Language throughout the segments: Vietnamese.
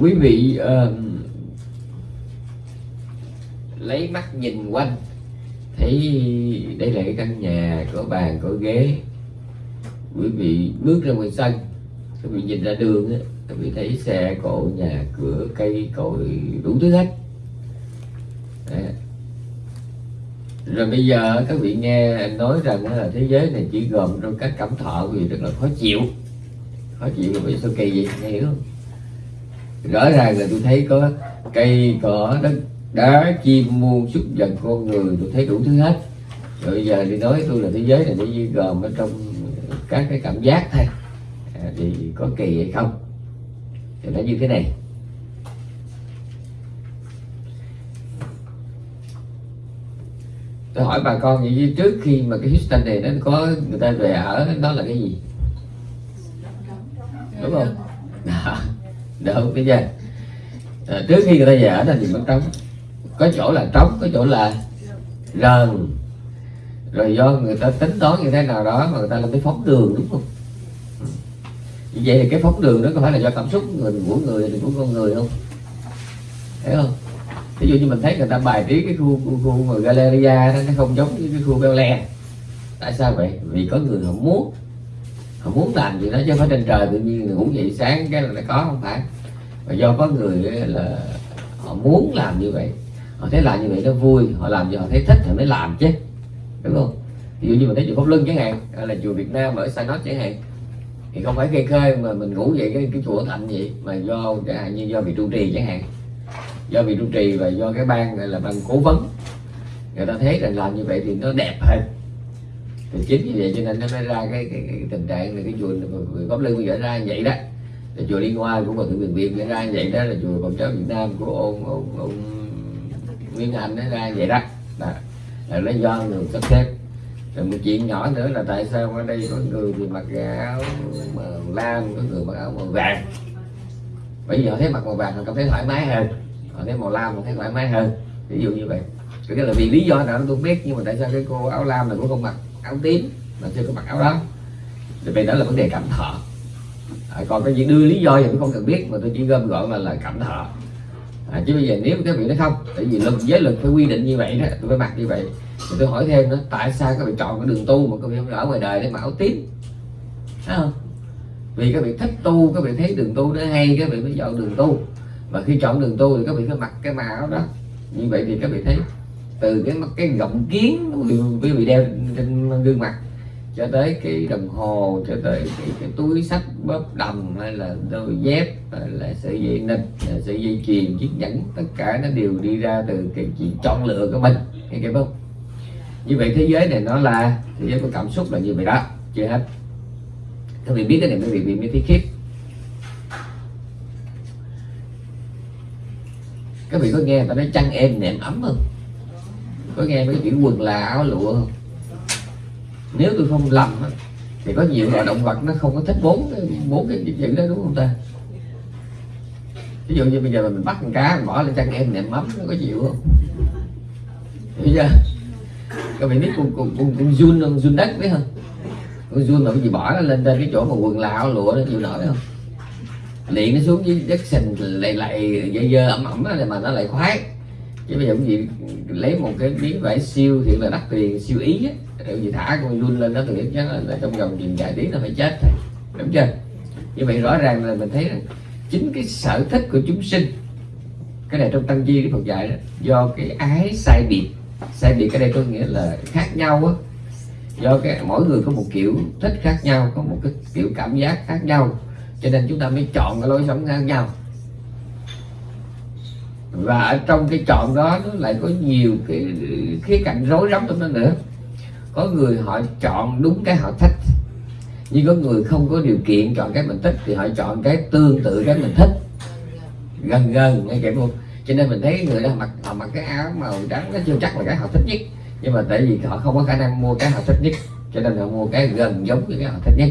quý vị uh, lấy mắt nhìn quanh thấy đây là cái căn nhà có bàn có ghế. Quý vị bước ra ngoài sân quý vị nhìn ra đường á quý vị thấy xe cộ nhà cửa cây cối đủ thứ hết. Đấy. rồi bây giờ các vị nghe anh nói rằng là thế giới này chỉ gồm trong các cảm thọ vì rất là khó chịu. Khó chịu vì sao kỳ vậy nghe hiểu không? Rõ ràng là tôi thấy có cây cỏ đất đá chim muôn súc vật con người tôi thấy đủ thứ hết. Rồi giờ thì nói tôi là thế giới này chỉ gồm ở trong các cái cảm giác thôi. À, thì có kỳ hay không? Thì nó như thế này. Tôi hỏi bà con vậy chứ trước khi mà cái Houston này nó có người ta về ở đó là cái gì? Đúng không? Đó, đỡ cái giờ à, trước khi người ta về ở đó thì mất trống. Có chỗ là trống có chỗ là rần, rồi do người ta tính toán như thế nào đó mà người ta làm cái phóng đường đúng không? Như vậy thì cái phóng đường đó có phải là do cảm xúc người của người thì của con người không? Thấy không? Ví dụ như mình thấy người ta bài trí cái khu khu, khu mà galleria đó, nó không giống như cái khu Bel tại sao vậy? Vì có người họ muốn họ muốn làm gì đó chứ phải trên trời tự nhiên ngủ dậy sáng cái là nó có không phải. Và do có người là họ muốn làm như vậy. Họ thấy làm như vậy nó vui họ làm gì họ thấy thích thì mới làm chứ. Đúng không? Ví dụ như mình thấy chùa Pháp luân chẳng hạn hay là chùa Việt Nam ở Sa Nốt chẳng hạn thì không phải cây khơi mà mình ngủ vậy cái, cái chùa thành vậy mà do chẳng hạn như do vị trụ trì chẳng hạn. Do vị trụ trì và do cái ban gọi là ban cố vấn. Người ta thấy rằng làm như vậy thì nó đẹp hơn thì chính vì vậy cho nên nó mới ra cái, cái, cái tình trạng là cái chùa người Pháp Lưng bây giờ ra như vậy đó. Là chùa Liên Hoa của Phật tử Việt Việt ra như vậy đó là chùa Phật giáo Việt Nam của ông ông, ông Nguyên anh nó ra như vậy đó, là, là nó do người sắp xếp. Rồi một chuyện nhỏ nữa là tại sao ở đây có người thì mặc áo màu lam có người mặc áo màu vàng? Bởi vì họ thấy mặc màu vàng họ cảm thấy thoải mái hơn. Họ thấy màu lam họ thấy thoải mái hơn. Ví dụ như vậy. Cái là vì lý do nào tôi không biết nhưng mà tại sao cái cô áo lam này cũng không mặc? Áo tím mà chưa có mặc áo đó thì vậy đó là vấn đề cảm thọ à, còn cái gì đưa lý do thì cũng không cần biết mà tôi chỉ gom gọn là là cảm thọ à, chứ bây giờ nếu cái vị nói không tại vì luật giới luật phải quy định như vậy đó tôi phải mặc như vậy. Thì tôi hỏi thêm nữa tại sao các vị chọn cái đường tu mà các vị không ở ngoài đời để mà áo tím? Thấy không? Vì các vị thích tu các vị thấy đường tu nó hay các vị mới chọn đường tu. Và khi chọn đường tu thì các vị phải mặc cái màu đó. Như vậy thì các vị thấy từ cái cái gọng kiến quý vị đeo trên gương mặt cho tới cái đồng hồ cho tới cái, cái túi sách bóp đồng hay là đôi dép hay là sợi dây nịt sợi dây chuyền chiếc nhẫn tất cả nó đều đi ra từ cái chuyện chọn lựa của mình nghe kịp không như vậy thế giới này nó là thế giới của cảm xúc là như vậy đó chưa hết. Các vị biết cái này các vị mới thấy khiếp. Các vị có nghe ta nói chăn em nệm ấm không? Có nghe mấy chuyện quần là áo lụa không? Nếu tôi không lầm thì có nhiều loài động vật nó không có thích bốn bốn cái chữ đó đúng không ta? Ví dụ như bây giờ mình bắt con cá mình bỏ lên trang em nệm mắm nó có chịu không? Bây giờ các bạn biết con con con, con run không? Run đất biết không? Con run mà cái gì bỏ nó lên trên cái chỗ mà quần lạo lụa nó chịu nổi không? Liền nó xuống dưới đất sình lại lại dơ dơ ẩm ẩm này mà nó lại khoái chứ bây giờ cũng gì lấy một cái miếng vải siêu thì là đắt tiền siêu ý á. Gì thả con run lên đó thì chắc là, trong vòng chừng vài tiếng nó phải chết thôi đúng chưa? Như vậy rõ ràng là mình thấy rằng chính cái sở thích của chúng sinh cái này trong tăng chi cái Phật dạy đó do cái ái sai biệt. Sai biệt cái đây có nghĩa là khác nhau á. Do cái mỗi người có một kiểu thích khác nhau có một cái kiểu cảm giác khác nhau. Cho nên chúng ta mới chọn cái lối sống khác nhau và ở trong cái chọn đó nó lại có nhiều cái khía cạnh rối rắm trong đó nữa. Có người họ chọn đúng cái họ thích nhưng có người không có điều kiện chọn cái mình thích thì họ chọn cái tương tự cái mình thích. Gần gần nghe kịp không cho nên mình thấy người đó mặc họ mặc cái áo màu trắng nó chưa chắc là cái họ thích nhất. Nhưng mà tại vì họ không có khả năng mua cái họ thích nhất cho nên họ mua cái gần giống với cái họ thích nhất.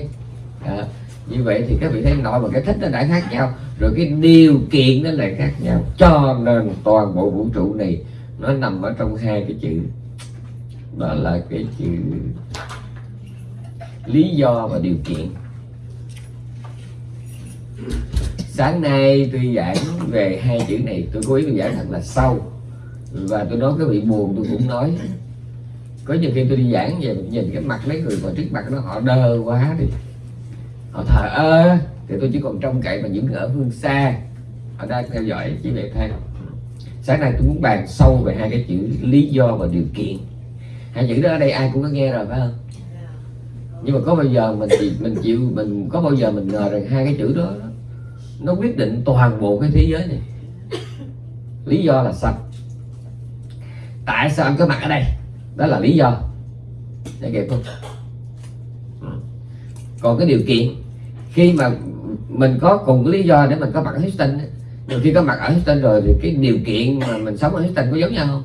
À, như vậy thì các vị thấy nội và cái thích nó đã khác nhau, rồi cái điều kiện nó lại khác nhau. Cho nên toàn bộ vũ trụ này nó nằm ở trong hai cái chữ, đó là cái chữ lý do và điều kiện. Sáng nay tôi giảng về hai chữ này, tôi cố ý tôi giảng thật là sâu, và tôi nói cái bị buồn tôi cũng nói. Có nhiều khi tôi đi giảng về nhìn cái mặt mấy người mà trước mặt nó họ đơ quá đi họ thờ ơ thì tôi chỉ còn trông cậy vào những người ở phương xa. Họ đang theo dõi chỉ vậy thôi. Sáng nay tôi muốn bàn sâu về hai cái chữ lý do và điều kiện. Hai chữ đó ở đây ai cũng có nghe rồi phải không? Nhưng mà có bao giờ mình chịu, mình chịu mình có bao giờ mình ngờ rằng hai cái chữ đó nó quyết định toàn bộ cái thế giới này? Lý do là sao? Tại sao anh có mặt ở đây? Đó là lý do. Để kịp không còn cái điều kiện khi mà mình có cùng cái lý do để mình có mặt ở Houston nhiều khi có mặt ở Houston rồi thì cái điều kiện mà mình sống ở Houston có giống nhau không?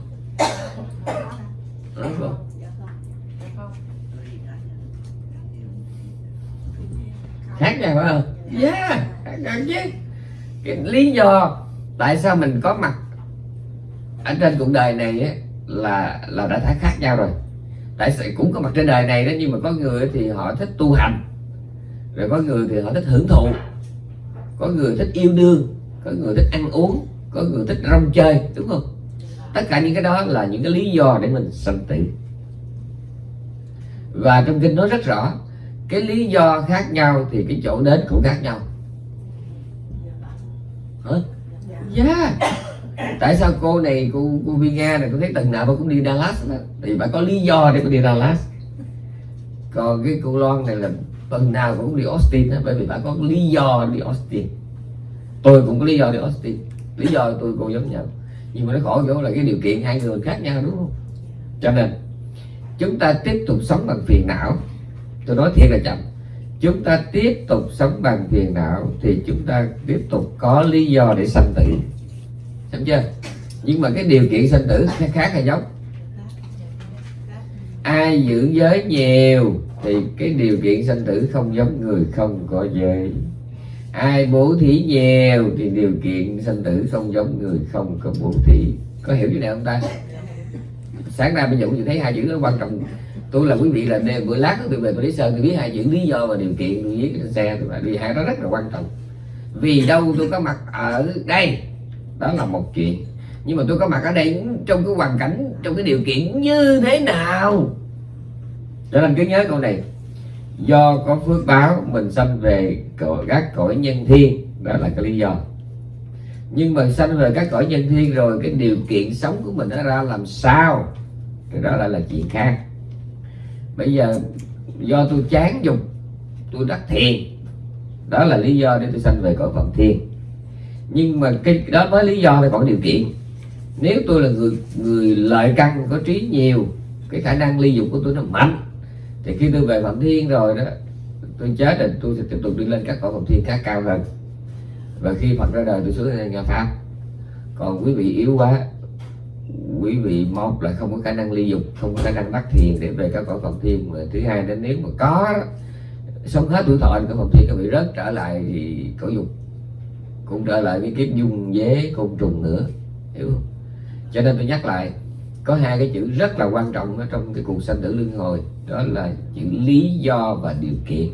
Đúng không? khác nhau phải không? Yeah khác nhau chứ. Cái lý do tại sao mình có mặt ở trên cuộc đời này á, là là đã thấy khác nhau rồi. Tại sao cũng có mặt trên đời này đó nhưng mà có người thì họ thích tu hành rồi có người thì họ thích hưởng thụ. Có người thích yêu đương. Có người thích ăn uống. Có người thích rong chơi đúng không? Tất cả những cái đó là những cái lý do để mình sanh tử. Và trong kinh nói rất rõ cái lý do khác nhau thì cái chỗ đến cũng khác nhau. Hả? Yeah tại sao cô này cô cô Vi Nga này cô thấy tuần nào cũng đi Dallas đó. thì bà có lý do để cô đi Dallas. Còn cái cô Loan này là tuần nào cũng đi Austin đó, bởi vì bạn có lý do đi Austin. Tôi cũng có lý do đi Austin. Lý do tôi cũng giống nhau. Nhưng mà nó khổ chỗ là cái điều kiện hai người khác nhau đúng không? Cho nên chúng ta tiếp tục sống bằng phiền não. Tôi nói thiệt là chậm. Chúng ta tiếp tục sống bằng phiền não thì chúng ta tiếp tục có lý do để sanh tử. Đúng chưa? Nhưng mà cái điều kiện sanh tử khác, khác hay giống. Ai giữ giới nhiều thì cái điều kiện sanh tử không giống người không có giới. Ai bố thí nhiều thì điều kiện sanh tử không giống người không có bố thí. Có hiểu như này không ta? Sáng nay bây giờ cũng thấy hai chữ nó quan trọng. Tôi là quý vị là đêm bữa lát tôi về tôi lý sơn, tôi biết hai chữ lý do và điều kiện, tôi viết trên xe, tôi vì hai đó rất là quan trọng. Vì đâu tôi có mặt ở đây? Đó là một chuyện. Nhưng mà tôi có mặt ở đây trong cái hoàn cảnh, trong cái điều kiện như thế nào? Cho nên cứ nhớ câu này. Do có phước báo, mình sanh về cõi các cõi nhân thiên. Đó là cái lý do. Nhưng mà sanh về các cõi nhân thiên rồi, cái điều kiện sống của mình nó ra làm sao? Thì đó lại là chuyện khác. Bây giờ, do tôi chán dục tôi đắc thiền. Đó là lý do để tôi sanh về cõi phận thiên. Nhưng mà cái, đó mới lý do là còn điều kiện. Nếu tôi là người người lợi căn, có trí nhiều, cái khả năng ly dục của tôi nó mạnh thì khi tôi về phạm thiên rồi đó, tôi chết rồi, tôi sẽ tiếp tục đi lên các cõi phạm thiên khác cao hơn. Và khi phật ra đời, tôi xuống đây nhà pháp. Còn quý vị yếu quá, quý vị một là không có khả năng ly dục, không có khả năng bắt thiền để về các cõi phạm thiên. Mà thứ hai, đến nếu mà có sống hết tuổi thọ thì cõi phạm thiên, các vị rớt trở lại thì cõi dục. Cũng trở lại cái kiếp dung dế, côn trùng nữa, hiểu không? Cho nên tôi nhắc lại, có hai cái chữ rất là quan trọng ở trong cái cuộc sanh tử luân hồi đó là chữ lý do và điều kiện.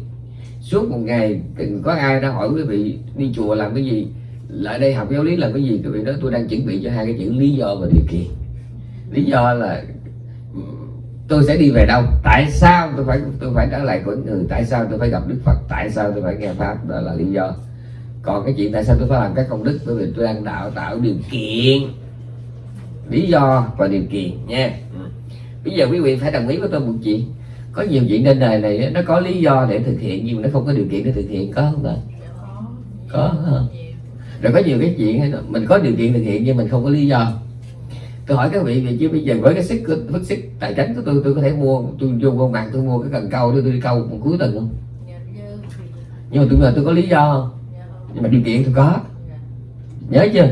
Suốt một ngày có ai đã hỏi quý vị đi chùa làm cái gì. Lại đây học giáo lý làm cái gì? Quý vị đó tôi đang chuẩn bị cho hai cái chữ lý do và điều kiện. Lý do là, tôi sẽ đi về đâu? Tại sao tôi phải tôi phải trở lại của người? Tại sao tôi phải gặp đức phật? Tại sao tôi phải nghe pháp? Đó là lý do. Còn cái chuyện tại sao tôi phải làm các công đức? Bởi vì tôi đang đạo tạo điều kiện. Lý do và điều kiện nha. Bây giờ quý vị phải đồng ý với tôi một chuyện có nhiều chuyện trên đời này nó có lý do để thực hiện nhưng mà nó không có điều kiện để thực hiện có không ạ có không? rồi có nhiều cái chuyện mình có điều kiện thực hiện nhưng mình không có lý do. Tôi hỏi các vị vậy chứ bây giờ với cái sức bức sức tài chính của tôi tôi có thể mua tôi vô con mạng tôi mua cái cần câu để tôi đi câu một cuối tuần không? Nhưng mà tôi là tôi có lý do không? Nhưng mà điều kiện tôi có. Nhớ chưa?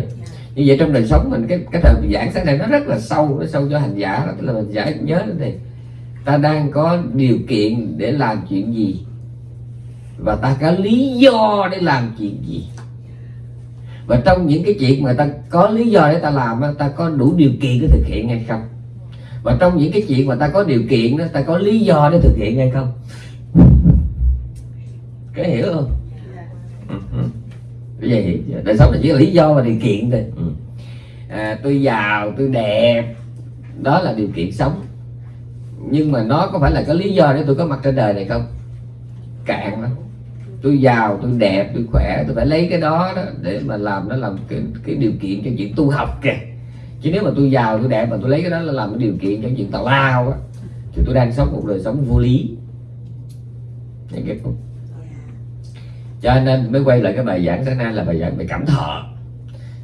Như vậy trong đời sống mình cái cái thời giảng sáng nay nó rất là sâu nó sâu cho hành giả đó tức là mình giải nhớ thế ta đang có điều kiện để làm chuyện gì? Và ta có lý do để làm chuyện gì? Và trong những cái chuyện mà ta có lý do để ta làm ta có đủ điều kiện để thực hiện hay không? Và trong những cái chuyện mà ta có điều kiện đó ta có lý do để thực hiện hay không? Cái hiểu không? Bây giờ hiểu đời sống là chỉ là lý do và điều kiện thôi. Ừ. à, tôi giàu tôi đẹp. Đó là điều kiện sống nhưng mà nó có phải là có lý do để tôi có mặt trên đời này không? Cạn lắm. Tôi giàu tôi đẹp tôi khỏe tôi phải lấy cái đó, đó để mà làm nó làm cái, cái điều kiện cho chuyện tu học kìa. Chứ nếu mà tôi giàu tôi đẹp mà tôi lấy cái đó là làm cái điều kiện cho chuyện tào lao á thì tôi đang sống một đời sống vô lý. Kịp không? Cho nên mới quay lại cái bài giảng sáng nay là bài giảng về cảm thọ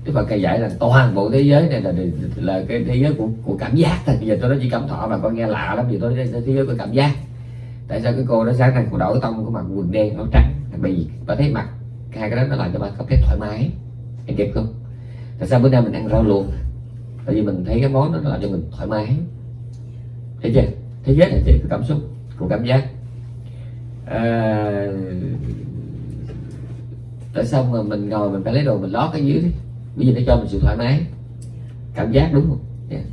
Đức Phật cây dạy là toàn bộ thế giới này là là cái thế giới của, của cảm giác thôi. Bây giờ tôi nói chỉ cảm thọ mà con nghe lạ lắm vì tôi nói thế giới của cảm giác. Tại sao cái cô đó sáng nay cô đổi tông của mặt quần đen áo trắng bởi vì bà thấy mặt hai cái đó nó làm cho bà cảm thấy thoải mái. Em kịp không? Tại sao bữa nay mình ăn rau luộc? Tại vì mình thấy cái món đó nó làm cho mình thoải mái. Thấy chưa? Thế giới là chỉ cảm xúc của cảm giác. À, tại sao mà mình ngồi mình phải lấy đồ mình lót cái dưới đi? Bây giờ nó cho mình sự thoải mái cảm giác đúng không? Yeah.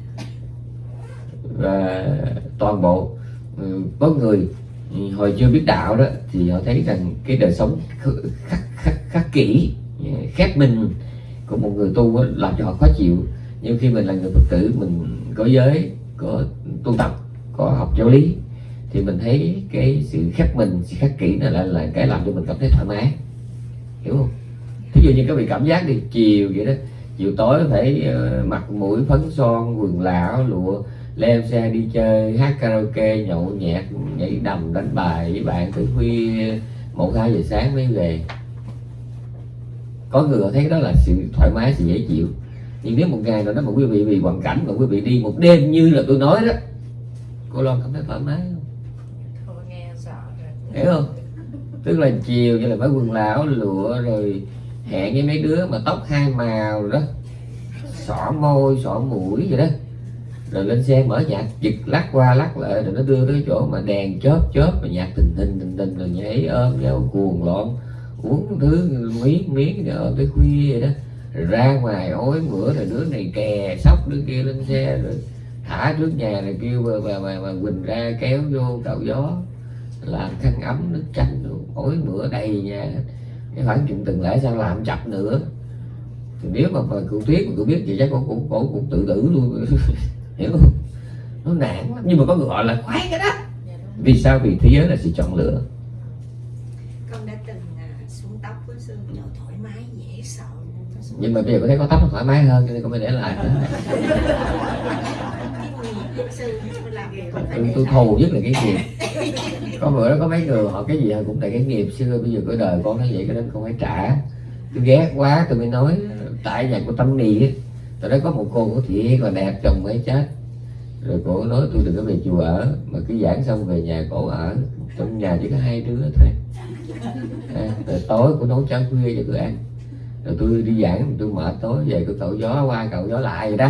và toàn bộ ừ, có người hồi chưa biết đạo đó thì họ thấy rằng cái đời sống khắc, khắc, khắc kỹ dạ, khép mình của một người tu đó, làm cho họ khó chịu. Nhưng khi mình là người phật tử mình có giới có tu tập có học giáo lý thì mình thấy cái sự khép mình sự khắc kỹ này là, là cái làm cho mình cảm thấy thoải mái. Hiểu không? Ví dụ như các vị cảm giác đi chiều vậy đó chiều tối phải uh, mặt mũi phấn son quần lão lụa leo xe đi chơi hát karaoke nhậu nhẹt nhảy đầm đánh bài với bạn từ khuya một hai giờ sáng mới về. Có người họ thấy đó là sự thoải mái sự dễ chịu. Nhưng nếu một ngày nào đó mà quý vị vì hoàn cảnh mà quý vị đi một đêm như là tôi nói đó cô lo cảm thấy thoải mái không? Hiểu không? Tức là chiều như là phải quần lão lụa rồi hẹn với mấy đứa mà tóc hai màu đó. Xỏ môi xỏ mũi vậy đó. Rồi lên xe mở nhạc giật lắc qua lắc lại rồi nó đưa tới chỗ mà đèn chớp chớp và nhạc tình tình tình tình rồi nhảy ôm nhau cuồng loạn. Uống thứ miếng miếng rồi tới khuya vậy đó. Rồi ra ngoài ối bữa rồi đứa này kè sóc đứa kia lên xe rồi thả trước nhà rồi kêu bà bà, bà, bà quỳnh ra kéo vô cạo gió. Làm khăn ấm nước chanh ối bữa đầy nhà cái khoảng chuyện từng lẽ sao làm chập nữa. Thì nếu mà, cụ tuyết mà cụ biết thì chắc cổ cũng cổ cũng tự tử luôn. Hiểu không? Nó nản lắm. Nhưng mà có người gọi là khoái cái đó. Vì sao? Vì thế giới là sự chọn lựa. Con đã từng à, xuống tóc với sư chỗ thoải mái dễ sợ nhưng mà bây giờ có thấy có tóc nó thoải mái hơn cho nên con mới để lại. Nữa tôi, tôi thù nhất là cái nghiệp có bữa đó có mấy người họ cái gì cũng tại cái nghiệp xưa bây giờ cái đời con nó vậy cái đó con phải trả. Tôi ghét quá tôi mới nói tại nhà của tâm nì á tại đó có một cô có thiệt còn đẹp chồng mới chết. Rồi cổ nói tôi đừng có về chùa ở mà cứ giảng xong về nhà cổ ở trong nhà chỉ có hai đứa thôi. À, rồi tối cũng nấu cháo khuya cho tôi ăn rồi tôi đi giảng tôi mệt tối về tôi cậu gió qua cậu gió lại vậy đó.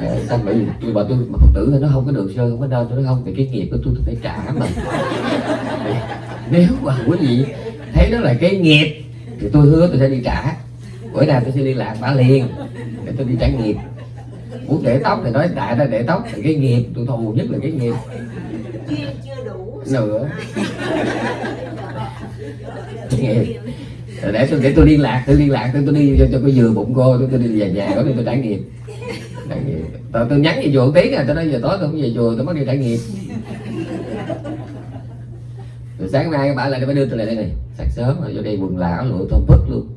À, xong vì tôi bảo tôi mà phật tử thì nó không có được sơ không có đâu tôi nói không thì cái nghiệp của tôi tôi phải trả mà nếu mà quý vị thấy đó là cái nghiệp thì tôi hứa tôi sẽ đi trả. Bữa nào tôi sẽ liên lạc bà liền để tôi đi trả nghiệp. Muốn để tóc thì nói đại ra để tóc thì cái nghiệp tôi thù nhất là cái nghiệp. Chưa, chưa đủ. Nữa nghiệp để tôi để tôi liên lạc tôi liên lạc tôi, tôi đi cho, cho cô vừa bụng cô tôi, tôi đi về nhà đó đi tôi trải nghiệm. Trải nghiệm. Tôi, tôi nhắn về chùa tiếng à tôi nói giờ tối tôi cũng về chùa tôi mới đi trải nghiệm. Rồi sáng nay các bạn lại phải đưa tôi lại đây này. Sáng sớm rồi vô đây quần lão lụa tôm bứt luôn.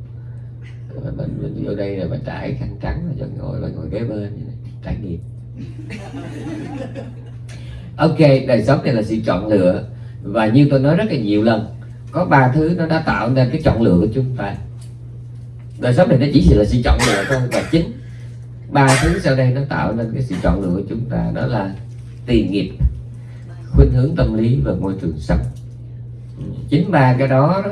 Rồi mình, mình vô đây rồi mình trải khăn trắng rồi cho ngồi rồi ngồi kế bên này. trải nghiệm. Ok đời sống này là sự chọn lựa. Và như tôi nói rất là nhiều lần có ba thứ nó đã tạo nên cái chọn lựa của chúng ta. Đời sống này nó chỉ là sự chọn lựa thôi và chính ba thứ sau đây nó tạo nên cái sự chọn lựa của chúng ta đó là tiền nghiệp khuynh hướng tâm lý và môi trường sống. Ừ, chính ba cái đó, đó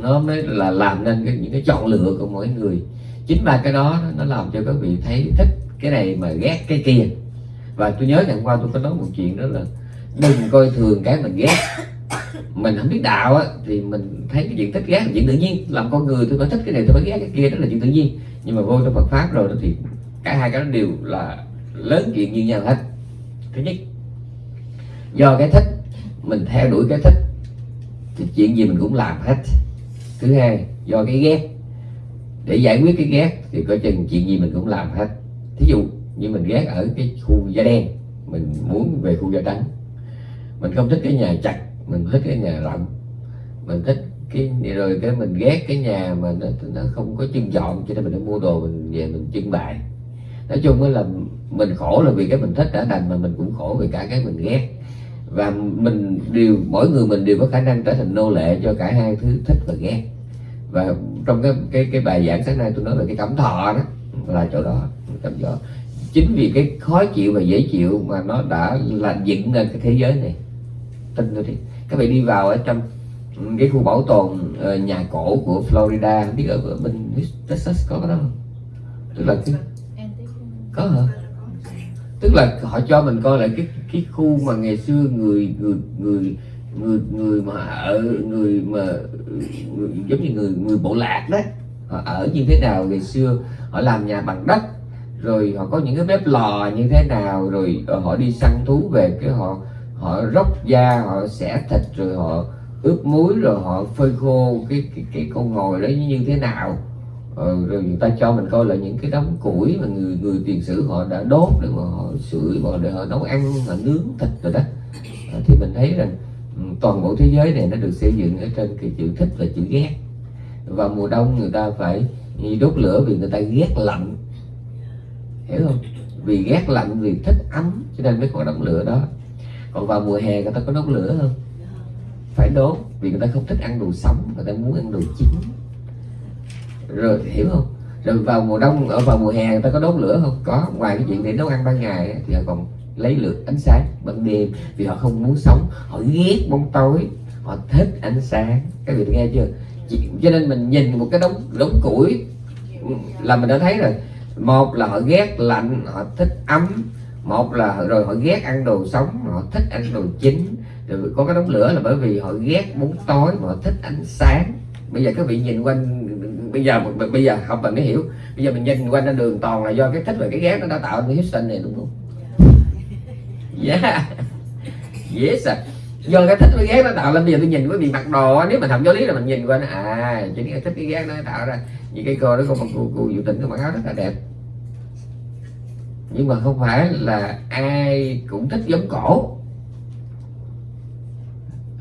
nó mới là làm nên cái, những cái chọn lựa của mỗi người. Chính ba cái đó nó làm cho các vị thấy thích cái này mà ghét cái kia. Và tôi nhớ ngày qua tôi có nói một chuyện đó là đừng coi thường cái mình ghét mình không biết đạo á, thì mình thấy cái chuyện thích ghét là chuyện tự nhiên. Làm con người tôi có thích cái này, tôi có ghét cái kia, đó là chuyện tự nhiên. Nhưng mà vô trong Phật pháp rồi đó thì cả hai cái đó đều là lớn chuyện như nhau hết. Thứ nhất, do cái thích, mình theo đuổi cái thích. Thì chuyện gì mình cũng làm hết. Thứ hai, do cái ghét. Để giải quyết cái ghét thì coi chừng chuyện gì mình cũng làm hết. Thí dụ như mình ghét ở cái khu da đen, mình muốn về khu da trắng. Mình không thích cái nhà chặt mình thích cái nhà rộng. Mình thích cái rồi cái mình ghét cái nhà mà nó nó không có chân dọn cho nên mình đã mua đồ mình về mình trưng bày. Nói chung là mình khổ là vì cái mình thích đã đành mà mình cũng khổ vì cả cái mình ghét. Và mình đều, mỗi người mình đều có khả năng trở thành nô lệ cho cả hai thứ thích và ghét. Và trong cái cái cái bài giảng sáng nay tôi nói về cái cảm thọ đó, là chỗ đó cảm thọ. Chính vì cái khó chịu và dễ chịu mà nó đã là dựng nên cái thế giới này. Tin tôi đi các bạn đi vào ở trong cái khu bảo tồn uh, nhà cổ của Florida không biết ở, ở bên Texas có cái đó không? Tức là cái có hả? Tức là họ cho mình coi lại cái cái khu mà ngày xưa người người người người người mà ở người mà người, giống như người người bộ lạc đó họ ở như thế nào ngày xưa họ làm nhà bằng đất rồi họ có những cái bếp lò như thế nào rồi ờ, họ đi săn thú về cái họ họ róc da họ xẻ thịt rồi họ ướp muối rồi họ phơi khô cái cái, cái con ngồi đó như thế nào. Ờ, rồi người ta cho mình coi là những cái đống củi mà người người tiền sử họ đã đốt để mà họ sưởi và để họ nấu ăn họ nướng thịt rồi đó. À, thì mình thấy rằng ừ, toàn bộ thế giới này nó được xây dựng ở trên cái chữ thích và chữ ghét. Và mùa đông người ta phải đốt lửa vì người ta ghét lạnh. Hiểu không? Vì ghét lạnh vì thích ấm cho nên mới có đống lửa đó còn vào mùa hè người ta có đốt lửa không? Phải đốt vì người ta không thích ăn đồ sống, người ta muốn ăn đồ chín. Rồi, hiểu không? Rồi vào mùa đông, ở vào mùa hè người ta có đốt lửa không? Có, ngoài cái chuyện để nấu ăn ban ngày thì họ còn lấy lửa ánh sáng ban đêm, vì họ không muốn sống. Họ ghét bóng tối, họ thích ánh sáng. Các vị nghe chưa? Cho nên mình nhìn một cái đống đống củi, là mình đã thấy rồi. Một là họ ghét lạnh, họ thích ấm một là rồi họ ghét ăn đồ sống họ thích ăn đồ chín rồi có cái đống lửa là bởi vì họ ghét bóng tối mà họ thích ánh sáng. Bây giờ các vị nhìn quanh bây giờ bây giờ học mình mới hiểu. Bây giờ mình nhìn quanh ra đường toàn là do cái thích và cái ghét nó đã tạo nên Houston này đúng không? Yeah yes à do cái thích với ghét nó tạo lên bây giờ tôi nhìn với bị mặc đồ nếu mình học giáo lý là mình nhìn qua nó à chỉ cái thích cái ghét nó tạo ra. Như cái cô đó cô cô cô diệu tình có mặc áo rất là đẹp nhưng mà không phải là ai cũng thích giống cổ.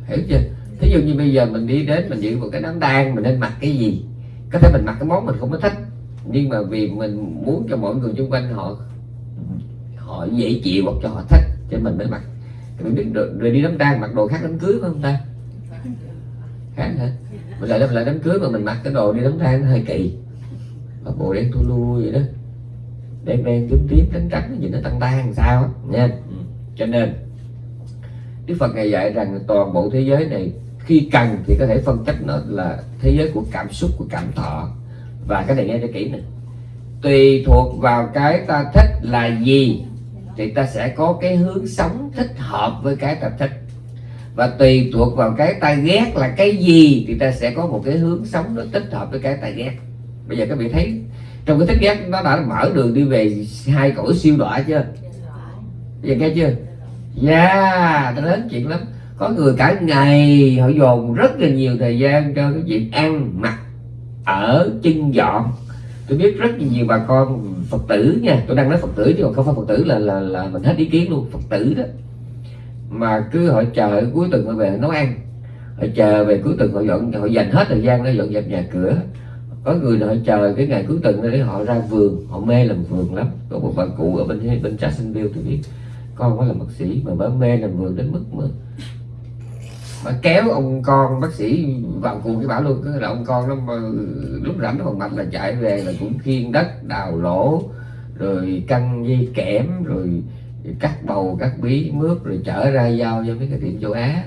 Hiểu chưa? Thí dụ như bây giờ mình đi đến mình dự một cái đám tang mình nên mặc cái gì? Có thể mình mặc cái món mình không có thích nhưng mà vì mình muốn cho mọi người xung quanh họ họ dễ chịu hoặc cho họ thích cho mình mới mặc. Mình biết rồi, rồi đi đám tang mặc đồ khác đám cưới phải không ta? Khác hả? Mình lại lại đám cưới mà mình mặc cái đồ đi đám tang hơi kỳ. Mặc bộ đen tu lu vậy đó đen đen tím tím trắng trắng nhìn nó tăng tan sao nha. Cho nên Đức Phật ngày dạy rằng toàn bộ thế giới này khi cần thì có thể phân tích nó là thế giới của cảm xúc của cảm thọ. Và cái này nghe cho kỹ này tùy thuộc vào cái ta thích là gì thì ta sẽ có cái hướng sống thích hợp với cái ta thích. Và tùy thuộc vào cái ta ghét là cái gì thì ta sẽ có một cái hướng sống nó thích hợp với cái ta ghét. Bây giờ các vị thấy trong cái thích ghét nó đã mở đường đi về hai cõi siêu đọa chưa? Giờ nghe chưa? Yeah nó đến chuyện lắm. Có người cả ngày họ dồn rất là nhiều thời gian cho cái chuyện ăn mặc ở chân dọn. Tôi biết rất nhiều bà con phật tử nha. Tôi đang nói phật tử chứ còn không phải phật tử là là là mình hết ý kiến luôn phật tử đó. Mà cứ họ chờ cuối tuần họ về nấu ăn. Họ chờ về cuối tuần họ dọn họ dành hết thời gian để dọn dẹp nhà cửa có người họ chờ cái ngày cuối tuần để họ ra vườn họ mê làm vườn lắm. Có một bà cụ ở bên bên Jacksonville tôi biết. Con có là bác sĩ mà bà mê làm vườn đến mức mà bà kéo ông con bác sĩ vào cùng cái bảo luôn. Cứ là ông con nó mà, lúc rảnh nó còn mạch là chạy về là cũng khiên đất đào lỗ rồi căng dây kẽm rồi cắt bầu cắt bí mướp rồi chở ra giao cho mấy cái tiệm châu Á.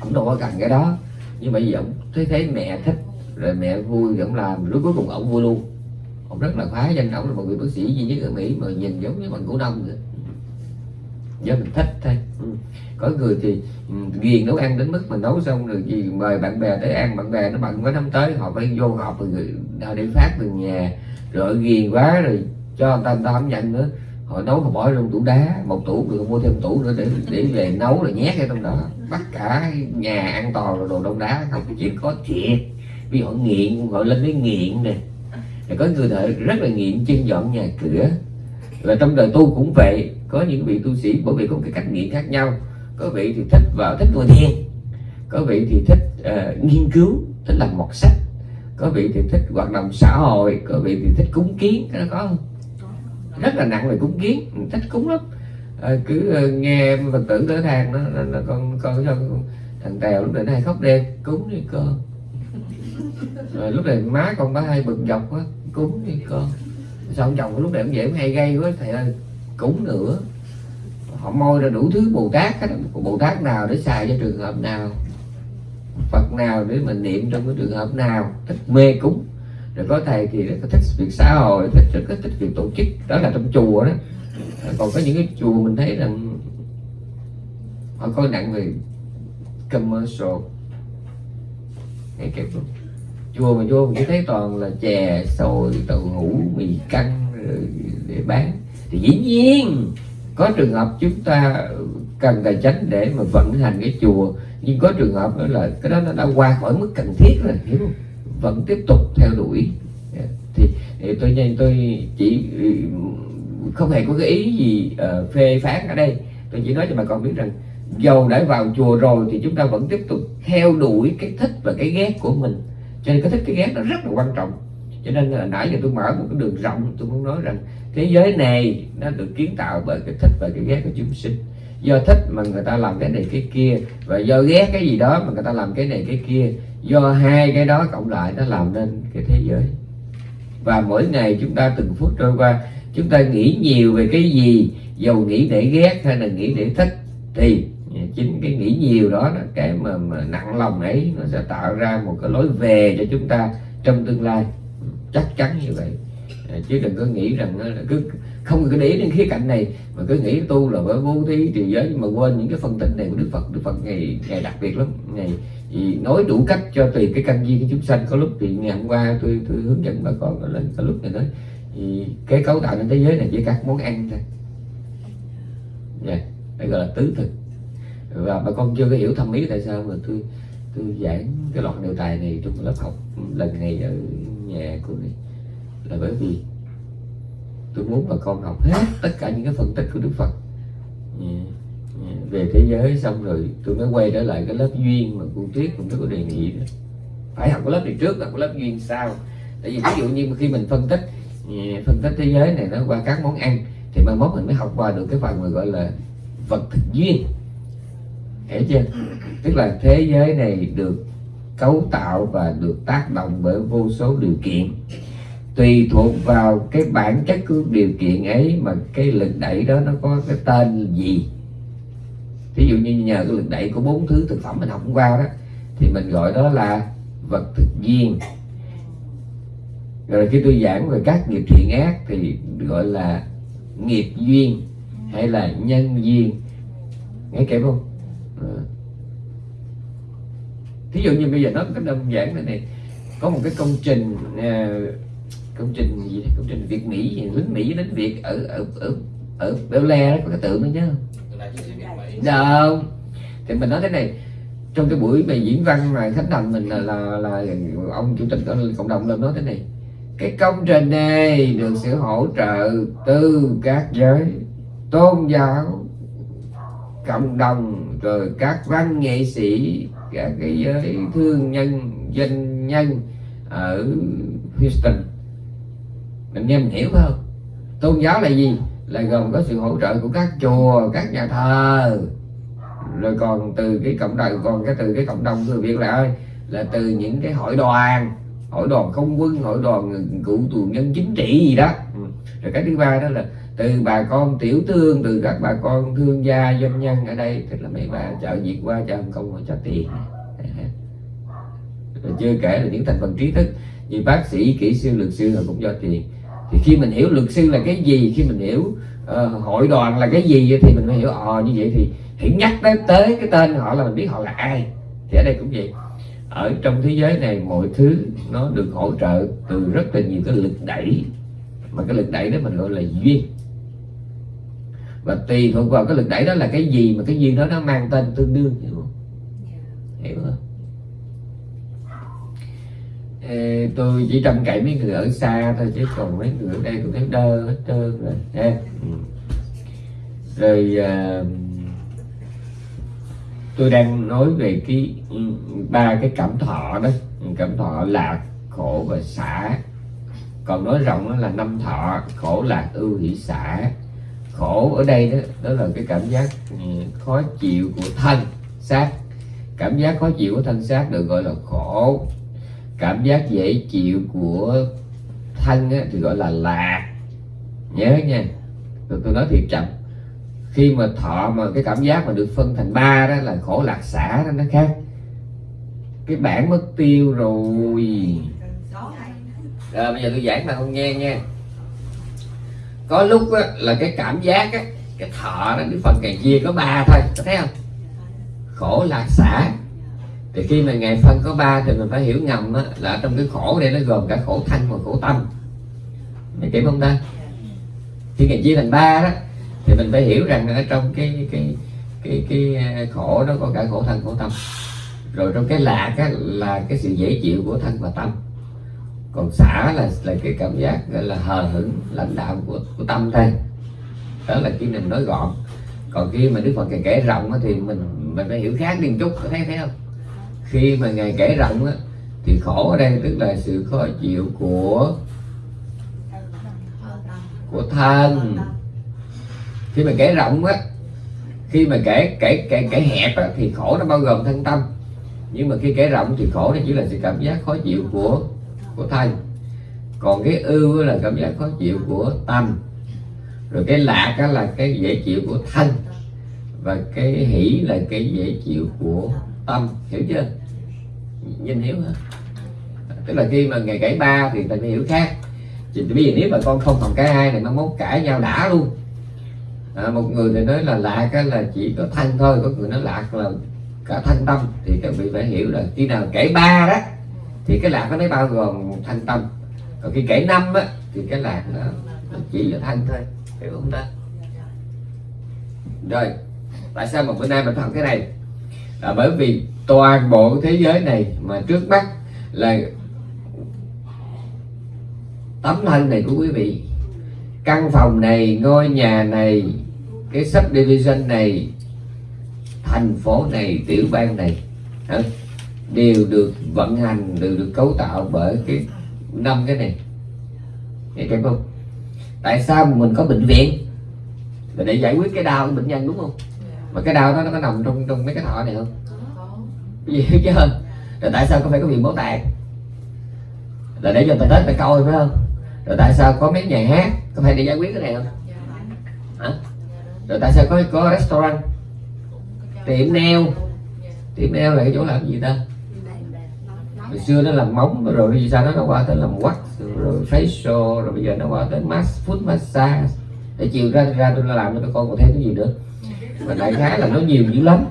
Cũng đâu có cần cái đó. Nhưng mà vì ông thấy thấy mẹ thích rồi mẹ vui ông làm. Lúc cuối cùng ông vui luôn. Ông rất là khoái danh ông là một người bác sĩ duy nhất ở Mỹ mà nhìn giống như bằng cổ đông vậy. Do mình thích thôi. Ừ. có người thì ừ, ghiền nấu ăn đến mức mà nấu xong rồi gì mời bạn bè tới ăn. Bạn bè nó bận quá năm tới. Họ phải vô họp rồi họ đi phát từ nhà. Rồi ghiền quá rồi cho người ta người ta không nhận nữa. Họ nấu họ bỏ trong tủ đá một tủ rồi mua thêm tủ nữa để để về nấu rồi nhét ở trong đó. Bắt cả nhà ăn toàn là đồ đông đá không chỉ có thiệt vì họ nghiện họ lên cái nghiện nè có người thợ rất là nghiện chân dọn nhà cửa. Và trong đời tu cũng vậy có những vị tu sĩ bởi vì có một cái cách nghiện khác nhau. Có vị thì thích vào thích ngồi thiền có vị thì thích uh, nghiên cứu thích làm mọt sách có vị thì thích hoạt động xã hội có vị thì thích cúng kiến cái đó có không? Rất là nặng về cúng kiến thích cúng lắm. À, cứ uh, nghe phật tử tới thang nó là, con con cho thằng tèo lúc này nó hay khóc đêm cúng đi con rồi lúc này má con bá hai bực dọc quá, cúng đi con. Sao ông chồng lúc này ông dễ hay gây quá, thầy ơi, cúng nữa. Họ môi ra đủ thứ bồ tát hết bồ tát nào để xài cho trường hợp nào? Phật nào để mình niệm trong cái trường hợp nào? Thích mê cúng. Rồi có thầy thì rất thích việc xã hội, thích, rất thích việc tổ chức. Đó là trong chùa đó. Còn có những cái chùa mình thấy rằng họ coi nặng về commercial. Hay kẹp luôn chùa mà vô mình chỉ thấy toàn là chè xôi đậu hũ mì căng rồi để bán. Thì dĩ nhiên có trường hợp chúng ta cần tài chánh để mà vận hành cái chùa nhưng có trường hợp đó là cái đó nó đã qua khỏi mức cần thiết rồi hiểu không? Vẫn tiếp tục theo đuổi. Thì, thì tôi nhanh tôi chỉ ừ, không hề có cái ý gì uh, phê phán ở đây. Tôi chỉ nói cho bà con biết rằng dầu đã vào chùa rồi thì chúng ta vẫn tiếp tục theo đuổi cái thích và cái ghét của mình cho nên cái thích cái ghét nó rất là quan trọng. Cho nên là nãy giờ tôi mở một cái đường rộng, tôi muốn nói rằng thế giới này nó được kiến tạo bởi cái thích và cái ghét của chúng sinh. Do thích mà người ta làm cái này cái kia, và do ghét cái gì đó mà người ta làm cái này cái kia, do hai cái đó cộng lại nó làm nên cái thế giới. Và mỗi ngày chúng ta từng phút trôi qua, chúng ta nghĩ nhiều về cái gì, dầu nghĩ để ghét hay là nghĩ để thích thì chính cái nghĩ nhiều đó là cái mà, mà nặng lòng ấy nó sẽ tạo ra một cái lối về cho chúng ta trong tương lai. Chắc chắn như vậy. À, chứ đừng có nghĩ rằng là cứ không có để ý đến khía cạnh này mà cứ nghĩ tu là bởi vô thí trì giới nhưng mà quên những cái phân tích này của đức phật. Đức phật ngày ngày đặc biệt lắm. Ngày thì nói đủ cách cho tùy cái căn duyên của chúng sanh. Có lúc thì ngày hôm qua tôi tôi hướng dẫn bà con lên có lúc này nói thì cái cấu tạo trên thế giới này chỉ các món ăn thôi. Dạ, yeah. Đây gọi là tứ thực và bà con chưa có hiểu thâm ý tại sao mà tôi tôi giảng cái loạt đề tài này trong lớp học lần này ở nhà của này. Là bởi vì tôi muốn bà con học hết tất cả những cái phân tích của Đức Phật. Về thế giới xong rồi tôi mới quay trở lại cái lớp duyên mà cô Tuyết cũng có đề nghị đó. Phải học cái lớp này trước là cái lớp duyên sau. Tại vì ví dụ như khi mình phân tích phân tích thế giới này nó qua các món ăn, thì mai mốt mình mới học qua được cái phần mà gọi là vật thực duyên hiểu chưa? Tức là thế giới này được cấu tạo và được tác động bởi vô số điều kiện. Tùy thuộc vào cái bản chất của điều kiện ấy mà cái lực đẩy đó nó có cái tên gì. Ví dụ như nhờ cái lực đẩy của bốn thứ thực phẩm mình học qua đó, thì mình gọi đó là vật thực duyên rồi khi tôi giảng về các nghiệp thiện ác thì gọi là nghiệp duyên hay là nhân duyên. Nghe kịp không? Thí dụ như bây giờ nó có đơn giản này này có một cái công trình uh, công trình gì đấy công trình Việt Mỹ gì lính Mỹ đến Việt ở ở ở ở Bel Le đó có cái tượng đó nhớ không? Đâu thì mình nói thế này trong cái buổi bài diễn văn mà khánh thành mình là là, là ông chủ tịch cộng đồng lên nói thế này cái công trình này được sự hỗ trợ từ các giới tôn giáo cộng đồng rồi các văn nghệ sĩ các cái giới thương nhân doanh nhân ở Houston. Mình nghe mình hiểu không? Tôn giáo là gì? Là gồm có sự hỗ trợ của các chùa các nhà thờ. Rồi còn từ cái cộng đồng còn cái từ cái cộng đồng người việt là ơi là từ những cái hội đoàn. Hội đoàn không quân hội đoàn cựu tù nhân chính trị gì đó. Ừ. rồi cái thứ ba đó là từ bà con tiểu thương từ các bà con thương gia doanh nhân ở đây tức là mấy bà chợ việt qua chợ hồng kông cho tiền rồi chưa kể là những thành phần trí thức. Như bác sĩ kỹ sư luật sư họ cũng cho tiền thì khi mình hiểu luật sư là cái gì khi mình hiểu uh, hội đoàn là cái gì thì mình mới hiểu ờ như vậy thì hãy nhắc tới tới cái tên họ là mình biết họ là ai. Thì ở đây cũng vậy. Ở trong thế giới này mọi thứ nó được hỗ trợ từ rất là nhiều cái lực đẩy. Mà cái lực đẩy đó mình gọi là duyên và tùy thuộc vào cái lực đẩy đó là cái gì mà cái duyên đó nó mang tên tương đương hiểu không? Hiểu không? Ờ, tôi chỉ trông cậy mấy người ở xa thôi chứ còn mấy người ở đây cũng thấy đơ hết trơn rồi ha? Ừ. rồi à, tôi đang nói về cái ba cái cảm thọ đó. Cảm thọ lạc khổ và xả. Còn nói rộng là năm thọ khổ lạc ưu hỷ xả khổ ở đây đó đó là cái cảm giác ừ, khó chịu của thân xác. Cảm giác khó chịu của thân xác được gọi là khổ. Cảm giác dễ chịu của thân á, thì gọi là lạc. Nhớ nha tôi, tôi nói thiệt chậm. Khi mà thọ mà cái cảm giác mà được phân thành ba đó là khổ lạc xả đó nó khác. Cái bản mất tiêu rồi. Rồi bây giờ tôi giảng mà không nghe nha có lúc á, là cái cảm giác á, cái thọ đó cái phần càng chia có ba thôi có thấy không? Khổ lạc xả. Thì khi mà ngày phân có ba thì mình phải hiểu ngầm á, là trong cái khổ đây nó gồm cả khổ thân và khổ tâm. Mày kịp không ta khi ngày chia thành ba đó thì mình phải hiểu rằng ở trong cái cái cái cái à, khổ đó có cả khổ thân khổ tâm. Rồi trong cái lạc á, là cái sự dễ chịu của thân và tâm còn xả là là cái cảm giác gọi là hờ hững lãnh đạo của, của tâm thôi đó là khi mình nói gọn. Còn khi mà đức phật ngày kể rộng thì mình mình phải hiểu khác đi một chút có thấy thấy không? Khi mà ngài kể rộng á, thì khổ ở đây tức là sự khó chịu của của thân. Khi mà kể rộng á khi mà kể kể kể kể hẹp á, thì khổ nó bao gồm thân tâm. Nhưng mà khi kể rộng thì khổ nó chỉ là sự cảm giác khó chịu của của thân còn cái ưu là cảm giác khó chịu của tâm. Rồi cái lạc á là cái dễ chịu của thân. Và cái hỷ là cái dễ chịu của tâm. Hiểu chưa? Nhìn hiểu hả? Tức là khi mà ngày cãi ba thì ta hiểu khác. Thì bây giờ nếu mà con không còn cái hai này nó mốt cãi nhau đã luôn. À, một người thì nói là lạc cái là chỉ có thân thôi có người nói lạc là cả thân tâm. Thì các vị phải hiểu là khi nào kể ba đó thì cái lạc nó mới bao gồm thanh tâm. Còn khi kể năm á thì cái lạc nó, nó chỉ là thanh thôi. Hiểu không ta? Rồi tại sao mà bữa nay mình học cái này? Là bởi vì toàn bộ thế giới này mà trước mắt là tấm thân này của quý vị. Căn phòng này ngôi nhà này cái subdivision này thành phố này tiểu bang này? Đều được vận hành đều được cấu tạo bởi cái năm cái này. Hiểu chưa không tại sao mình có bệnh viện? Là để giải quyết cái đau của bệnh nhân đúng không? Mà cái đau đó nó có nằm trong trong mấy cái thọ này không? Gì hết chứ rồi tại sao có phải có viện bảo tàng là để cho người ta tới ta coi phải không? Rồi tại sao có mấy nhà hát có phải để giải quyết cái này không? Hả? Rồi tại sao có có restaurant? Tiệm nail. Tiệm nail là cái chỗ làm gì ta hồi xưa nó làm móng rồi vì sao nó nó qua tới làm wax rồi facial rồi bây giờ nó qua tới mass food massage. Để chiều ra ra tôi làm cho con còn thêm cái gì nữa. Mà đại khái là nó nhiều dữ lắm.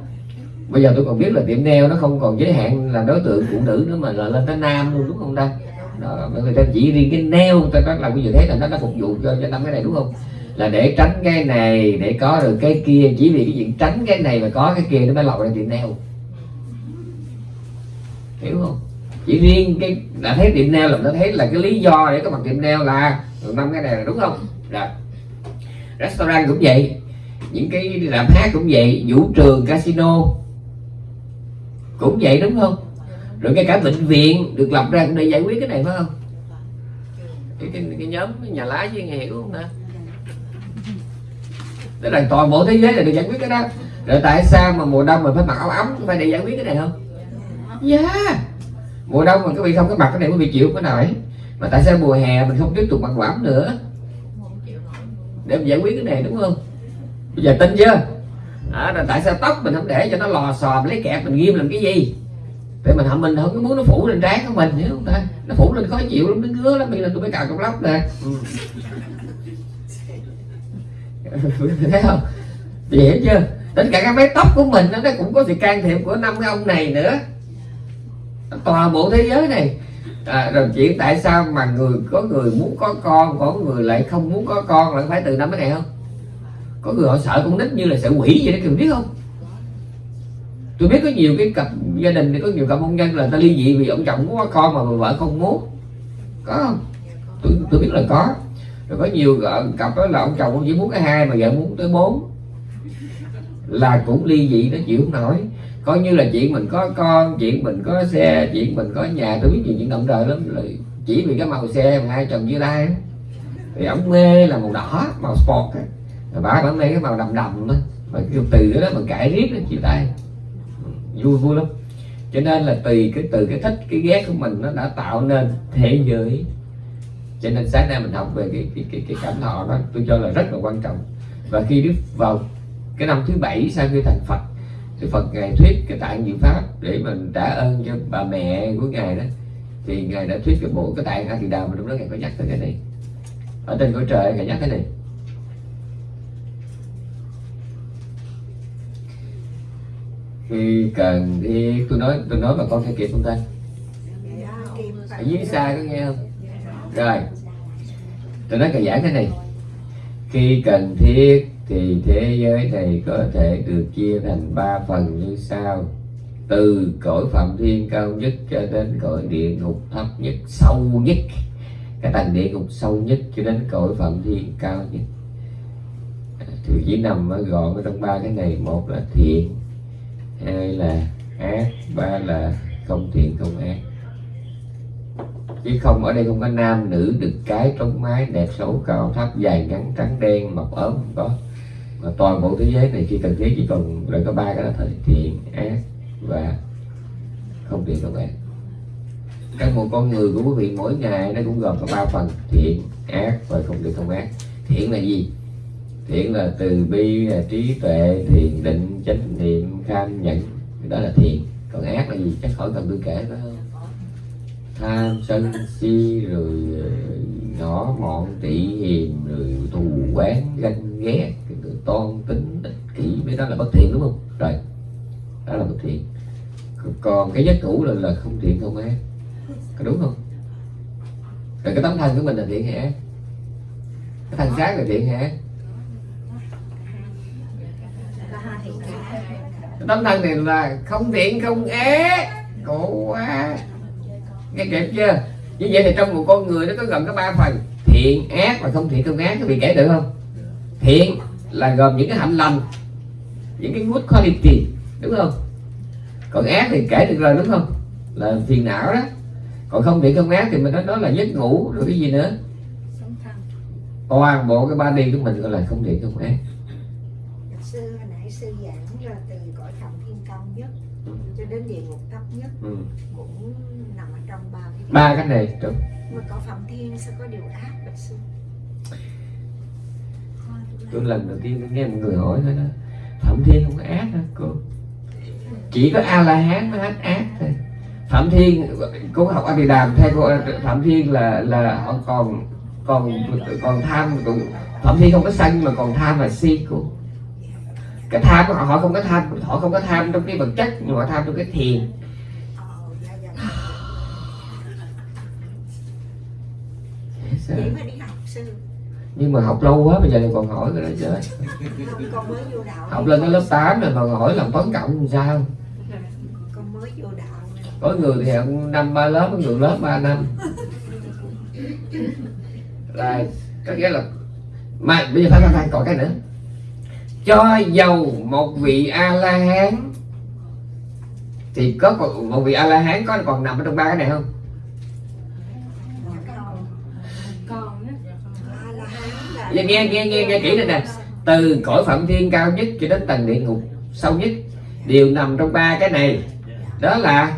Bây giờ tôi còn biết là tiệm nail nó không còn giới hạn là đối tượng phụ nữ nữa mà là lên tới nam luôn đúng không ta? Đó, người ta chỉ riêng cái nail ta nói làm bây giờ thấy là nó đã phục vụ cho cho năm cái này đúng không? Là để tránh cái này để có được cái kia. Chỉ vì cái chuyện tránh cái này mà có cái kia nó mới lọt ra tiệm nail. Hiểu không? Chỉ riêng cái đã thấy tiệm nail là nó thấy là cái lý do để có mặt tiệm nail là năm cái này là đúng không? Rồi. Restaurant cũng vậy những cái làm hát cũng vậy vũ trường casino cũng vậy đúng không? Rồi ngay cả bệnh viện được lập ra cũng để giải quyết cái này phải không? Cái, cái, cái nhóm nhà lá với hiểu không ta tức là toàn bộ thế giới là được giải quyết cái đó. Rồi tại sao mà mùa đông mình phải mặc áo ấm phải để giải quyết cái này không? Dạ. Yeah mùa đông mình có bị không cái mặt cái này quý vị chịu cái nào ấy mà tại sao mùa hè mình không tiếp tục mặc áo nữa? Để mình giải quyết cái này đúng không? Bây giờ tin chưa? À, tại sao tóc mình không để cho nó lò xò lấy kẹp mình ghim làm cái gì? Tại mình mình không có muốn nó phủ lên trán của mình hiểu không ta? Nó phủ lên khó chịu lắm nó ngứa lắm bây giờ tôi mới cào trong lóc nè. Ừ. thấy không? Hiểu chưa? Tính cả các mái tóc của mình nó cũng có sự can thiệp của năm cái ông này nữa toàn bộ thế giới này. À, rồi chuyện tại sao mà người có người muốn có con có người lại không muốn có con lại phải từ năm cái này không? Có người họ sợ con nít như là sợ quỷ vậy đó kiều biết không? Tôi biết có nhiều cái cặp gia đình thì có nhiều cặp hôn nhân là ta ly dị vì ông chồng muốn có con mà vợ không muốn. Có không? Tôi, tôi biết là có. Rồi có nhiều ờ, cặp đó là ông chồng chỉ muốn cái hai mà vợ muốn tới bốn. Là cũng ly dị nó chịu không nổi coi như là chuyện mình có con chuyện mình có xe chuyện mình có nhà tôi biết nhiều chuyện động trời lắm. Chỉ vì cái màu xe mà hai chồng dưới tay. Thì ổng mê là màu đỏ màu sport á. rồi bà bà mê cái màu đầm đầm đó mà kêu từ đó mà cãi riết nó chia tay. Ừ, vui vui lắm. Cho nên là tùy cái từ cái thích cái ghét của mình nó đã tạo nên thế giới. Cho nên sáng nay mình học về cái cái cái, cái cảm thọ đó tôi cho là rất là quan trọng. Và khi đức vào cái năm thứ bảy sau khi thành phật thì phật ngài thuyết cái tạng diệu pháp để mình trả ơn cho bà mẹ của ngài đó. Thì ngài đã thuyết cái bộ cái tạng a thì đà mà lúc đó ngài có nhắc tới cái này. Ở trên cõi trời ngài nhắc cái này. Khi cần thì tôi nói tôi nói mà con theo kịp không ta? Ở dưới xa có nghe không? Rồi. Tôi nói cần giảng cái này. Khi cần thiết thì thế giới này có thể được chia thành ba phần như sau. Từ cõi phạm thiên cao nhất cho đến cõi địa ngục thấp nhất, sâu nhất. Cái tầng địa ngục sâu nhất cho đến cõi phạm thiên cao nhất. Thì chỉ nằm ở gọn ở trong ba cái này. Một là thiện, hai là ác, ba là không thiện, không ác. Chứ không, ở đây không có nam nữ được cái trống mái đẹp xấu cao thấp dài ngắn trắng đen mập ốm không có mà toàn bộ thế giới này khi cần thiết chỉ còn lại có ba cái đó thôi. Thiện ác và không thiện không ác các một con người của quý vị mỗi ngày nó cũng gồm có ba phần thiện ác và không thiện không ác. Thiện là gì? Thiện là từ bi, là trí tuệ, thiền định, chánh niệm kham nhẫn. Đó là thiện còn ác là gì? Chắc khỏi cần tôi kể đó. Tham, sân, si, rồi ờ, nhỏ mọn tị hiềm rồi, thù quán ganh, ghét tôn tính ích kỷ mấy đó là bất thiện, đúng không? Rồi, đó là bất thiện. Còn cái giác ngủ là là không thiện, không ác. Có đúng không? Rồi cái tấm thân của mình là thiện hay ác? Cái thân xác là thiện hay ác? Cái tấm thân này là không thiện, không ác. Khổ quá. Nghe kịp chưa? Như vậy thì trong một con người nó có gồm có ba phần. Thiện, ác và không thiện, không ác. Các vị kể được không? Thiện là gồm những cái hạnh lành những cái good quality đúng không? Còn ác thì kể được rồi đúng không? Là phiền não đó. Còn không thiện không ác thì mình nói đó là giấc ngủ rồi cái gì nữa? Toàn bộ cái ba đi của mình gọi là không thiện không ác. Sư hồi nãy sư giảng ra từ cõi phạm thiên cao nhất cho đến địa ngục thấp nhất ừ. cũng nằm ở trong ba cái ba cái này đúng. Tôi lần đầu tiên tôi nghe một người hỏi thôi đó, phạm thiên không có ác hả cô? Chỉ có a la hán mới hết ác thôi. Phạm thiên, cô học a di đàm theo cô phạm thiên là là họ còn còn còn tham cũng, phạm thiên không có sân mà còn tham là si cô. Cái tham của họ họ không có tham, họ không có tham trong cái vật chất, nhưng họ tham trong cái thiền. Sao? vậy mới đi học sư nhưng mà học lâu quá bây giờ lại còn hỏi cái đó chứ. Không con mới vô đạo. Học lên tới lớp 8 rồi mà hỏi làm toán cộng làm sao? Con mới vô đạo. Này. có người thì học năm ba lớp có người lớp ba năm. Rồi có nghĩa là mà bây giờ phải phải, phải còn cái nữa. Cho dầu một vị a la hán thì có còn- một vị a la hán có còn nằm ở trong ba cái này không nghe nghe nghe nghe, nghe kỹ này nè. Từ cõi phạm thiên cao nhất cho đến tầng địa ngục sâu nhất đều nằm trong ba cái này. Đó là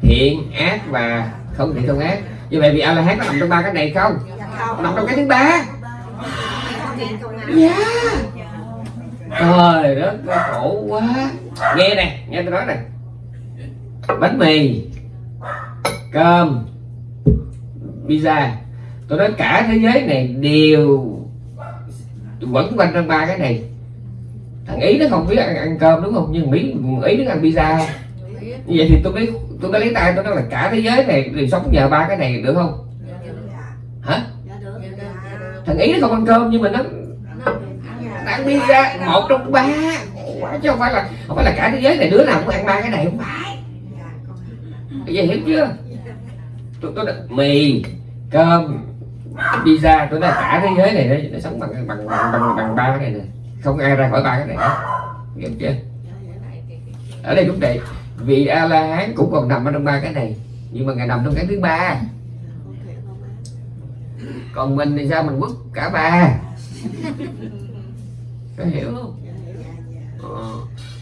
thiện ác và không thiện không ác. Như vậy vì a la hán có nằm trong ba cái này không? Nằm trong cái thứ ba. Yeah. trời đất khổ quá. Nghe nè nghe tôi nói nè. Bánh mì cơm pizza. Tôi nói cả thế giới này đều vẫn quanh trong ba cái này. Thằng ý nó không biết ăn, ăn cơm đúng không? Nhưng mỹ ý nó ăn pizza. Không như vậy thì tôi mới tôi mới lấy tay tôi nói là cả thế giới này đều sống nhờ ba cái này được không? Hả? Thằng ý nó không ăn cơm nhưng mà nó ăn pizza một trong ba. Quá chứ không phải là không phải là cả thế giới này đứa nào cũng ăn ba cái này không phải. Vậy hiểu chưa? Tôi tôi mì cơm pizza tôi nói cả thế giới này đấy, nó sống bằng bằng bằng bằng, bằng ba cái này nè không ai ra khỏi ba cái này hết. Hiểu chưa? Ở đây cũng vậy vị a la hán cũng còn nằm ở trong ba cái này nhưng mà ngài nằm trong cái thứ ba. Còn mình thì sao mình quất cả ba? Có hiểu không? Ờ.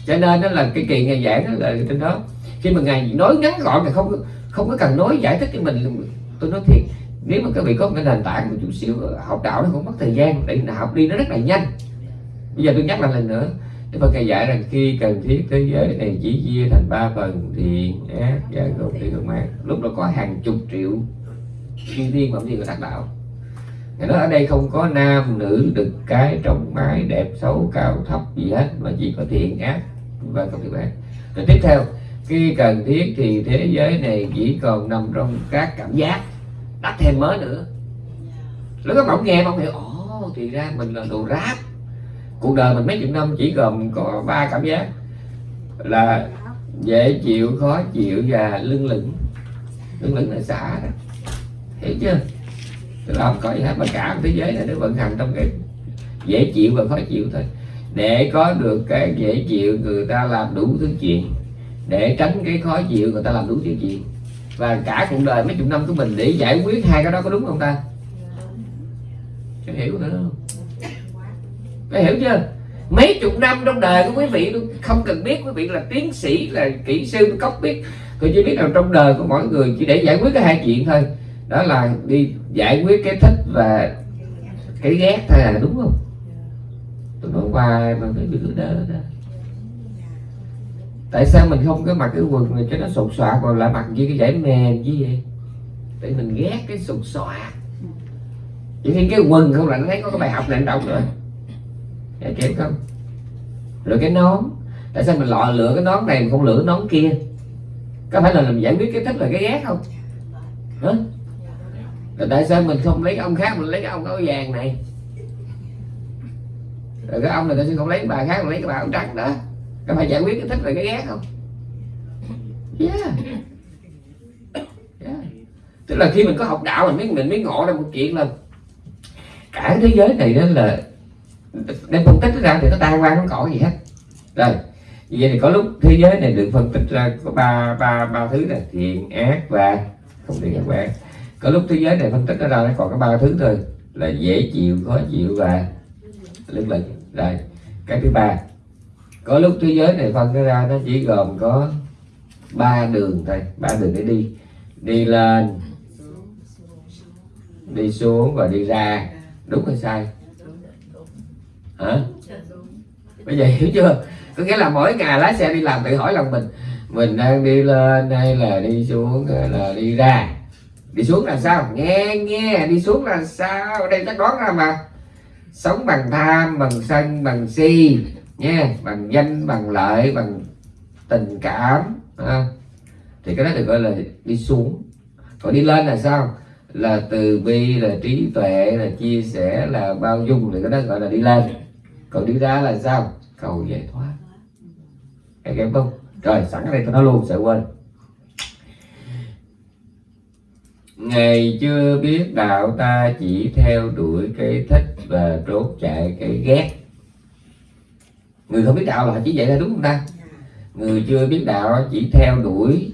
cho nên đó là cái kỳ ngày giảng đó là trên đó. Khi mà ngài nói ngắn gọn thì không không có cần nói giải thích cho mình tôi nói thiệt nếu mà các vị có một cái nền tảng một chút xíu, học đạo nó cũng mất thời gian để học đi nó rất là nhanh. Bây giờ tôi nhắc lại lần nữa, Đức Phật ngài dạy rằng khi cần thiết thế giới này chỉ chia thành ba phần, thiện, ác, và gồm thiện gồm ác lúc đó có hàng chục triệu thiên thiên phẩm gì của đắc đạo. Ngài nói ở đây không có nam, nữ, đực, cái trong mái, đẹp, xấu, cao, thấp gì hết, mà chỉ có thiện, ác, và không thiện ác rồi tiếp theo, khi cần thiết thì thế giới này chỉ còn nằm trong các cảm giác đắp thêm mới nữa. Lúc các bạn nghe bạn hiểu, ồ, thì ra mình là đồ ráp. Cuộc đời mình mấy chục năm chỉ gồm có ba cảm giác, là dễ chịu, khó chịu và lưng lửng. Lưng lửng là xả đó. Hiểu chưa? Tức là không có gì hết mà cả thế giới này nó vận hành trong cái dễ chịu và khó chịu thôi. Để có được cái dễ chịu, người ta làm đủ thứ chuyện. Để tránh cái khó chịu, người ta làm đủ thứ chuyện và cả cuộc đời mấy chục năm của mình để giải quyết hai cái đó có đúng không ta? Có hiểu nữa. Không có hiểu chưa? Mấy chục năm trong đời của quý vị, tôi không cần biết quý vị là tiến sĩ, là kỹ sư cốc biết. Tôi chỉ biết là trong đời của mỗi người chỉ để giải quyết cái hai chuyện thôi. Đó là đi giải quyết cái thích và cái ghét thôi là đúng không? Tôi nói hoài mà phải bị cứ đỡ đó tại sao mình không có mặc cái quần này cho nó sột soạt, còn lại mặc như cái giải mềm chứ vậy tại mình ghét cái sột soạt. Chỉ khi cái quần không là nó thấy có cái bài học này đọc rồi. Nghe kịp không rồi cái nón. Tại sao mình lọ lựa cái nón này mà không lựa cái nón kia? Có phải là mình giải quyết cái thích là cái ghét không? Hả? Rồi tại sao mình không lấy cái ông khác, mình lấy cái ông áo vàng này? Rồi cái ông này tại sao không lấy bà khác, mình lấy cái bà áo trắng đó các phải giải quyết cái thích và cái ghét không yeah. yeah. tức là khi mình có học đạo, mình mới mình mới ngộ ra một chuyện là cả thế giới này đó là đem phân tích ra thì nó tan qua không có gì hết rồi vậy thì có lúc thế giới này được phân tích ra có ba ba ba thứ này, thiện, ác, và không thiện ác ác có lúc thế giới này phân tích nó ra nó còn có ba thứ thôi, là dễ chịu, khó chịu và lưng lửng rồi, cái thứ ba có lúc thế giới này phân ra nó chỉ gồm có ba đường thôi, ba đường để đi. Đi lên, đi xuống và đi ra. Đúng hay sai? Hả? Bây giờ hiểu chưa? Có nghĩa là mỗi ngày lái xe đi làm tự hỏi lòng mình mình đang đi lên hay là đi xuống hay là đi ra. Đi xuống là sao? Nghe nghe, đi xuống là sao? Đây chắc đoán ra mà. Sống bằng tham, bằng sân, bằng si nha bằng danh, bằng lợi, bằng tình cảm à. thì cái đó được gọi là đi xuống. Còn đi lên là sao? Là từ bi, là trí tuệ, là chia sẻ, là bao dung, thì cái đó gọi là đi lên. Còn đi ra là sao? Cầu giải thoát. Em em không? Rồi, sẵn ở đây tôi nói luôn, sợ quên. Ngày chưa biết đạo ta chỉ theo đuổi cái thích và trốn chạy, cái ghét người không biết đạo là chỉ vậy là đúng không ta? Người chưa biết đạo chỉ theo đuổi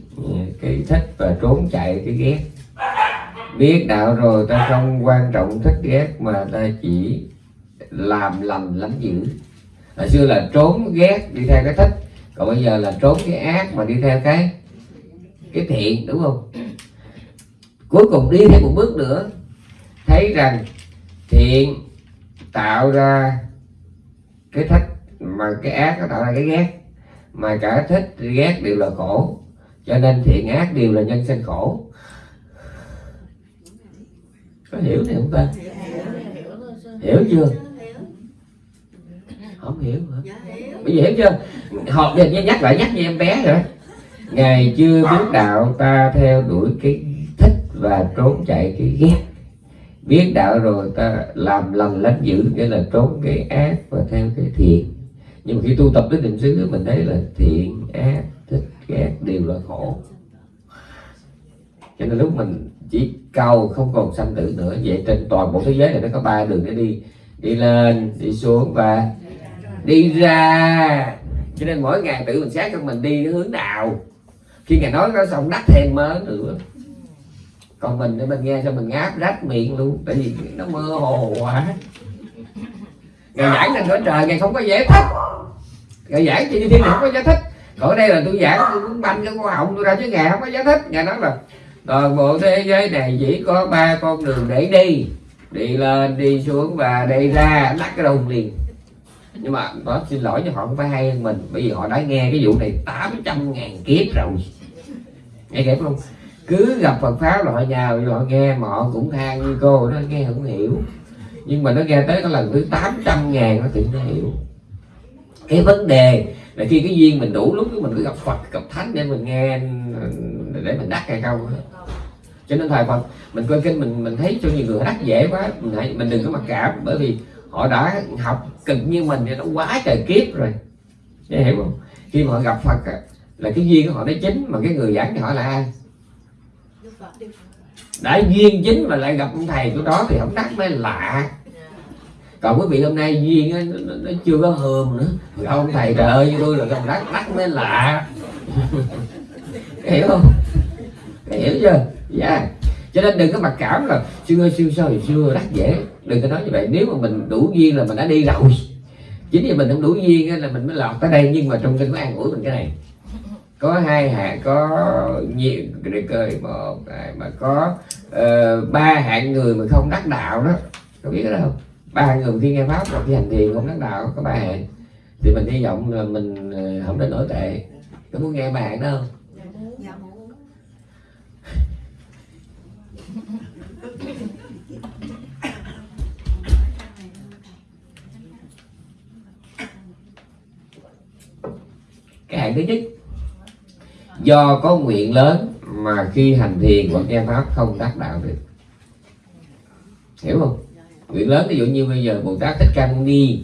cái thích và trốn chạy cái ghét. Biết đạo rồi ta không quan trọng thích ghét mà ta chỉ làm lành lắm dữ. Hồi xưa là trốn ghét đi theo cái thích, còn bây giờ là trốn cái ác mà đi theo cái cái thiện, đúng không? Cuối cùng đi thêm một bước nữa, thấy rằng thiện tạo ra cái thích mà cái ác nó tạo ra cái ghét. Mà cả thích, ghét đều là khổ. Cho nên thiện ác đều là nhân sinh khổ. Có hiểu này không ta? Hiểu chưa? Không hiểu hả? Bây giờ hiểu chưa? Học giờ nhắc lại, nhắc như em bé rồi. Ngày chưa biết đạo ta theo đuổi cái thích và trốn chạy cái ghét. Biết đạo rồi ta làm lành lánh dữ, nghĩa là trốn cái ác và theo cái thiện nhưng mà khi tu tập đến định xứ mình thấy là thiện, ác, thích ghét đều là khổ. Cho nên lúc mình chỉ cầu không còn sanh tử nữa, vậy trên toàn bộ thế giới này nó có ba đường để đi. Đi lên, đi xuống và đi ra. Cho nên mỗi ngày tự mình xét cho mình đi cái hướng nào. Khi ngài nói nó xong đắt thêm mớ nữa. Còn mình để mình nghe cho mình ngáp rách miệng luôn, tại vì nó mơ hồ quá rồi giảng lên cõi trời ngài không có giải thích. Ngài giảng như thiên không có giải thích. Còn đây là tôi giảng, tôi muốn banh cái con họng tôi ra chứ ngài không có giải thích. Ngài nói là, toàn bộ thế giới này chỉ có ba con đường để đi. Đi lên, đi xuống và đi ra. Đắt cái đồng liền. Nhưng mà nó xin lỗi cho họ không phải hay hơn mình. Bởi vì họ đã nghe cái vụ này 800 ngàn kiếp rồi. Nghe kịp không? Cứ gặp Phật pháp là họ nhào họ nghe mà họ cũng than như cô nó nghe không hiểu nhưng mà nó nghe tới cái lần thứ 800 ngàn nó tự nó hiểu cái vấn đề là khi cái duyên mình đủ lúc mình cứ gặp Phật, gặp Thánh để mình nghe, để mình đắc hay không cho nên thầy Phật, mình coi kinh mình mình thấy cho nhiều người đắc dễ quá, mình hãy, mình đừng có mặc cảm, bởi vì họ đã học cực như mình thì nó quá trời kiếp rồi. Nghe hiểu không? Khi mà họ gặp Phật là cái duyên của họ nó chính, mà cái người giảng thì họ là ai? Đã duyên chính mà lại gặp ông thầy của đó thì không đắc mới lạ. Còn quý vị hôm nay duyên nó, nó, nó chưa có hờm nữa. Ông thầy trời ơi như tôi là gặp đắc đắc mới lạ. Hiểu không? Hiểu chưa? Dạ. Yeah. cho nên đừng có mặc cảm là xưa ơi xưa sao xưa đắc dễ. Đừng có nói như vậy. Nếu mà mình đủ duyên là mình đã đi rồi. Chính vì mình không đủ duyên là mình mới lọt tới đây. Nhưng mà trong kinh có an ủi mình cái này có hai hạng có nhiều để cười một mà có uh, ba hạng người mà không đắc đạo đó. Có biết đó không? Ba người khi nghe pháp và khi hành thiền không đắc đạo có ba hạng. Thì mình hy vọng là mình không đến nổi tệ. Có muốn nghe ba hạng đó không? Muốn. Cái hạng thứ nhất do có nguyện lớn mà khi hành thiền hoặc nghe pháp không đắc đạo được. Hiểu không? Nguyện lớn ví dụ như bây giờ bồ tát thích ca mâu ni,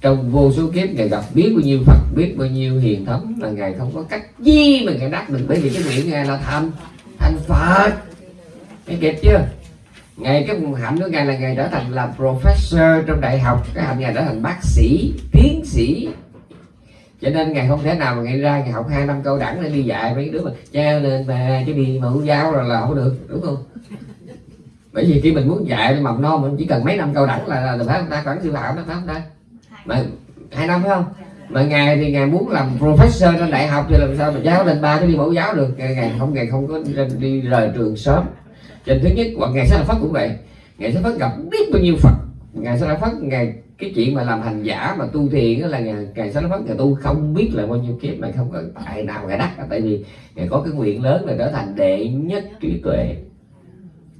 trong vô số kiếp ngài gặp biết bao nhiêu phật, biết bao nhiêu hiền thấm là ngài không có cách gì mà ngài đắc được. Bởi vì cái nguyện ngài là thành thành phật. Nghe kịp chưa? Ngày cái hạnh của ngài là ngài trở thành là professor trong đại học, cái hạnh ngài trở thành bác sĩ, tiến sĩ cho nên ngày không thể nào mà ngày ra ngày học hai năm câu đẳng để đi dạy mấy đứa mà cha lên mà chứ đi mẫu giáo rồi là không được đúng không? Bởi vì khi mình muốn dạy mầm non mình chỉ cần mấy năm câu đẳng là, là phải không ta? Khoảng sư phạm đó phải không ta? Mà hai năm phải không? Mà ngài thì ngài muốn làm professor trên đại học thì làm sao mà giáo lên ba cái đi mẫu giáo được? Ngài không ngài không có đi rời trường sớm. Trên thứ nhất hoặc ngài sẽ là phất cũng vậy. Ngài sẽ phát gặp biết bao nhiêu phật ngài sẽ la phất, ngài, cái chuyện mà làm hành giả mà tu thiền là ngài ngài sẽ phất, ngài tu không biết là bao nhiêu kiếp mà không có tại nào ngài đắc. Tại vì ngài có cái nguyện lớn là trở thành đệ nhất trí tuệ,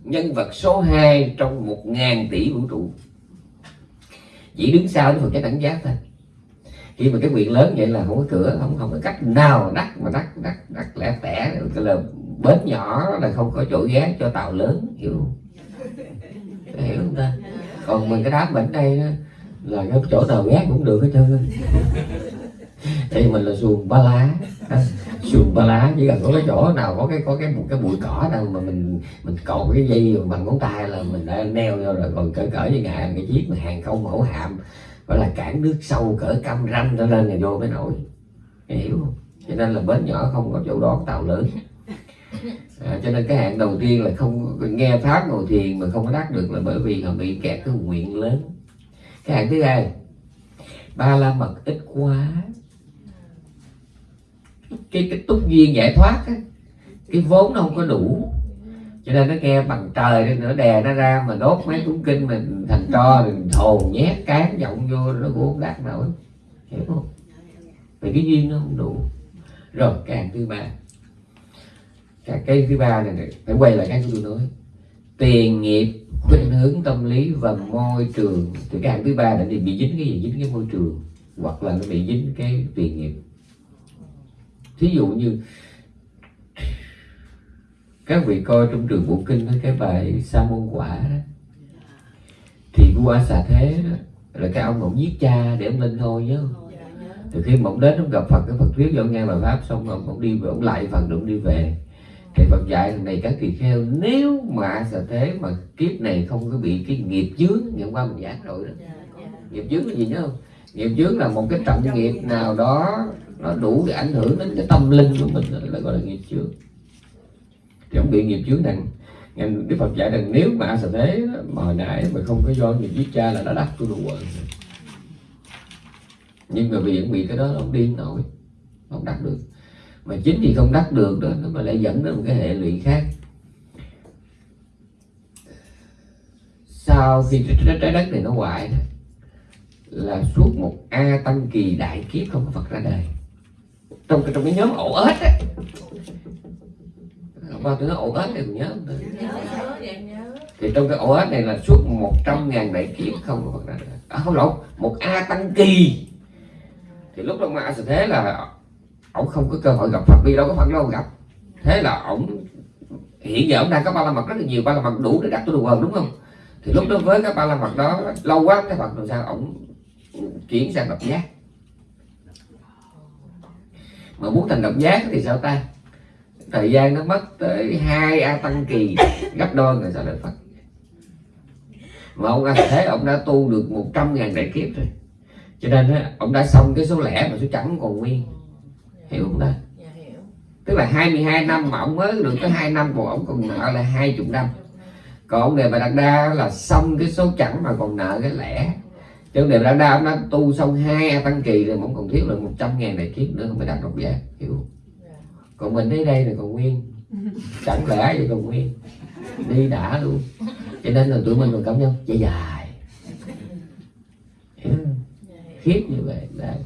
nhân vật số 2 trong một ngàn tỷ vũ trụ. Chỉ đứng sau cái phần cái đẳng giác thôi. Khi mà cái nguyện lớn vậy là không có cửa, không không có cách nào đắt mà đắt đắt đắt lẻ tẻ cái là bến nhỏ là không có chỗ ghé cho tàu lớn, hiểu không? Hiểu không ta? Còn mình cái đám bệnh đây đó, là cái chỗ nào ghé cũng được hết trơn. Đây mình là xuồng ba lá. Xuồng ba lá chỉ cần có cái chỗ nào có cái có cái một cái bụi cỏ nào mà mình mình cột cái dây bằng ngón tay là mình đã neo vô rồi. Còn cỡ cỡ như ngài cái chiếc mà hàng không mẫu hạm gọi là cản nước sâu cỡ cam ranh trở lên là vô mới nổi. Hiểu không? Cho nên là bến nhỏ không có chỗ đón tàu lớn à, cho nên cái hạn đầu tiên là không nghe pháp ngồi thiền mà không có đắc được là bởi vì họ bị kẹt cái nguyện lớn. Cái hạn thứ hai ba la mật ít quá. Cái cái túc duyên giải thoát á, cái vốn nó không có đủ. Cho nên nó nghe bằng trời nên nó đè nó ra mà đốt mấy cuốn kinh mình thành tro mình thồn nhét cán giọng vô nó cũng không đạt nổi. Hiểu không? Vì cái duyên nó không đủ. Rồi càng thứ ba cái, cái thứ ba này, này phải quay lại cái tôi nói. Tiền nghiệp khuynh hướng tâm lý và môi trường. Thì cái hạng thứ ba là bị dính cái gì? Dính cái môi trường hoặc là nó bị dính cái tiền nghiệp. Thí dụ như các vị coi trong trường bộ kinh cái bài sa môn quả đó thì vua xà thế đó là cái ông ông giết cha để ông lên thôi nhớ không? Từ khi mà ông đến ông gặp Phật cái Phật thuyết ông nghe bài pháp xong ông, ông đi về ông lại Phật rồi ông đi về thì Phật dạy thằng này các tỳ kheo nếu mà sẽ thế mà kiếp này không có bị cái nghiệp chướng ngày qua mình giảng rồi đó. Nghiệp chướng là gì nhớ không? Nghiệp chướng là một cái trọng nghiệp nào đó nó đủ để ảnh hưởng đến cái tâm linh của mình đó là gọi là nghiệp chướng thì ông bị nghiệp chướng nặng Ngài Đức Phật dạy rằng nếu mà sẽ thế mà hồi nãy mà không có do nghiệp giết cha là đã đắc tu đồ quần nhưng mà vì vẫn bị cái đó đi không nổi không đắc được mà chính vì không đắc được đó nó mà lại dẫn đến một cái hệ lụy khác. Sau khi trái, đất này nó hoại đó, là suốt một a tăng kỳ đại kiếp không có Phật ra đời. Trong cái trong cái nhóm ổ ếch á. Qua tôi nói ổ ếch này nhớ. Thì trong cái ổ ếch này là suốt 100 ngàn đại kiếp không có Phật ra đời. À, không lộn một a tăng kỳ. Thì lúc đó ma sẽ thế là ổng không có cơ hội gặp Phật vì đâu có Phật đâu gặp thế là ổng hiện giờ ổng đang có ba la mật rất là nhiều ba la mật đủ để đặt tôi đồ quần đúng không? Thì lúc đó với cái ba la mật đó lâu quá cái Phật làm sao ổng chuyển sang độc giác? Mà muốn thành độc giác thì sao ta? Thời gian nó mất tới hai a tăng kỳ gấp đôi người sao lên Phật. Mà ông anh Thế ông đã tu được 100 ngàn đại kiếp rồi. Cho nên á, ông đã xong cái số lẻ mà số chẵn còn nguyên hiểu không ta? Tức là 22 năm mà ông mới được tới 2 năm còn ông còn nợ là 20 năm. Còn ông đề bà đạt đa là xong cái số chẵn mà còn nợ cái lẻ. Chứ ông đề bà đạt đa ông đã tu xong hai tăng kỳ rồi ông còn thiếu là 100 ngàn đại kiếp nữa không phải đạt độc giả hiểu không? còn mình tới đây là còn nguyên. Chẳng lẽ vậy còn nguyên? Đi đã luôn. Cho nên là tụi mình còn cảm nhau dài dài hiểu. Khiếp như vậy đấy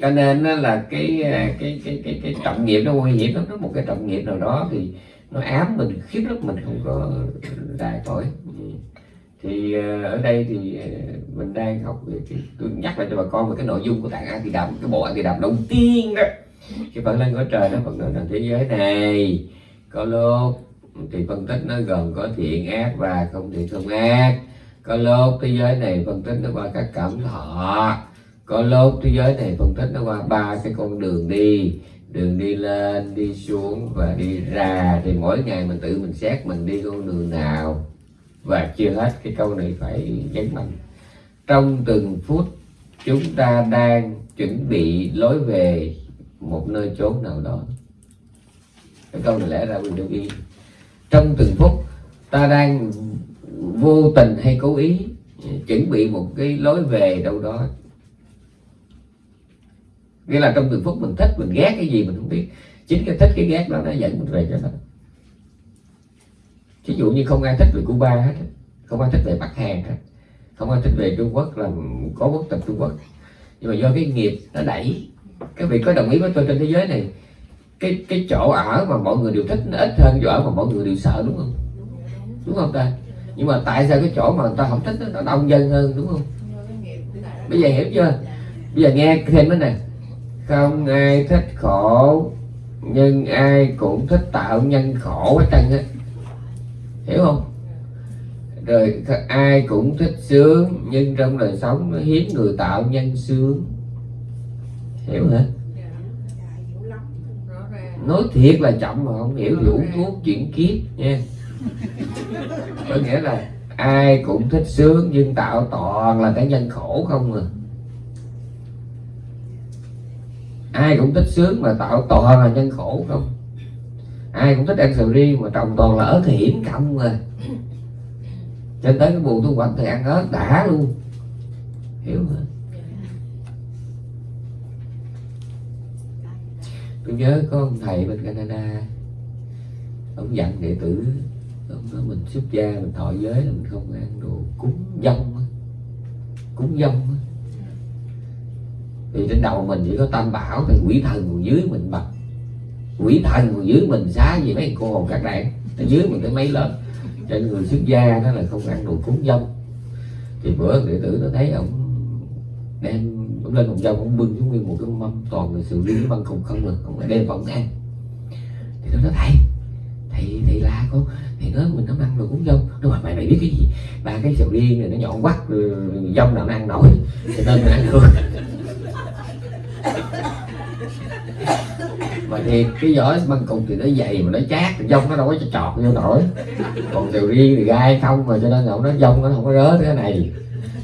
cho nên là cái à, cái cái cái cái trọng nghiệp nó nguy hiểm lắm. Nó một cái trọng nghiệp nào đó thì nó ám mình, khiếp lắm, mình không có đài khỏi. Ừ. Thì à, ở đây thì à, mình đang học về cái, tôi nhắc lại cho bà con về cái nội dung của tạng an thì đàm cái bộ an thì đàm đầu tiên đó. Cái phần lên có trời nó phần lên rằng thế giới này. Có lúc thì phân tích nó gồm có thiện ác và không thiện không ác. Có lúc thế giới này phân tích nó qua các cảm thọ có lúc thế giới này phân tích nó qua ba cái con đường đi. Đường đi lên, đi xuống và đi ra. Thì mỗi ngày mình tự mình xét mình đi con đường nào. Và chưa hết cái câu này phải nhấn mạnh. Trong từng phút, chúng ta đang chuẩn bị lối về một nơi chốn nào đó. Cái câu này lẽ ra mình được ý. Trong từng phút, ta đang vô tình hay cố ý chuẩn bị một cái lối về đâu đó nghĩa là trong từng phút mình thích, mình ghét cái gì mình không biết. Chính cái thích, cái ghét đó nó dẫn mình về cho nó ví dụ như không ai thích về Cuba hết không ai thích về Bắc Hàn hết, không ai thích về Trung Quốc là có quốc tịch Trung Quốc. Nhưng mà do cái nghiệp nó đẩy các vị có đồng ý với tôi trên thế giới này, cái cái chỗ ở mà mọi người đều thích nó ít hơn chỗ ở mà mọi người đều sợ, đúng không? Đúng không ta? Nhưng mà tại sao cái chỗ mà người ta không thích nó đông dân hơn, đúng không? Bây giờ hiểu chưa? Bây giờ nghe thêm cái này không ai thích khổ nhưng ai cũng thích tạo nhân khổ hết trơn á. Hiểu không? Rồi ai cũng thích sướng nhưng trong đời sống nó hiếm người tạo nhân sướng. Hiểu hả? Nói thiệt là chậm mà không hiểu vũ thuốc chuyển kiếp nha. Có nghĩa là ai cũng thích sướng nhưng tạo toàn là cái nhân khổ không à ai cũng thích sướng mà tạo toàn là nhân khổ không? Ai cũng thích ăn sầu riêng mà trồng toàn là ớt hiểm không à cho tới cái mùa thu hoạch thì ăn ớt đã luôn. Hiểu không? Tôi nhớ có ông thầy bên Canada ông dặn đệ tử ông nói mình xuất gia mình thọ giới là mình không ăn đồ cúng dông cúng dông thì trên đầu mình chỉ có tam bảo thì quỷ thần còn dưới mình bật. Quỷ thần còn dưới mình xá gì mấy cô hồn các đạn ở dưới mình cái mấy lớn trên người xuất gia đó là không ăn đồ cúng dông. Thì bữa đệ tử nó thấy ông đem, ông lên ông dông, ông bưng xuống nguyên một cái mâm toàn là sự riêng, băng không không được ông đem vào ông ăn. Thì nó nói, thầy thầy thầy la con thầy nói mình không ăn đồ cúng dông. Nó mà mày mày biết cái gì? Ba cái sầu riêng này nó nhọn quắt dông nào nó ăn nổi. Cho nên mình ăn được mà thì cái vỏ băng cục thì nó dày mà nó chát, dông nó đâu có cho vô nổi. Còn điều riêng thì gai không mà cho nên là nó dông, nó không có rớ cái này.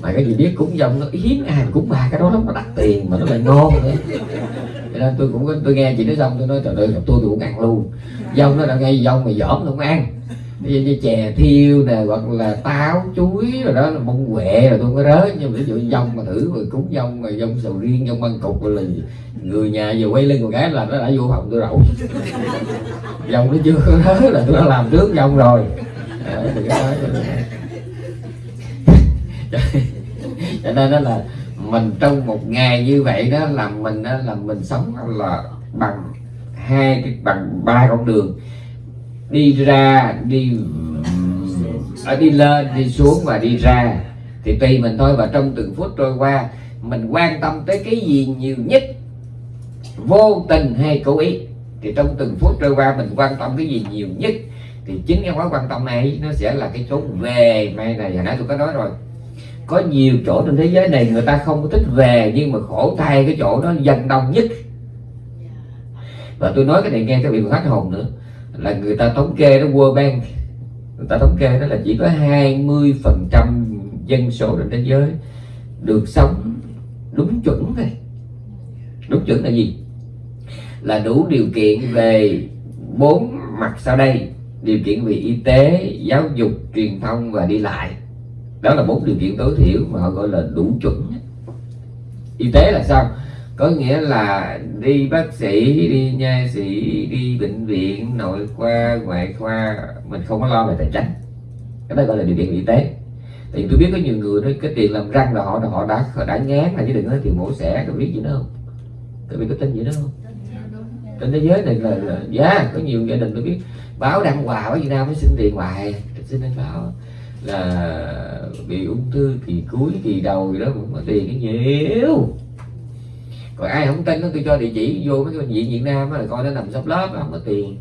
Mà cái gì biết cúng dông, nó hiếm, ai mà cúng ba cái đó lắm mà đặt tiền mà nó lại ngon nữa. Cho nên tôi cũng có tôi nghe chị nói xong, tôi nói, trời ơi, tôi tôi cũng ăn luôn. Dông nó đã ngay dông mà dỏm nó không ăn ví dụ như chè thiêu nè hoặc là táo chuối rồi đó là bông quẹ rồi tôi mới rớ. Nhưng ví dụ dông mà thử rồi cúng dông rồi dông sầu riêng dông măng cục rồi là người nhà vừa quay lưng một cái là nó đã vô phòng tôi rậu dông nó chưa có rớ là tôi đã làm trước dông rồi. À, cho nên đó là mình trong một ngày như vậy đó là mình đó là mình sống là bằng hai cái bằng ba con đường đi ra, đi ở đi lên, đi xuống và đi ra. Thì tùy mình thôi và trong từng phút trôi qua, mình quan tâm tới cái gì nhiều nhất, vô tình hay cố ý. Thì trong từng phút trôi qua mình quan tâm cái gì nhiều nhất, thì chính cái mối quan tâm này nó sẽ là cái chỗ về may này. Hồi nãy tôi có nói rồi, có nhiều chỗ trên thế giới này người ta không có thích về, nhưng mà khổ thay cái chỗ đó dân đông nhất. Và tôi nói cái này nghe các vị khách hồn nữa là người ta thống kê đó, World Bank, người ta thống kê đó là chỉ có 20 phần trăm dân số trên thế giới được sống đúng chuẩn thôi. Đúng chuẩn là gì? Là đủ điều kiện về bốn mặt sau đây. Điều kiện về y tế, giáo dục, truyền thông và đi lại. Đó là bốn điều kiện tối thiểu mà họ gọi là đủ chuẩn. Y tế là sao? Có nghĩa là đi bác sĩ đi nha sĩ đi bệnh viện nội khoa ngoại khoa mình không có lo về tài chính. Cái đó gọi là điều kiện y tế. Thì tôi biết có nhiều người nói cái tiền làm răng là họ họ đã họ đã ngán là chứ đừng nói tiền mổ xẻ tôi biết gì nữa không? Các vị có tin gì nữa không? Trên thế giới này là, là yeah, có nhiều gia đình tôi biết báo đăng quà ở Việt Nam mới xin tiền hoài. Xin anh báo là bị ung thư kỳ cuối kỳ đầu gì đó cũng có tiền cái nhiều còn ai không tin nó tôi cho địa chỉ vô mấy cái bệnh viện Việt Nam là coi nó nằm sắp lớp không có tiền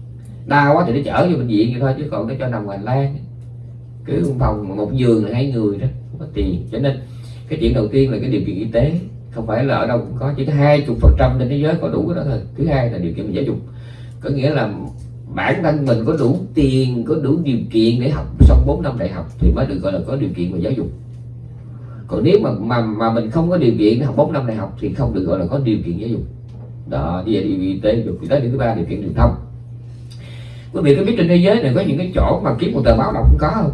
đau quá thì nó chở vô bệnh viện vậy thôi, chứ còn nó cho nằm hành lang cứ phòng một giường là hai người đó, không có tiền. Cho nên cái chuyện đầu tiên là cái điều kiện y tế, không phải là ở đâu cũng có, chỉ có hai chục phần trăm trên thế giới có đủ cái đó thôi. Thứ hai là điều kiện giáo dục. Có nghĩa là bản thân mình có đủ tiền, có đủ điều kiện để học xong 4 năm đại học thì mới được gọi là có điều kiện về giáo dục còn nếu mà mà mà mình không có điều kiện học 4 năm đại học thì không được gọi là có điều kiện giáo dục. Đó như vậy điều kiện y tế dục thì tới điều thứ ba điều kiện truyền thông. Quý vị có biết trên thế giới này có những cái chỗ mà kiếm một tờ báo đọc không có không?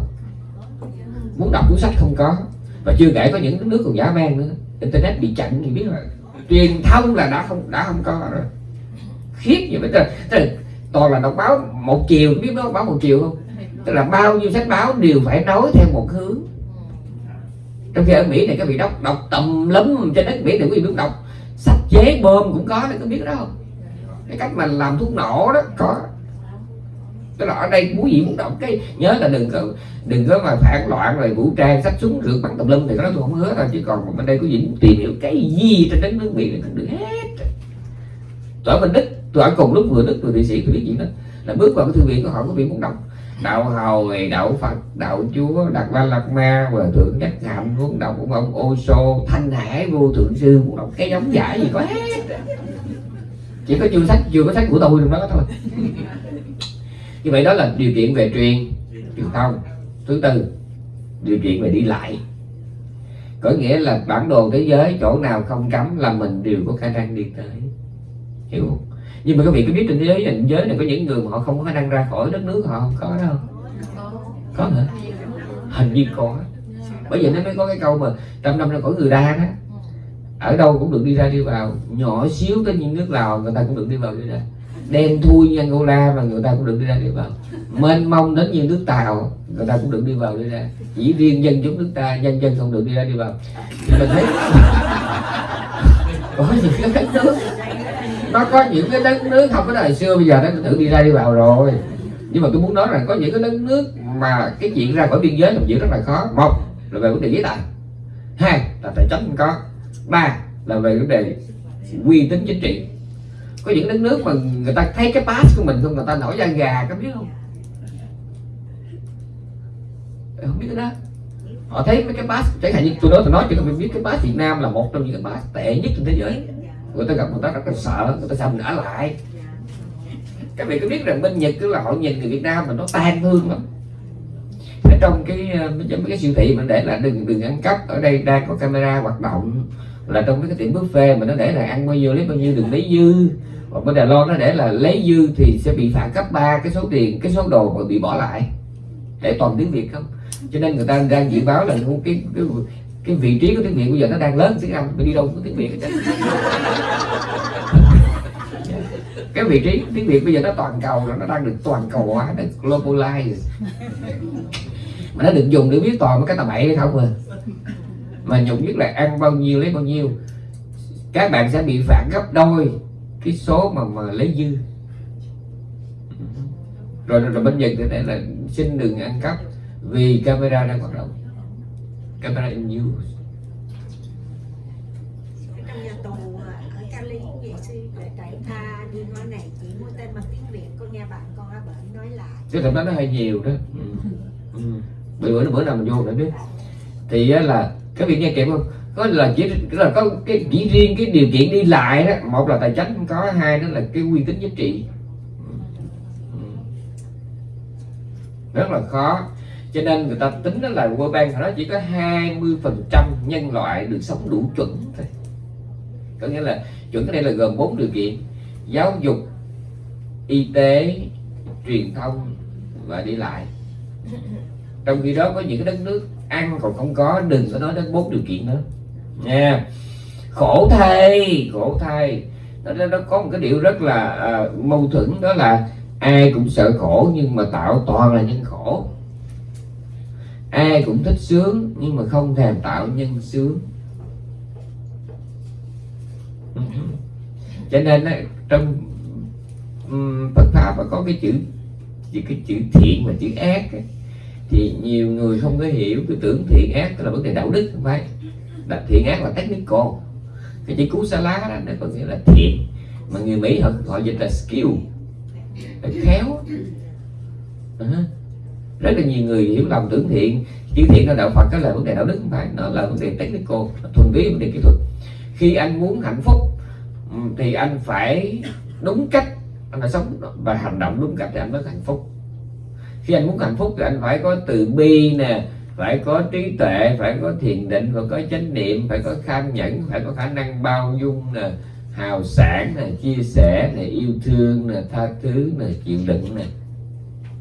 Muốn đọc cuốn sách không có. Và chưa kể có những nước còn giả man nữa. Internet bị chặn thì biết là truyền thông là đã không đã không có rồi. Khiếp như vậy tức là, toàn là đọc báo một chiều biết nó báo một chiều không? Tức là bao nhiêu sách báo đều phải nói theo một hướng trong khi ở mỹ này các vị đọc đọc tầm lắm trên đất mỹ này quý vị biết đọc sách chế bơm cũng có đấy có biết đó không? Cái cách mà làm thuốc nổ đó, có. Tức là ở đây quý vị muốn đọc cái, nhớ là đừng có đừng có mà phản loạn rồi vũ trang sách súng, rượt bắn tùm lum thì cái đó tôi không hứa đâu. Chứ còn bên đây quý vị muốn tìm hiểu cái gì trên đất nước mỹ này được hết. Tụi ở bên đức tụi ở cùng lúc vừa đức vừa thụy sĩ tôi biết gì đó. Là bước vào cái thư viện của họ, quý vị muốn đọc đạo hồi đạo phật, đạo chúa, đạt la lạt ma và thượng nhất hạnh muốn đọc của ông ô sô thanh hải, vô thượng sư muốn đọc cái giống giải gì có hết. Chỉ có chưa sách, chưa có sách của tôi trong đó thôi. Như vậy đó là điều kiện về truyền truyền thông. Thứ tư, điều kiện về đi lại. Có nghĩa là bản đồ thế giới, chỗ nào không cấm là mình đều có khả năng đi tới. Hiểu không? Nhưng mà các vị có biết trên thế giới này, giới này có những người mà họ không có khả năng ra khỏi đất nước họ không có đâu. Có hả? Hình như có. Bởi vậy nó mới có cái câu mà trăm năm ra khỏi người đa đó ở đâu cũng được đi ra đi vào. Nhỏ xíu tới những nước lào người ta cũng được đi vào đi ra. Đen thui như Angola mà người ta cũng được đi ra đi vào. Mênh mông đến như nước Tàu người ta cũng được đi vào đi ra. Chỉ riêng dân chúng nước ta dân dân không được đi ra đi vào. Thì mình thấy có những cái đất nước? Nó có những cái đất nước không có đời xưa, bây giờ nó tự đi ra đi vào rồi. Nhưng mà tôi muốn nói rằng có những cái đất nước mà cái chuyện ra khỏi biên giới làm chuyện rất là khó. Một là về vấn đề giấy tờ. Hai là tài chính không có. Ba là về vấn đề uy tín chính trị. Có những đất nước mà người ta thấy cái pass của mình không, người ta nổi da gà có biết không? Không biết cái đó. Họ thấy mấy cái pass chẳng hạn như tôi nói tôi nói chứ không biết cái pass Việt Nam là một trong những cái pass tệ nhất trên thế giới người ta gặp người ta rất là sợ, người ta sợ mình ở lại. Các vị có biết rằng bên nhật cứ là họ nhìn người việt nam mà nó tan thương lắm. Ở trong cái trong mấy cái siêu thị mình để là đừng đừng ăn cắp. Ở đây đang có camera hoạt động là trong mấy cái tiệm buffet mà nó để là ăn bao nhiêu lấy bao nhiêu đừng lấy dư. Còn bên Đài Loan nó để là lấy dư thì sẽ bị phạt gấp ba cái số tiền, cái số đồ mà bị bỏ lại. Để toàn tiếng Việt không? Cho nên người ta đang dự báo là cái cái cái vị trí của tiếng Việt bây giờ nó đang lớn tiếng Anh mình đi đâu cũng có tiếng Việt hết cái vị trí tiếng Việt bây giờ nó toàn cầu rồi nó đang được toàn cầu hóa nó globalize. Mà nó được dùng để biết toàn cái tà bậy hay không à? Mà nhục nhất là ăn bao nhiêu lấy bao nhiêu. Các bạn sẽ bị phạt gấp đôi cái số mà mà lấy dư. Rồi, rồi, rồi bên Nhật thì là xin đừng ăn cắp vì camera đang hoạt động camera in use trong nhà tù à, ở Cali vậy sư để trại tha đi nói này chỉ mua tên bằng tiếng Việt. Con nghe bạn con ở bệnh nói lại cái thật đó nó hơi nhiều đó. Ừ. Ừ. bữa bữa bữa nào mình vô để biết. Thì là các vị nghe kịp không có là chỉ là có cái chỉ riêng cái điều kiện đi lại đó. Một là tài chính không có hai đó là cái uy tín giá trị. Ừ. rất là khó cho nên người ta tính đó là World Bank nó chỉ có 20 phần trăm nhân loại được sống đủ chuẩn thôi. Có nghĩa là chuẩn cái đây là gồm bốn điều kiện. Giáo dục y tế truyền thông và đi lại. Trong khi đó có những cái đất nước ăn còn không có đừng có nói đến bốn điều kiện nữa. Nha. Khổ thay khổ thay nó, nó, nó có một cái điều rất là uh, mâu thuẫn đó là ai cũng sợ khổ nhưng mà tạo toàn là nhân khổ ai cũng thích sướng, nhưng mà không thèm tạo nhân sướng. Cho nên trong Phật pháp có cái chữ cái chữ thiện và chữ ác thì nhiều người không có hiểu cái tưởng thiện ác là vấn đề đạo đức, không phải. Là thiện ác là technical. Cái chữ cú sa lá đó, nó có nghĩa là thiện. Mà người Mỹ họ họ dịch là skill, là khéo. Ờ rất là nhiều người hiểu lầm tưởng thiện. Chữ thiện ở đạo Phật đó là vấn đề đạo đức không phải. Nó là vấn đề technical thuần túy vấn đề kỹ thuật. Khi anh muốn hạnh phúc ừ, thì anh phải đúng cách anh phải sống. Và hành động đúng cách thì anh mới hạnh phúc. Khi anh muốn hạnh phúc thì anh phải có từ bi nè, phải có trí tuệ, phải có thiền định, phải có chánh niệm, phải có kham nhẫn, phải có khả năng bao dung nè, hào sản nè, chia sẻ nè, yêu thương nè, tha thứ nè, chịu đựng nè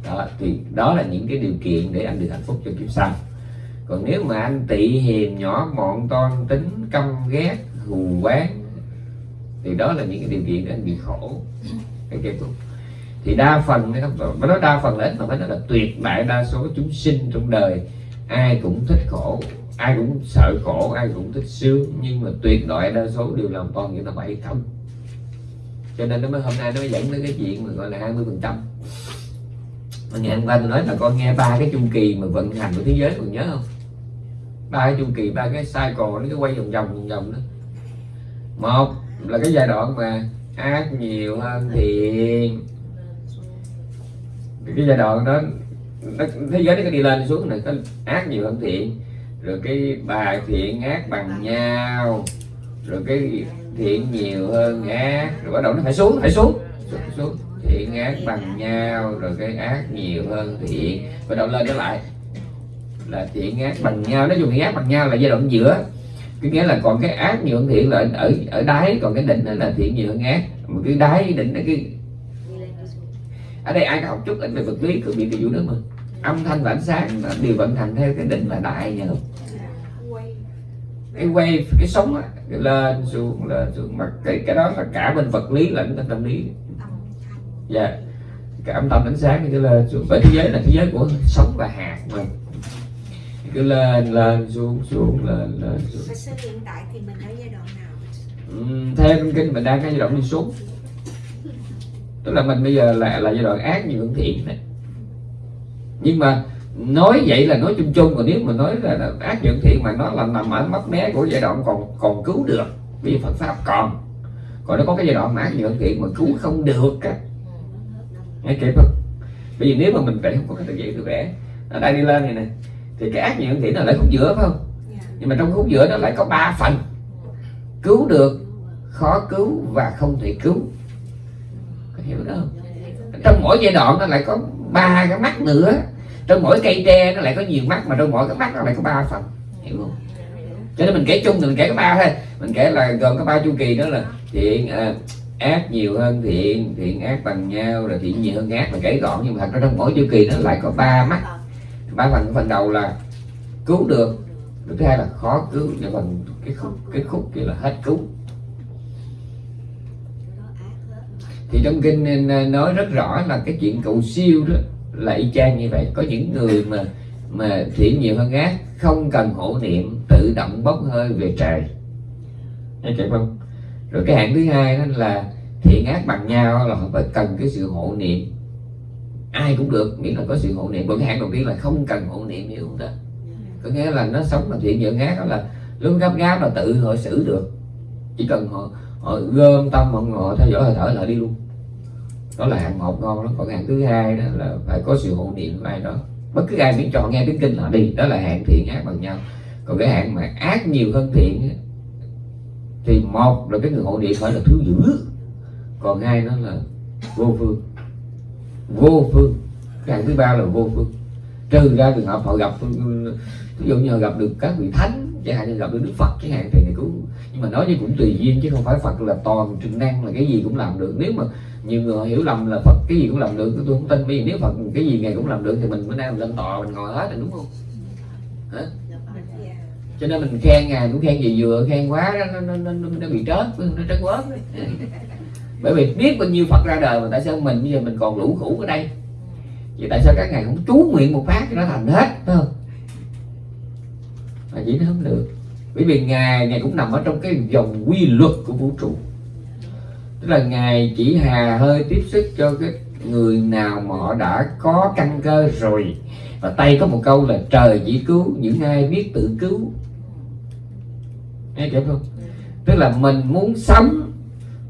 đó, thì đó là những cái điều kiện để anh được hạnh phúc cho kiếp sau. Còn nếu mà anh tị hiềm nhỏ mọn toan, tính căm ghét, hù quán, thì đó là những cái điều kiện để anh bị khổ cái kết thúc thì đa phần phải nói đa phần là ít, mà phải nói là tuyệt đại đa số chúng sinh trong đời, ai cũng thích khổ, ai cũng sợ khổ, ai cũng thích sướng, nhưng mà tuyệt đại đa số đều làm toàn những là bậy không. Cho nên nó mới hôm nay nó mới dẫn đến cái chuyện mà gọi là 20 phần trăm ngày hôm qua tôi nói là con nghe ba cái chu kỳ mà vận hành của thế giới còn nhớ không? Ba cái chu kỳ ba cái cycle nó cứ quay vòng vòng vòng vòng đó. Một là cái giai đoạn mà ác nhiều hơn thiện. Cái giai đoạn đó nó, thế giới nó cứ đi lên đi xuống này có ác nhiều hơn thiện. Rồi cái bài thiện ác bằng nhau. Rồi cái thiện nhiều hơn ác. Rồi bắt đầu nó phải xuống phải xuống xuống, xuống thiện ác bằng nhau rồi cái ác nhiều hơn thiện. Và đầu lên trở lại là thiện ác bằng nhau. Nói chung thiện ác bằng nhau là giai đoạn giữa. Cái nghĩa là còn cái ác nhiều hơn thiện là ở ở đáy còn cái đỉnh là thiện nhiều hơn ác mà cái đáy đỉnh nó cái ở đây ai có học chút ít về vật lý cứ bị cái nữa đó mà âm thanh và ánh sáng là đều vận hành theo cái định là đại nhờ quay cái wave cái sóng á, lên xuống lên xuống. Mà cái cái đó là cả bên vật lý lẫn bên tâm lý dạ. Cái âm thanh ánh sáng cái lên xuống bởi thế giới là thế giới của sóng và hạt mà cứ lên lên xuống xuống lên lên xuống. Và sư hiện tại thì mình ở giai đoạn nào? Ừm, theo kinh kinh mình đang cái giai đoạn đi xuống. Tức là mình bây giờ là là giai đoạn ác nhiều hơn thiện này. Nhưng mà nói vậy là nói chung chung còn nếu mà nói là, là ác hơn thiện mà nó là nằm ở mấp mé của giai đoạn còn còn cứu được vì Phật pháp còn. Còn nó có cái giai đoạn mà ác hơn thiện mà cứu không được á nghe kịp không bởi vì nếu mà mình vẽ không có cái tự vậy tôi vẽ ở đây đi lên này nè thì cái ác nhiều thiện nó lại khúc giữa phải không? Dạ. nhưng mà trong khúc giữa nó lại có ba phần. Cứu được khó cứu và không thể cứu. Có hiểu đó không? Trong mỗi giai đoạn nó lại có ba cái mắt nữa. Trong mỗi cây tre nó lại có nhiều mắt mà trong mỗi cái mắt nó lại có ba phần. Hiểu không? Cho nên mình kể chung thì mình kể có ba thôi. Mình kể là gồm có ba chu kỳ đó là thiện à, ác nhiều hơn thiện thiện ác bằng nhau, rồi thiện nhiều hơn ác là kể gọn, nhưng mà thật ra trong mỗi chu kỳ nó lại có ba mắt. Ba phần phần đầu là cứu được, rồi thứ hai là khó cứu và phần cái khúc cái khúc kia là hết cứu. Thì trong kinh à, nói rất rõ là cái chuyện cầu siêu đó, là y chang như vậy. Có những người mà mà thiện nhiều hơn ác, không cần hộ niệm, tự động bốc hơi về trời. Nghe kịp không? Rồi cái hạng thứ hai đó là thiện ác bằng nhau là họ phải cần cái sự hộ niệm. Ai cũng được miễn là có sự hộ niệm. Còn cái hạng đầu tiên là không cần hộ niệm hiểu không ta? Có nghĩa là nó sống là thiện nhiều ác đó là lúc gấp gáp là tự họ xử được. Chỉ cần họ họ gom tâm họ, họ theo dõi hơi thở là đi luôn. Đó là hạng một ngon lắm. Còn hạng thứ hai đó là phải có sự hộ niệm của ai đó. Bất cứ ai miễn chọn nghe tiếng kinh là đi. Đó là hạng thiện ác bằng nhau. Còn cái hạng mà ác nhiều hơn thiện thì một là cái người hộ địa phải là thứ dữ. Còn hai nó là vô phương. Vô phương. Cái hạng thứ ba là vô phương. Trừ ra trường hợp họ gặp ví dụ như họ gặp được các vị thánh, chẳng hạn như gặp được đức phật, chẳng hạn, thì cứu nhưng mà nói như cũng tùy duyên, chứ không phải phật là toàn trực năng là cái gì cũng làm được. Nếu mà nhiều người hiểu lầm là phật, cái gì cũng làm được, tôi không tin. Bởi vì nếu phật, cái gì ngày cũng làm được, thì mình bữa nay mình lên tòa, mình ngồi hết là đúng không? Hả? Cho nên mình khen ngài cũng khen gì vừa khen quá nó nó, nó, nó, nó bị trớt nó trớt quớt bởi vì biết bao nhiêu phật ra đời mà tại sao mình bây giờ mình còn lũ khủ ở đây? Vậy tại sao các ngài không chú nguyện một phát cho nó thành hết phải không? Mà chỉ nó không được. Bởi vì ngài ngài cũng nằm ở trong cái dòng quy luật của vũ trụ. Tức là ngài chỉ hà hơi tiếp sức cho cái người nào mà họ đã có căn cơ rồi. Và tay có một câu là trời chỉ cứu những ai biết tự cứu nghe kịp không? Tức là mình muốn sống,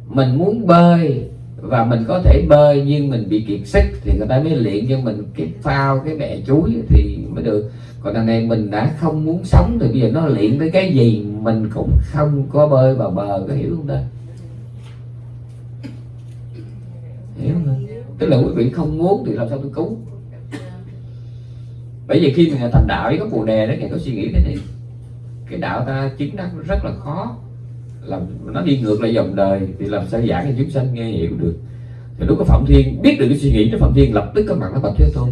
mình muốn bơi và mình có thể bơi nhưng mình bị kiệt sức thì người ta mới luyện cho mình cái phao, cái bè chuối thì mới được. Còn đằng này mình đã không muốn sống thì bây giờ nó luyện tới cái gì mình cũng không có bơi vào bờ, có hiểu không ta? Hiểu không tức là quý vị không muốn thì làm sao tôi cứu? Bởi vì khi mình thành đạo với có bồ đề đó ngài có suy nghĩ cái này cái đạo ta chứng đắc rất là khó. Làm, nó đi ngược lại dòng đời thì làm sao giảng cho chúng sanh nghe hiểu được. Thì lúc có phạm thiên biết được cái suy nghĩ của phạm thiên lập tức có mặt nó bạch thế tôn.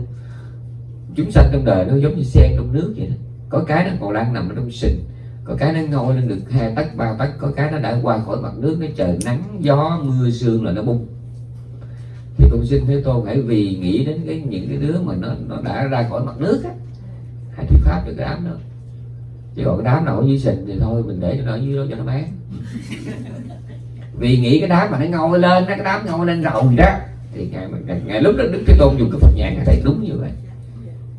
Chúng sanh trong đời nó giống như sen trong nước vậy đó. Có cái nó còn đang nằm ở trong sình, có cái nó ngồi lên được hai tấc, ba tấc, có cái nó đã qua khỏi mặt nước, nó trời nắng, gió, mưa, sương là nó bung. Thì cũng xin thế tôn hãy vì nghĩ đến cái, những cái đứa mà nó nó đã ra khỏi mặt nước á, hãy thuyết pháp cho cái đám đó chứ còn cái đám nào ở dưới sình thì thôi mình để cho nó ở dưới đó cho nó bán. Vì nghĩ cái đám mà nó ngâu lên nó cái đám ngâu lên rồi đó thì ngày, ngày, ngày lúc đó đức thế tôn dùng cái phật nhãn thấy đúng như vậy.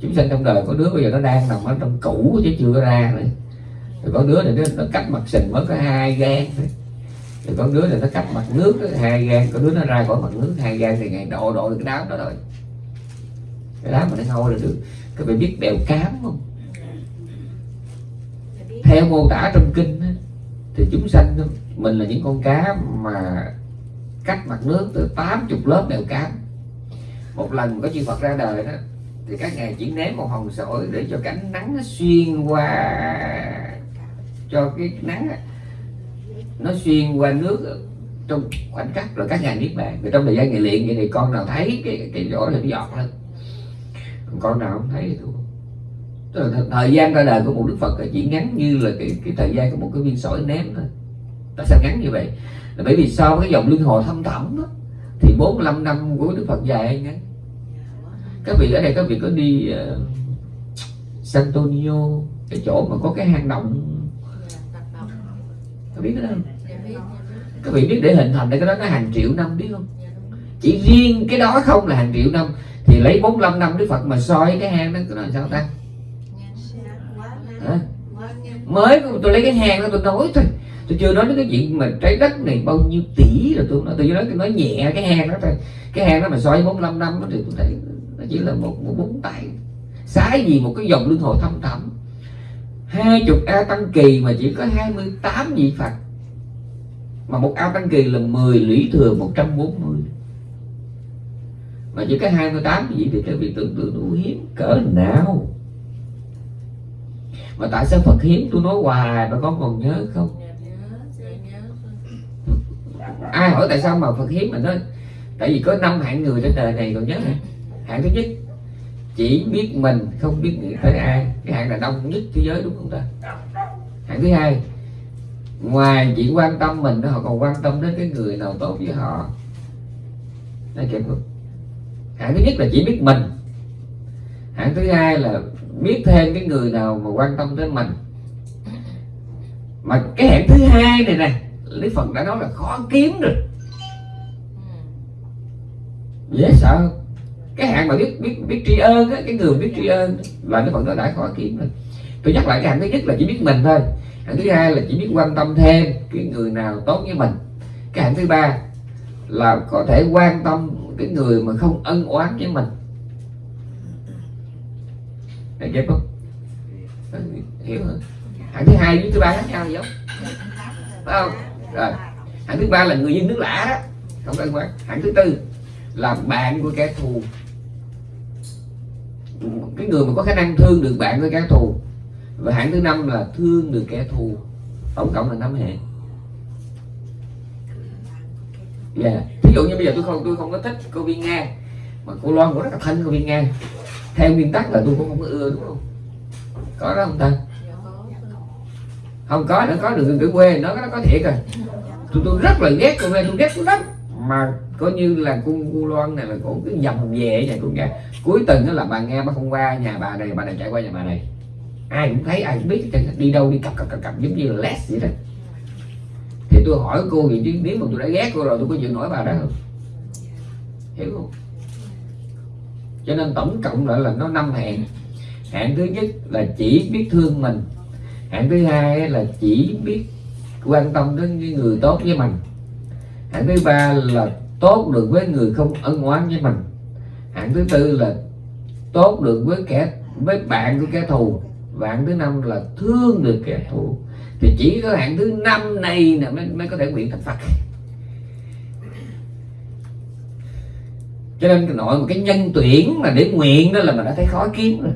Chúng sanh trong đời có đứa bây giờ nó đang nằm ở trong cũ chứ chưa ra nữa. Rồi có đứa này nó, nó cách mặt sình mới có hai gan thôi. Rồi có đứa này nó cách mặt nước hai gan có đứa nó ra khỏi mặt nước hai gan thì ngày độ độ được cái đám đó rồi. Cái đám mà nó ngâu là được. Các bạn biết bèo cám không? Theo mô tả trong kinh thì chúng sanh mình là những con cá mà cách mặt nước từ 80 lớp đều cám một lần có chư Phật ra đời đó, thì các ngài chỉ ném một hòn sỏi để cho cánh nắng nó xuyên qua, cho cái nắng nó xuyên qua nước trong khoảnh khắc rồi các ngài niết bàn. Rồi trong thời gian ngày luyện vậy thì con nào thấy cái cái lỗ là nó giọt lên. Con nào không thấy thì thôi thời gian ra đời của một đức phật chỉ ngắn như là cái, cái thời gian của một cái viên sỏi ném thôi. Tại sao ngắn như vậy? Là bởi vì sau cái dòng luân hồi thâm thẳm đó, thì 45 năm của đức phật dài hay ngắn? Các vị ở đây các vị có đi uh, San Antonio cái chỗ mà có cái hang động? Các biết cái đó không? Các vị biết để hình thành cái đó nó hàng triệu năm biết không? Chỉ riêng cái đó không là hàng triệu năm. Thì lấy 45 năm Đức Phật mà soi cái hang đó nó sao ta? Mới tôi lấy cái hang đó tôi nói thôi. Tôi chưa nói đến cái chuyện mà trái đất này bao nhiêu tỷ rồi tôi nói. Tôi nói nói nhẹ cái hang đó thôi. Cái hang đó mà soi 45 năm đó thì tôi thấy nó chỉ là một một bốn tay. Sái gì một cái dòng luân hồi thâm thẳm. Hai chục a tăng kỳ mà chỉ có 28 vị phật. Mà một ao tăng kỳ là 10 lũy thừa 140 mà chỉ có 28 vị thì các vị tưởng tượng đủ hiếm cỡ nào mà tại sao Phật hiếm tôi nói hoài? Mà con còn nhớ không? Ai hỏi tại sao mà Phật hiếm mà nói? Tại vì có năm hạng người trên đời này còn nhớ hả? Hạng thứ nhất chỉ biết mình không biết nghĩ tới ai. Cái hạng là đông nhất thế giới đúng không ta? Hạng thứ hai ngoài chỉ quan tâm mình họ còn quan tâm đến cái người nào tốt với họ. Đây kịp không? Hạng thứ nhất là chỉ biết mình. Hạng thứ hai là biết thêm cái người nào mà quan tâm tới mình. Mà cái hạng thứ hai này nè lý phật đã nói là khó kiếm rồi. Dễ sợ không? cái hạng mà biết biết biết tri ân á cái người biết tri ân là lý phật nó đã khó kiếm rồi. Tôi nhắc lại cái hạng thứ nhất là chỉ biết mình thôi. Hạng thứ hai là chỉ biết quan tâm thêm cái người nào tốt với mình. Cái hạng thứ ba là có thể quan tâm cái người mà không ân oán với mình Thấy chưa không hiểu hả? Hạng thứ hai với thứ ba khác nhau gì không? Phải không? Rồi. Hạng thứ ba là người dân nước lạ đó. Không ân quá hạng thứ tư là bạn của kẻ thù. Cái người mà có khả năng thương được bạn của kẻ thù. Và hạng thứ năm là thương được kẻ thù. Tổng cộng là năm hệ. Dạ. Yeah. thí dụ như bây giờ tôi không tôi không có thích cô viên nga, mà cô loan cũng rất là thân cô viên nga theo nguyên tắc là tôi cũng không có ưa đúng không? Có đó không ta? Không có nữa có được cái quê nó nó có thiệt rồi. Tôi tôi rất là ghét con quê tôi ghét lắm. Mà coi như là cô, cô loan này là cổ cứ dầm về này cô nghe. Cuối tuần đó là bà nghe bà không qua nhà bà này bà này chạy qua nhà bà này. Ai cũng thấy ai cũng biết đi đâu đi cặp cặp cặp cặp giống như là less vậy đó. Thì tôi hỏi cô gì chứ nếu mà tôi đã ghét cô rồi tôi có chịu nổi bà đó không? Hiểu không? Cho nên tổng cộng lại là nó năm hẹn hẹn thứ nhất là chỉ biết thương mình. Hẹn thứ hai là chỉ biết quan tâm đến những người tốt với mình. Hẹn thứ ba là tốt được với người không ân oán với mình. Hẹn thứ tư là tốt được với kẻ với bạn của kẻ thù. Và hạn thứ năm là thương được kẻ thù. Thì chỉ có hạn thứ năm này nè mới, mới có thể nguyện thành Phật. Cho nên nội một cái nhân tuyển mà để nguyện đó là mình đã thấy khó kiếm rồi.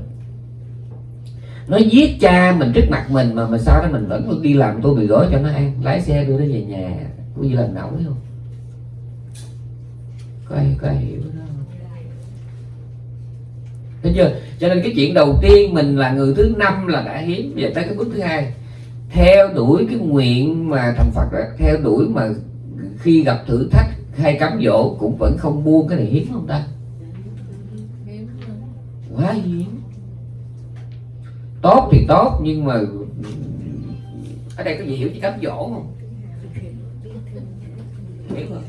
Nó giết cha mình trước mặt mình mà mà sau đó mình vẫn đi làm tôi bị gói cho nó ăn. Lái xe đưa nó về nhà. Có gì làm nổi không? Có ai có ai hiểu đó không? Thấy chưa? Cho nên cái chuyện đầu tiên mình là người thứ năm là đã hiếm. Về tới cái bước thứ hai. Theo đuổi cái nguyện mà thành phật đó, theo đuổi mà khi gặp thử thách hay cám dỗ cũng vẫn không buông cái này hiếm không ta? Quá hiếm. Tốt thì tốt, nhưng mà, ở đây có gì hiểu chứ cám dỗ không? Hiểu không?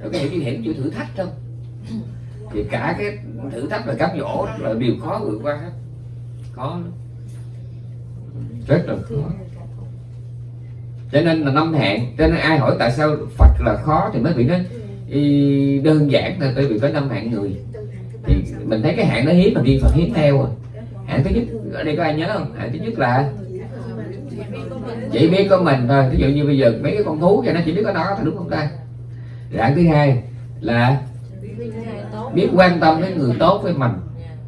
Rồi có hiểu chứ hiểu chịu thử thách không? Thì cả cái thử thách và cám dỗ đó là điều khó vượt qua hết. Khó lắm. Rất là khó cho nên là năm hạng cho nên ai hỏi tại sao Phật là khó thì mấy vị nói y đơn giản là tại vì có năm hạng người. Thì mình thấy cái hạng nó hiếm mà riêng Phật hiếm theo rồi hạng thứ nhất ở đây có ai nhớ không? Hạng thứ nhất là chỉ biết có mình thôi. Ví dụ như bây giờ mấy cái con thú cho nó chỉ biết có nó thì đúng không ta? Hạng thứ hai là biết quan tâm đến người tốt với mình.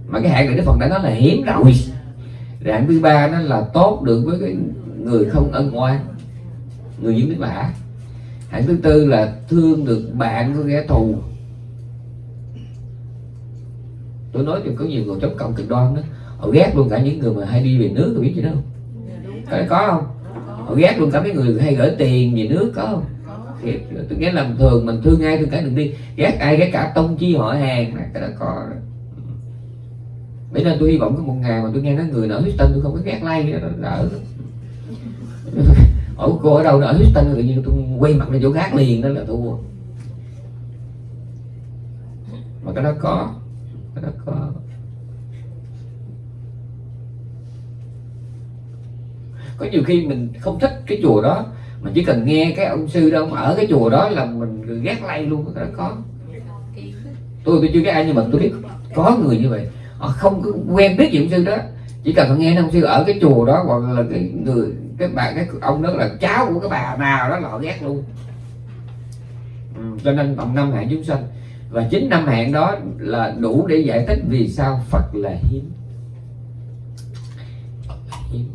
Mà cái hạng này Đức Phật đã nói là hiếm rồi. Hạng thứ ba nó là tốt được với cái người không ân oán người dính biết bả. hạng thứ tư là thương được bạn của kẻ thù. Tôi nói thì có nhiều người chống cộng cực đoan đó họ ghét luôn cả những người mà hay đi về nước tôi biết gì đâu có có không? Họ ghét luôn cả mấy người hay gửi tiền về nước có không? Tôi ghét làm thường mình thương ai thương cả đừng đi. Ghét ai ghét cả tông chi họ hàng này, cái đó có bởi nên tôi hy vọng có một ngày mà tôi nghe nói người nở Houston tôi không có ghét like nữa, đỡ ở cô ở đâu đó ở Houston tự nhiên tôi quay mặt lên chỗ khác liền, đó là thua mà cái đó có. Cái đó có. Có nhiều khi mình không thích cái chùa đó, mà chỉ cần nghe cái ông sư đó ở cái chùa đó là mình ghét lay luôn, cái đó có. Tôi tôi chưa cái ai, nhưng mà tôi biết có người như vậy. Họ không quen biết gì ông sư đó. Chỉ cần nghe ông sư ở cái chùa đó hoặc là cái người cái bà cái ông đó là cháu của cái bà nào đó lọ ghét luôn. Ừ, cho nên tầm năm hạng chúng sanh. Và chính năm hạng đó là đủ để giải thích vì sao Phật là hiếm. Hiếm.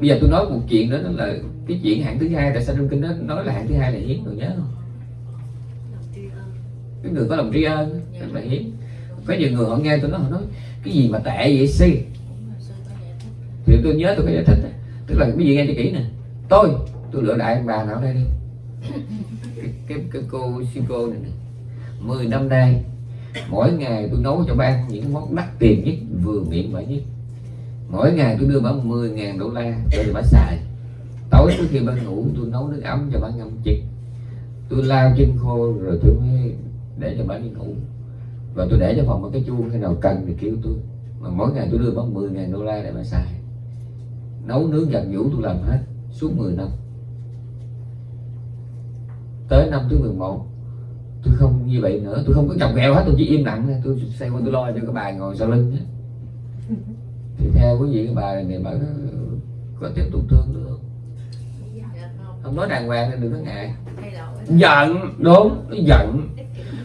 Bây giờ tôi nói một chuyện đó, đó là cái chuyện hạng thứ hai tại sao trong kinh đó nói là hạng thứ hai là hiếm rồi nhớ không? Cái người có lòng tri ân rất là hiếm. Có nhiều người họ nghe tôi nói họ nói cái gì mà tệ vậy si? Thì tôi nhớ tôi có giải thích á tức là cái gì nghe cho kỹ nè. Tôi tôi lựa đại bà nào đây đi. Cái, cái, cái cô sư cô này nè. 10 năm nay mỗi ngày tôi nấu cho bà ăn những món đắt tiền nhất vừa miệng bà nhất. Mỗi ngày tôi đưa bà 10 ngàn đô la cho bà xài. Tối trước khi bà ngủ tôi nấu nước ấm cho bà ngâm chích tôi lao chân khô rồi tôi mới để cho bà đi ngủ. Và tôi để cho phòng một cái chuông khi nào cần thì kêu tôi. Mà mỗi ngày tôi đưa bà 10 ngàn đô la để bà xài nấu nướng giặt vũ tôi làm hết suốt 10 năm. Tới năm thứ 11 tôi không như vậy nữa. Tôi không có chồng ghẹo hết tôi chỉ im lặng thôi. Tôi xây qua tôi lo cho các bà ngồi sau lưng á thì theo quý vị các bà này bà có, có tiếp tục thương nữa không? Không nói đàng hoàng nên đừng có ngại. Giận đúng nó giận.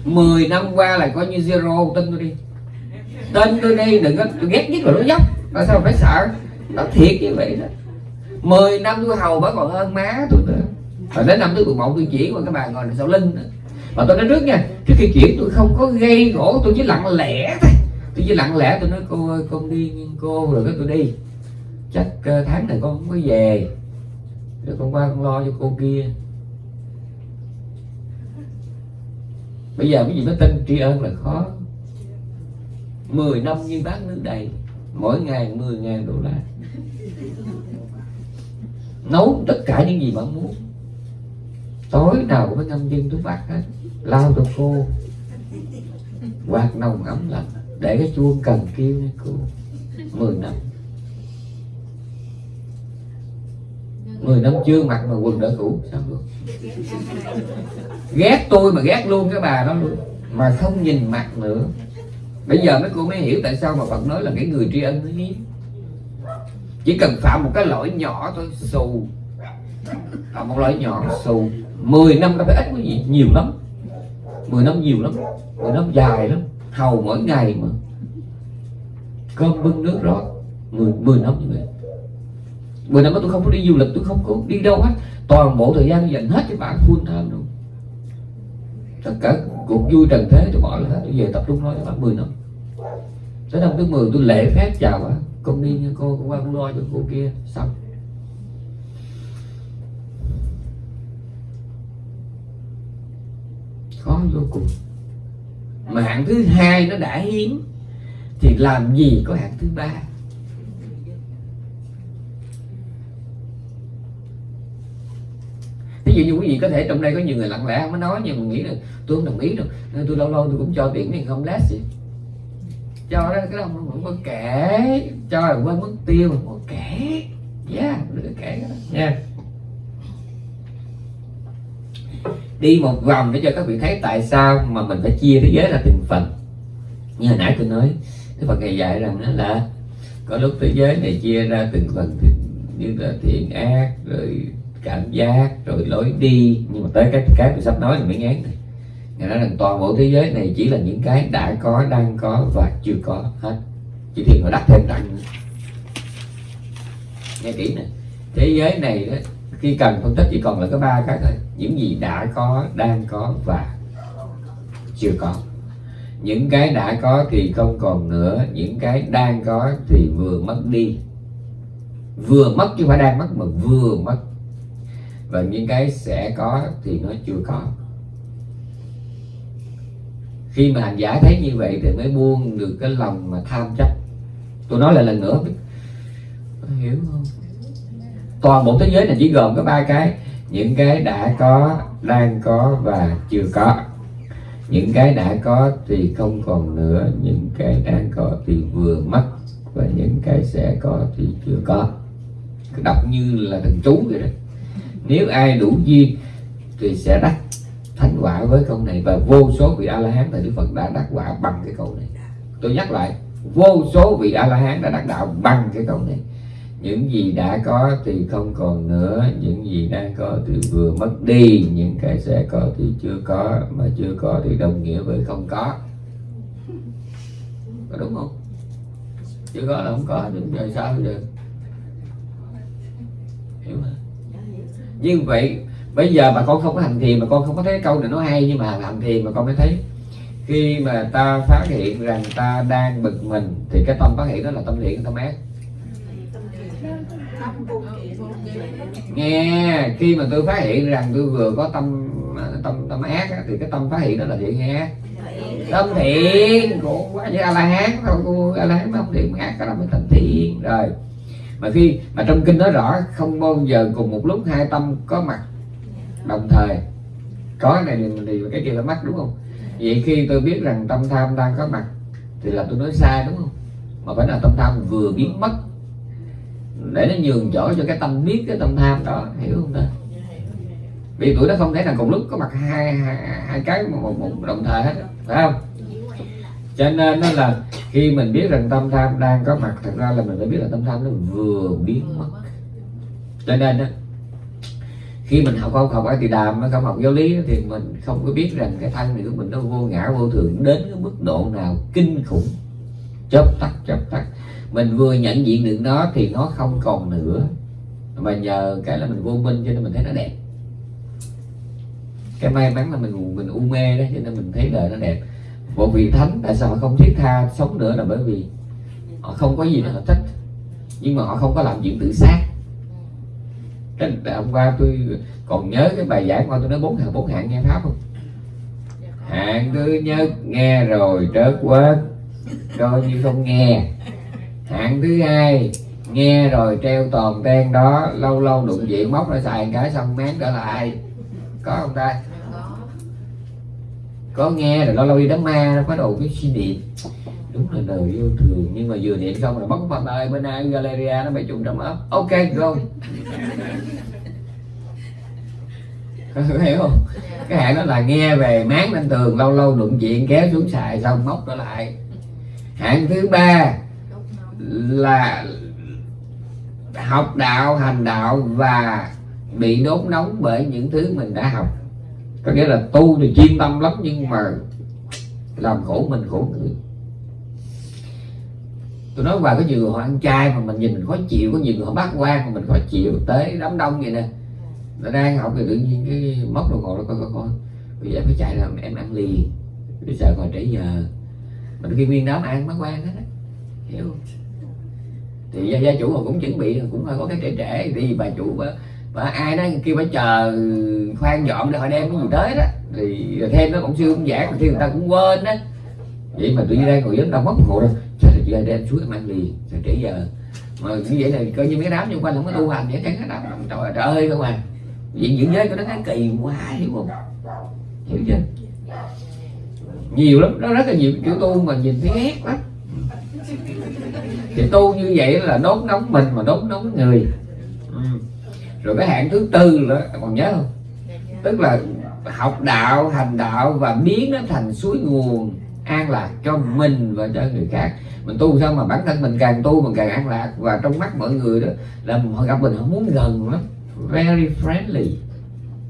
10 năm qua là coi như zero tin tôi đi. Tin tôi đi đừng có tôi ghét nhất là nó dốc. Tại sao phải sợ? Nó thiệt như vậy đó. 10 năm tôi hầu bà còn hơn má tôi nữa. Và đến năm thứ 11 tôi chỉ qua các bà ngồi sau lưng nữa. Mà tôi nói trước nha trước khi chuyển tôi không có gây gỗ, tôi chỉ lặng lẽ thôi. Tôi chỉ lặng lẽ, tôi nói, cô ơi, con đi nhưng cô rồi cái tôi đi. Chắc ờ, tháng này con không có về. Rồi con qua con lo cho cô kia. Bây giờ cái gì mới tin tri ân là khó. 10 năm như bác nước đầy mỗi ngày 10 ngàn đô la nấu tất cả những gì bạn muốn. Tối nào cũng phải ngâm chân túi bạc hết. Lao cho cô quạt nồng ấm lạnh. Để cái chuông cần kêu nha cô. 10 năm. 10 năm chưa mặc mà quần đỡ cũ, sao được? Ghét tôi mà ghét luôn cái bà đó luôn. Mà không nhìn mặt nữa. Bây giờ mấy cô mới hiểu tại sao mà Phật nói là cái người tri ân nó hiếm chỉ cần phạm một cái lỗi nhỏ thôi xù. Phạm một lỗi nhỏ xù. 10 năm nó phải ít cái gì nhiều lắm. 10 năm nhiều lắm. 10 năm dài lắm. Hầu mỗi ngày mà. Cơm bưng nước rót 10, 10 năm như vậy. 10 năm đó tôi không có đi du lịch tôi không có đi đâu hết. Toàn bộ thời gian dành hết cho bạn full time luôn. Tất cả cuộc vui trần thế tôi bỏ lại hết. Tôi về tập trung nói cho bạn 10 năm. Tới năm thứ 10 tôi lễ phép chào bạn con đi nha cô con qua con lo cho cô kia, xong. Khó vô cùng. Mà hạng thứ hai nó đã hiếm, thì làm gì có hạng thứ ba? Ví dụ như quý vị có thể trong đây có nhiều người lặng lẽ không có nói, nhưng mà nghĩ là tôi không đồng ý đâu. Nên tôi lâu lâu tôi cũng cho tiền này không lát gì cho đó cái đó không, có kể. Cho là quên mất tiêu. Mà có kể? Dạ, yeah đừng kể đó. Nha. Đi một vòng để cho các vị thấy tại sao mà mình phải chia thế giới ra từng phần. Như hồi nãy tôi nói cái phần này dạy rằng đó là có lúc thế giới này chia ra từng phần thì như là thiện ác rồi cảm giác rồi lối đi. Nhưng mà tới cái cái tôi sắp nói thì mới ngán thì nói rằng toàn bộ thế giới này chỉ là những cái đã có, đang có và chưa có hết. Chỉ thiền họ đắt thêm đặng nữa Nghe kỹ nè. Thế giới này đó, khi cần phân tích chỉ còn là có ba cái thôi. Những gì đã có, đang có và chưa có. Những cái đã có thì không còn nữa. Những cái đang có thì vừa mất đi. Vừa mất chứ không phải đang mất mà vừa mất. Và những cái sẽ có thì nó chưa có khi mà hành giả thấy như vậy thì mới buông được cái lòng mà tham chấp. Tôi nói lại lần nữa. Hiểu không? Toàn bộ thế giới này chỉ gồm có ba cái. Những cái đã có, đang có và chưa có. Những cái đã có thì không còn nữa. Những cái đang có thì vừa mất. Và những cái sẽ có thì chưa có. Đọc như là thần chú vậy đó. Nếu ai đủ duyên thì sẽ đắc thánh quả với câu này và vô số vị a la hán tại đức phật đã đắc quả bằng cái câu này. Tôi nhắc lại, vô số vị a la hán đã đắc đạo bằng cái câu này. Những gì đã có thì không còn nữa, những gì đang có thì vừa mất đi, những cái sẽ có thì chưa có, mà chưa có thì đồng nghĩa với không có. Có đúng không? Chưa có là không có chứ giờ sao được. Hiểu không? Như vậy bây giờ mà con không có hành thiền mà con không có thấy câu này nó hay nhưng mà hành thiền mà con mới thấy. Khi mà ta phát hiện rằng ta đang bực mình thì cái tâm phát hiện đó là tâm thiện tâm ác. Nghe khi mà tôi phát hiện rằng tôi vừa có tâm tâm tâm ác á, thì cái tâm phát hiện đó là thiện hay ác. Tâm thiện của quá a la hán thôi a la hán mới không thiện ác cái đó mới tâm thiện. Rồi mà khi mà trong kinh nói rõ không bao giờ cùng một lúc hai tâm có mặt đồng thời có cái này thì, thì cái kia là mắc đúng không? Vậy khi tôi biết rằng tâm tham đang có mặt thì là tôi nói sai đúng không? Mà phải là tâm tham vừa biến mất để nó nhường chỗ cho cái tâm biết cái tâm tham đó hiểu không ta? Vì tụi nó không thể là cùng lúc có mặt hai hai, hai cái một, một, một đồng thời hết phải không? Cho nên nó là khi mình biết rằng tâm tham đang có mặt thật ra là mình phải biết là tâm tham nó vừa biến mất. Cho nên đó khi mình học không học ai thì đàm không học giáo lý thì mình không có biết rằng cái thân này của mình nó vô ngã, vô thường, đến cái mức độ nào kinh khủng. Chớp tắt chớp tắt. Mình vừa nhận diện được nó thì nó không còn nữa. Mà nhờ cái là mình vô minh cho nên mình thấy nó đẹp. Cái may mắn là mình mình u mê đó, cho nên mình thấy đời nó đẹp. Một vị thánh tại sao họ không thiết tha sống nữa là bởi vì họ không có gì để họ thích. Nhưng mà họ không có làm chuyện tự sát cái hôm qua tôi còn nhớ cái bài giảng qua tôi nói bốn hạng bốn hạng nghe pháp không? Hạng thứ nhất nghe rồi trớt quên coi như không nghe. Hạng thứ hai nghe rồi treo toàn ten đó lâu lâu đụng diện móc ra xài cái xong máng trở lại. Có không ta? Có. Nghe rồi lâu lâu đi đám ma nó bắt đầu cái suy niệm đúng là đời yêu thương. Nhưng mà vừa điện xong rồi bấm phần ơi bên ai Galeria nó mấy chục trong ấp. Ok go hiểu không? Cái hạn đó là nghe về máng lên tường, lâu lâu đụng chuyện kéo xuống xài, xong móc trở lại. Hạng thứ ba là học đạo, hành đạo và bị đốt nóng bởi những thứ mình đã học. Có nghĩa là tu thì chuyên tâm lắm, nhưng mà làm khổ mình khổ người tôi nói hoài có nhiều người họ ăn chay mà mình nhìn mình khó chịu có nhiều người họ bác quan mà mình khó chịu tới đám đông vậy nè. Nó đang học thì tự nhiên cái móc đồng hồ nó coi coi coi. Bây giờ phải chạy ra em ăn liền. Bây sợ còn trễ giờ mình khi nguyên đám ăn bác quan hết á. Hiểu không? Thì gia, gia chủ họ cũng chuẩn bị cũng hơi có cái trễ trễ. Thì bà chủ bà, bà ai đó kêu bà chờ khoan dọn để họ đem cái gì tới đó. Thì thêm nó cũng siêu cũng giảng thì người ta cũng quên đó vậy mà tự nhiên đang ngồi dính đâu mất một rồi trời đêm suốt đem em ăn liền rồi trễ giờ. Mà như vậy là coi như mấy đám xung quanh không có tu hành vậy chẳng hết đám trời ơi trời ơi không à. Vậy những giới của nó thấy kỳ quá hiểu không hiểu chưa? Nhiều lắm, nó rất là nhiều kiểu tu mà nhìn thấy ghét lắm. Thì tu như vậy là đốt nóng mình mà đốt nóng người. Ừ. rồi cái hạng thứ tư là còn nhớ không? Tức là học đạo, hành đạo và biến nó thành suối nguồn an lạc cho mình và cho người khác. Mình tu sao mà bản thân mình càng tu mình càng an lạc. Và trong mắt mọi người đó là họ gặp mình, họ muốn gần lắm. Very friendly.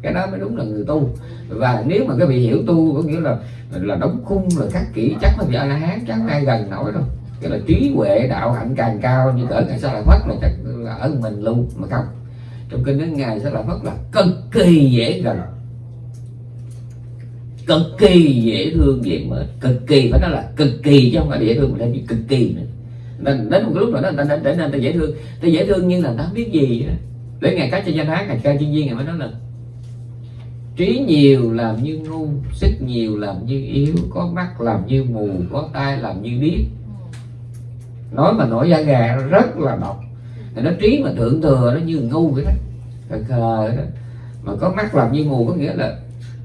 Cái đó mới đúng là người tu. Và nếu mà cái vị hiểu tu có nghĩa là là đóng khung, là khắc kỹ chắc là vị a la hán, chắc ai gần nổi đâu. Cái là trí huệ, đạo hạnh càng cao như cỡ ngày sau là phất là chắc là ở mình luôn mà không. Trong kinh đến ngày sẽ là phất là cực kỳ dễ gần cực kỳ dễ thương dễ mến cực kỳ, phải nói là cực kỳ chứ không phải dễ thương mà thêm cực kỳ nữa. Nên, đến một cái lúc nào đó, người ta trở nên ta dễ thương. Ta dễ thương nhưng là ta không biết gì đó. để ngày cá cho danh hán ngày ca chuyên viên ngày mới nói là trí nhiều làm như ngu, sức nhiều làm như yếu, có mắt làm như mù, có tai làm như điếc. Nói mà nổi da gà rất là độc. Nó trí mà thượng thừa, nó như ngu vậy đó. Khờ đó. Mà có mắt làm như mù, có nghĩa là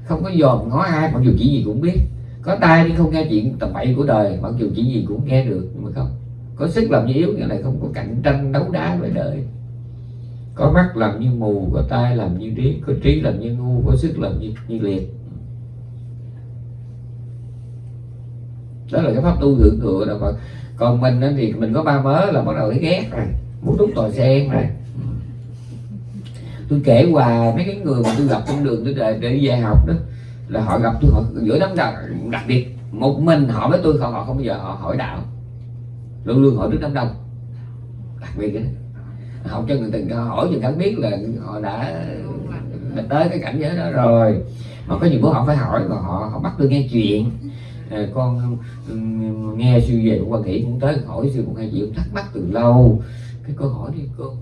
không có dòm ngó ai mặc dù chỉ gì cũng biết. Có tai nhưng không nghe chuyện tầm bậy của đời mặc dù chỉ gì cũng nghe được nhưng mà không. Có sức làm như yếu nghĩa là không có cạnh tranh đấu đá với đời. Có mắt làm như mù có tai làm như điếc có trí làm như ngu có sức làm như, như liệt. Đó là cái pháp tu thượng thừa đâu còn mình thì mình có ba mớ là bắt đầu thấy ghét rồi muốn đúng tòa sen rồi tôi kể qua mấy cái người mà tôi gặp trên đường tôi để, để về dạy học đó là họ gặp tôi họ giữa đám đông đặc biệt một mình họ với tôi họ, họ không bao giờ họ hỏi đạo. Luôn luôn hỏi trước đám đông. Đặc biệt đó. học cho người ta hỏi cho cảm biết là họ đã, đã tới cái cảnh giới đó rồi. Mà có nhiều bữa họ phải hỏi và họ họ bắt tôi nghe chuyện. À, con um, nghe sư về quan hỷ cũng tới hỏi sư một hai chuyện thắc mắc từ lâu. Cái câu hỏi đi cô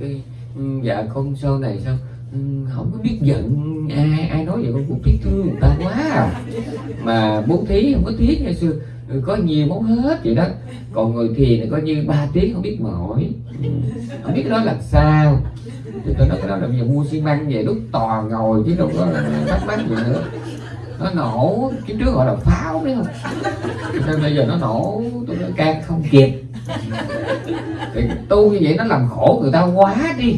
cái Ừ, dạ con sau này sao? Ừ, không có biết giận ai ai nói vậy, con cũng tiếc thương người ta quá à. mà bố thí không có tiếc ngày xưa ừ, có nhiều món hết vậy đó. Còn người thiền thì coi như ba tiếng không biết mỏi. Không biết cái đó là sao. Thì tôi nói cái đó là bây giờ mua xi măng về đúc toàn ngồi chứ đâu có bắt mắc gì nữa nó nổ kiếp trước gọi là pháo đấy không? Nên bây giờ nó nổ tôi nói can không kịp. Thì tu như vậy nó làm khổ người ta quá đi.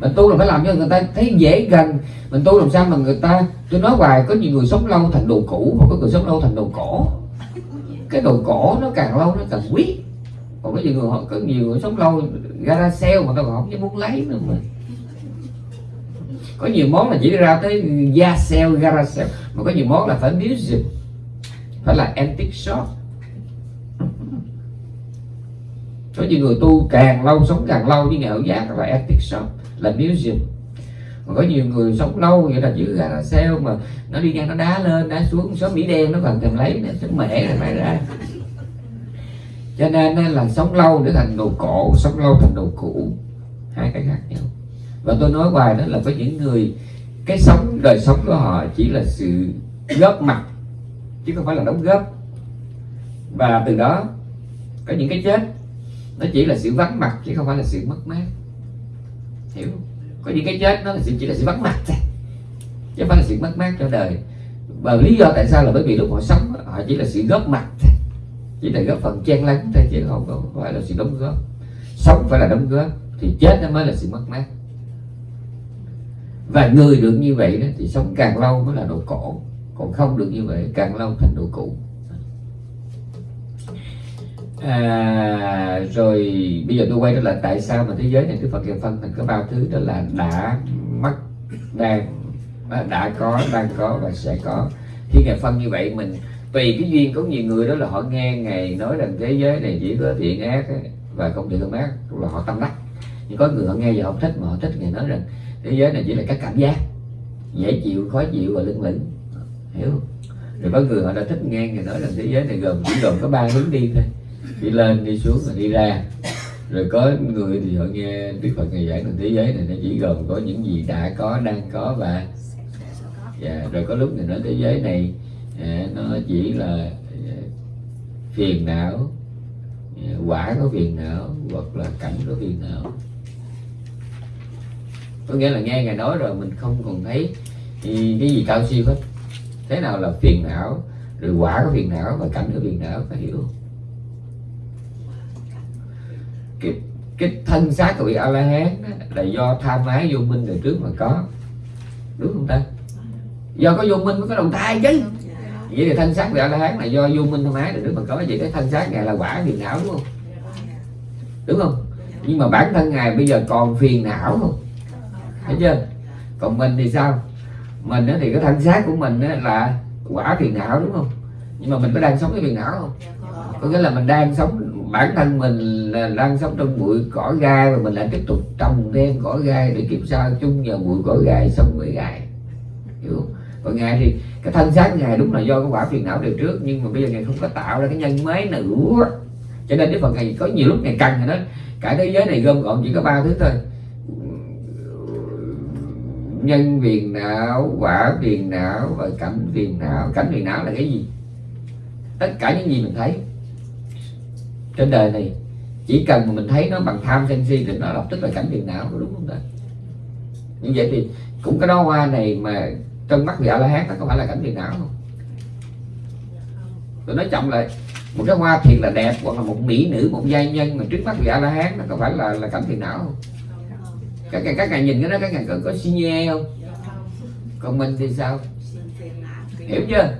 Mình tu là phải làm cho người ta thấy dễ gần. Mình tu làm sao mà người ta, tôi nói hoài, có nhiều người sống lâu thành đồ cũ và có người sống lâu thành đồ cổ. Cái đồ cổ nó càng lâu nó càng quý. Còn có nhiều người họ có nhiều người sống lâu gara sale mà tao còn không muốn lấy nữa mà có nhiều món là chỉ ra tới da sale gara sale mà có nhiều món là phải music phải là antique shop. Có nhiều người tu càng lâu, sống càng lâu với nghèo giác là antique shop, là music mà có nhiều người sống lâu vậy là giữ gara sale mà nó đi ngang nó đá lên, đá xuống số mỹ đen nó còn tìm lấy nó sức mẹ rồi mày ra. Cho nên là sống lâu để thành đồ cổ, sống lâu thành đồ cũ. Hai cái khác nhau và tôi nói hoài đó là có những người, cái sống, đời sống của họ chỉ là sự góp mặt, chứ không phải là đóng góp. Và từ đó, có những cái chết, nó chỉ là sự vắng mặt, chứ không phải là sự mất mát. Hiểu không? có những cái chết, nó là sự, chỉ là sự vắng mặt thôi, chứ không phải là sự mất mát cho đời. Và lý do tại sao là bởi vì lúc họ sống họ chỉ là sự góp mặt thôi, chỉ là góp phần chen lấn thôi, chứ không phải là sự đóng góp. Sống phải là đóng góp, thì chết nó mới là sự mất mát và người được như vậy đó thì sống càng lâu mới là độ cổ. Còn không được như vậy càng lâu thành độ cũ à, rồi bây giờ tôi quay trở lại tại sao mà thế giới này Đức Phật dần phân thành có bao thứ đó là đã mất đang à, đã có đang có và sẽ có. Khi ngài phân như vậy mình tùy cái duyên có nhiều người đó là họ nghe ngài nói rằng thế giới này chỉ có thiện ác ấy, và không thiện không ác là họ tâm đắc. Nhưng có người họ nghe và không thích mà họ thích ngài nói rằng thế giới này chỉ là các cảm giác dễ chịu khó chịu và lưng lửng hiểu không? Rồi có người họ đã thích nghe người nói rằng thế giới này gồm chỉ gồm có ba hướng đi thôi. Đi lên đi xuống và đi ra. Rồi có người thì họ nghe Đức Phật ngày giảng rằng thế giới này nó chỉ gồm có những gì đã có đang có và dạ, rồi có lúc người nói thế giới này à, nó chỉ là à, phiền não à, quả có phiền não hoặc là cảnh có phiền não có nghĩa là nghe ngài nói rồi mình không còn thấy thì cái gì cao siêu hết. Thế nào là phiền não rồi quả có phiền não và cảnh có phiền não phải hiểu không? cái, cái thân xác của vị a la hán là do tham ái vô minh đời trước mà có. Đúng không ta? Do có vô minh mới có đồng thai chứ. Vậy thì thân xác vị a la hán là do vô minh tham ái đời trước mà có. Vậy cái thân xác ngài là quả phiền não đúng không? Đúng không? Nhưng mà bản thân ngài bây giờ còn phiền não không? Thấy chưa? Còn mình thì sao? Mình thì cái thân xác của mình là quả phiền não đúng không? Nhưng mà mình có đang sống cái phiền não không? Có nghĩa là mình đang sống, bản thân mình là đang sống trong bụi cỏ gai và mình lại tiếp tục trồng thêm cỏ gai để kiếm sao chung vào bụi cỏ gai sống với gai hiểu không? còn ngài thì cái thân xác ngài đúng là do cái quả phiền não đời trước, nhưng mà bây giờ ngài không có tạo ra cái nhân mới nữa. Cho nên đức phật ngài có nhiều lúc ngài cần rồi đó. Cả thế giới này gom gọn chỉ có ba thứ thôi nhân phiền não, quả phiền não và cảnh phiền não. Cảnh phiền não là cái gì? Tất cả những gì mình thấy trên đời này, chỉ cần mà mình thấy nó bằng tham sân si thì nó lập tức là cảnh phiền não đúng không ta? Như vậy thì cũng cái đó hoa này mà trong mắt vị a la hán nó có phải là cảnh phiền não không? Tôi nói chậm lại, một cái hoa thiệt là đẹp hoặc là một mỹ nữ, một giai nhân mà trước mắt vị a la hán nó có phải là là cảnh phiền não không? Các ngày các ngài nhìn cái đó các ngài có, có xi nhê không? Còn mình thì sao? Hiểu chưa?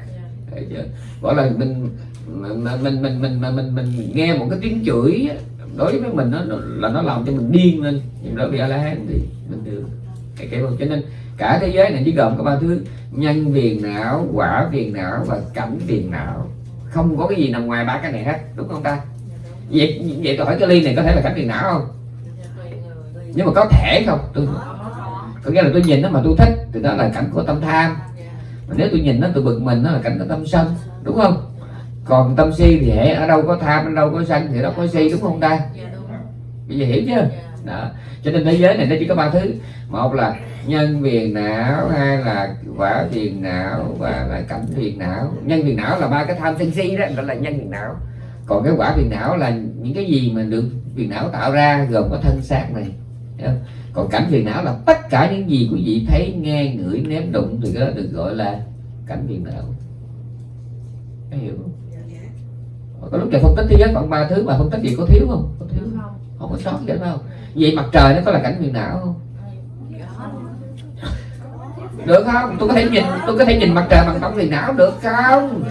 Hiểu chưa? Gọi là mình mình mình mình mình mình mình, mình, nghe một cái tiếng chửi đối với mình nó, là nó làm cho mình điên lên. Nhưng đó bị a la hán thì mình được. Cái kiểu cho nên cả thế giới này chỉ gồm có ba thứ. Nhân viền não quả viền não và cảnh viền não. Không có cái gì nằm ngoài ba cái này hết. Đúng không ta? Vậy vậy tôi hỏi cái ly này có thể là cảnh viền não không? Nhưng mà có thể không? Tôi có nghĩa là tôi nhìn nó mà tôi thích thì đó là cảnh của tâm tham. Mà nếu tôi nhìn nó tôi bực mình nó là cảnh của tâm sân đúng không? Còn tâm si thì hệ ở đâu có tham ở đâu có sân thì đâu có si đúng không ta? Bây giờ hiểu chưa? Đó. Cho nên thế giới này nó chỉ có ba thứ. Một là nhân viền não hai là quả viền não và là cảnh viền não. Nhân viền não là ba cái tham sân si đó gọi là nhân viền não. Còn cái quả viền não là những cái gì mà được viền não tạo ra gồm có thân xác này? Còn cảnh viền não là tất cả những gì quý vị thấy nghe ngửi nếm đụng thì cái đó được gọi là cảnh viền não. Có hiểu không? Có lúc thầy phân tích thế giới khoảng ba thứ mà phân tích gì có thiếu không? Có thiếu. Không. Có sót gì đâu vậy mặt trời nó có là cảnh viền não không? Được không? Tôi có thể nhìn tôi có thể nhìn mặt trời bằng tấm viền não được không?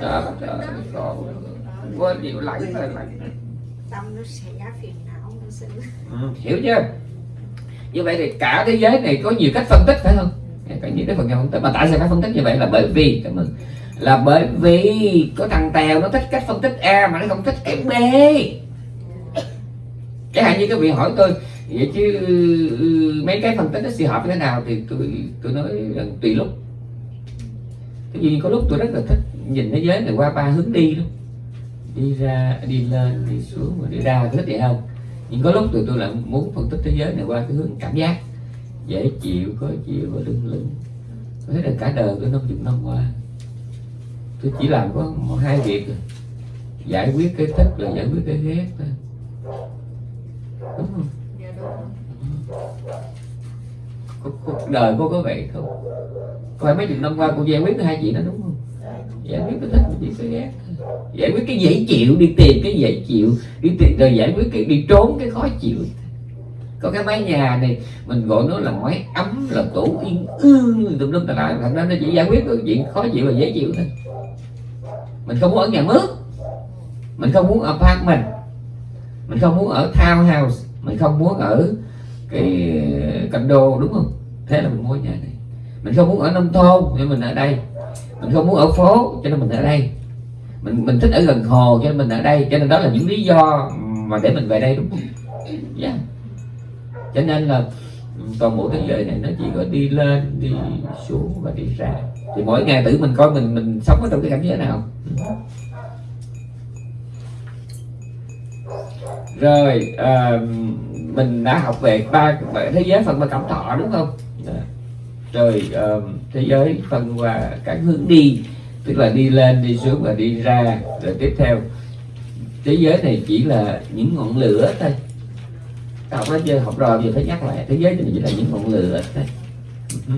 Trời trời còn quên nhiều lạnh rồi. Lạnh tâm nó sẽ phiền não Ừ, hiểu chưa? Như vậy thì cả thế giới này có nhiều cách phân tích phải không? Có nhiều cách phần phân tích mà tại sao phải phân tích như vậy? Là bởi vì cảm ơn. Là bởi vì có thằng tèo nó thích cách phân tích a mà nó không thích cái b. Chẳng hạn như các vị hỏi tôi vậy chứ ừ, mấy cái phân tích nó sẽ hợp thế nào thì tôi tôi nói là tùy lúc. Cái gì có lúc tôi rất là thích nhìn thế giới này qua ba hướng đi luôn đi ra đi lên đi xuống và đi ra thích vậy không? Nhưng có lúc tụi tôi lại muốn phân tích thế giới này qua cái hướng cảm giác. Dễ chịu khó chịu và lưng lưng có thể là cả đời tôi năm chục năm qua. Tôi chỉ làm có một hai việc. Rồi. giải quyết cái thích là giải quyết cái ghét thôi. Đúng không? Cuộc- cuộc đời cô có vậy không? Có phải mấy chục năm qua cô giải quyết hai chuyện đó đúng không giải quyết cái thích và chỉ cái ghét. Giải quyết cái dễ chịu, đi tìm cái dễ chịu, đi tìm, rồi giải quyết cái, đi trốn cái khó chịu. Có cái mái nhà này, mình gọi nó là mái ấm, là tủ yên ương. Tùm lum tà lại thật ra nó chỉ giải quyết được chuyện khó chịu và dễ chịu thôi. Mình không muốn ở nhà mướt. Mình không muốn ở apartment. Mình không muốn ở townhouse. Mình không muốn ở cái ờ, condo, đúng không? Thế là mình mua nhà này. Mình không muốn ở nông thôn nên mình ở đây mình không muốn ở phố cho nên mình ở đây. Mình mình thích ở gần hồ cho nên mình ở đây. Cho nên đó là những lý do mà để mình về đây đúng không? Yeah. cho nên là toàn bộ thế giới này nó chỉ có đi lên đi xuống và đi ra. Thì mỗi ngày tự mình coi mình mình sống ở trong cái cảnh giới nào. Rồi uh, mình đã học về ba thế giới phần ba cảm thọ đúng không? Yeah rồi à, thế giới phân qua các hướng đi tức là đi lên đi xuống và đi ra. Rồi tiếp theo thế giới này chỉ là những ngọn lửa thôi. Học hết chưa học rồi giờ phải nhắc lại. Thế giới này chỉ là những ngọn lửa thôi. Ừ.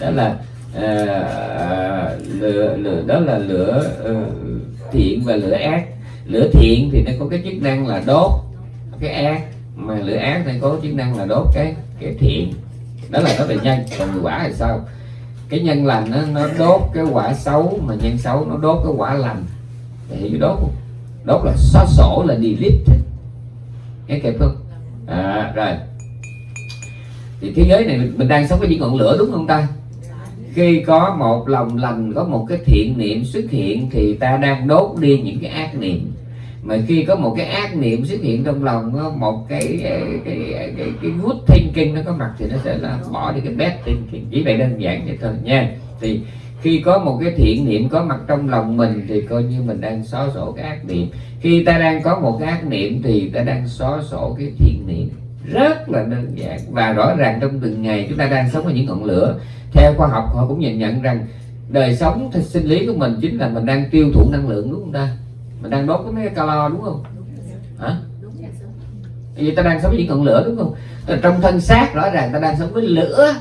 đó là à, lửa, lửa đó là lửa ờ, thiện và lửa ác. Lửa thiện thì nó có cái chức năng là đốt cái ác mà lửa ác thì có chức năng là đốt cái cái thiện đó là nói về nhân. Còn người quả thì sao? Cái nhân lành nó, nó đốt cái quả xấu mà nhân xấu nó đốt cái quả lành. Thì hiểu đốt không? Đốt là xóa sổ là delete. Nghe kịp không? À, rồi. Thì thế giới này mình đang sống với những ngọn lửa đúng không ta? Khi có một lòng lành có một cái thiện niệm xuất hiện thì ta đang đốt đi những cái ác niệm mà khi có một cái ác niệm xuất hiện trong lòng một cái cái cái cái, cái good thinking nó có mặt thì nó sẽ là bỏ đi cái bad thinking. Chỉ vậy đơn giản vậy thôi nha. Thì khi có một cái thiện niệm có mặt trong lòng mình thì coi như mình đang xóa sổ cái ác niệm. Khi ta đang có một cái ác niệm thì ta đang xóa sổ cái thiện niệm. Rất là đơn giản. Và rõ ràng trong từng ngày chúng ta đang sống ở những ngọn lửa theo khoa học họ cũng nhìn nhận rằng đời sống sinh lý của mình chính là mình đang tiêu thụ năng lượng đúng không ta? Mình đang đốt cái mấy cái calo đúng không? Hả? Vì ta đang sống với những ngọn lửa đúng không? Rồi trong thân xác rõ ràng ta đang sống với lửa.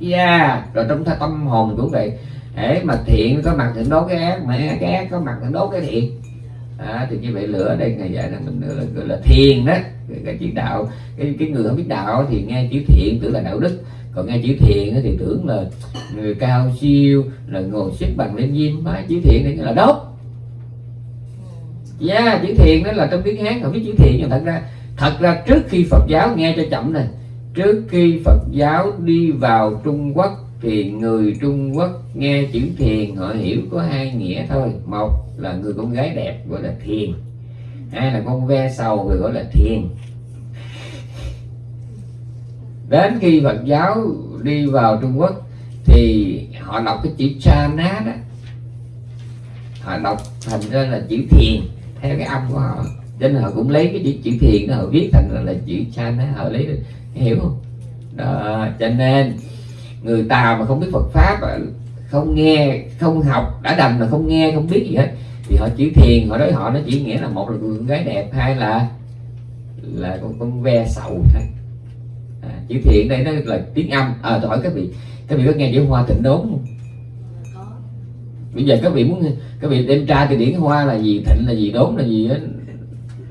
Yeah rồi trong tâm hồn cũng vậy. Để mà thiện có mặt thì đốt cái ác mà cái ác có mặt thì đốt cái thiện. À, thì như vậy lửa ở đây ngày dạy là mình gọi là, gọi là thiền đó. Cái, cái chữ đạo cái, cái người không biết đạo thì nghe chữ thiện tưởng là đạo đức. Còn nghe chữ thiện thì tưởng là người cao siêu là ngồi xếp bằng lên diêm mà chữ thiện thì là đốt yeah chữ thiền đó là trong tiếng hán không biết chữ thiền nhưng thật ra thật ra trước khi phật giáo nghe cho chậm này, trước khi phật giáo đi vào trung quốc thì người trung quốc nghe chữ thiền, họ hiểu có hai nghĩa thôi. Một là người con gái đẹp, gọi là thiền. Hai là con ve sầu, người gọi là thiền. Đến khi phật giáo đi vào trung quốc thì họ đọc cái chữ chana đó. Họ đọc thành ra là chữ thiền theo cái âm của họ cho nên họ cũng lấy cái chữ, chữ thiền đó họ viết thành là, là chữ chana họ lấy hiểu không? Đó, cho nên người tàu mà không biết Phật pháp ờ, không nghe không học đã đành là không nghe không biết gì hết. Thì họ chữ thiền họ đối họ nó chỉ nghĩa là một là con gái đẹp hai là là con con ve sậu thôi. À, chữ thiền đây nó là tiếng âm à tôi hỏi các vị các vị có nghe chữ hoa thịnh đốn không? Bây giờ các vị muốn các vị đem tra từ điển hoa là gì thịnh là gì đốn là gì á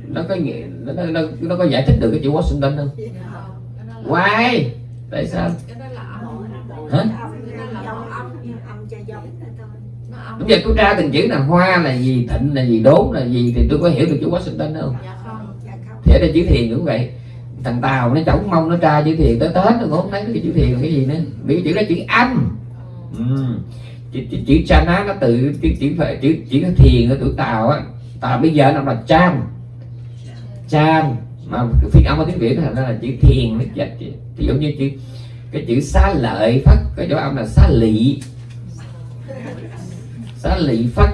nó có nghĩa nó, nó, nó, nó có giải thích được cái chữ Washington không? Why? tại sao? cái đó là âm. Hả? Dòng âm. Âm cho giống là thôi. Nó âm. Bây giờ tôi tra từng chữ là hoa là gì thịnh là gì đốn là gì thì tôi có hiểu được chữ Washington không? Dạ không. Dạ không. Thì ở đây chữ thiền cũng vậy. Thằng tàu nó chống mong nó tra chữ thiền tới tết nó cũng không thấy cái chữ thiền là cái gì nữa. Vì cái chữ đó chữ âm. Ừ chữ, chữ, chữ chana nó tự chữ chữ phải chữ chữ thiền ở tuổi tàu á tàu bây giờ nó là chan. Chan mà phiên âm ở tiếng việt nó thành ra là chữ thiền nó dịch thì giống như chữ cái chữ xá lợi phất cái chỗ âm là xá lị. Xá lị phất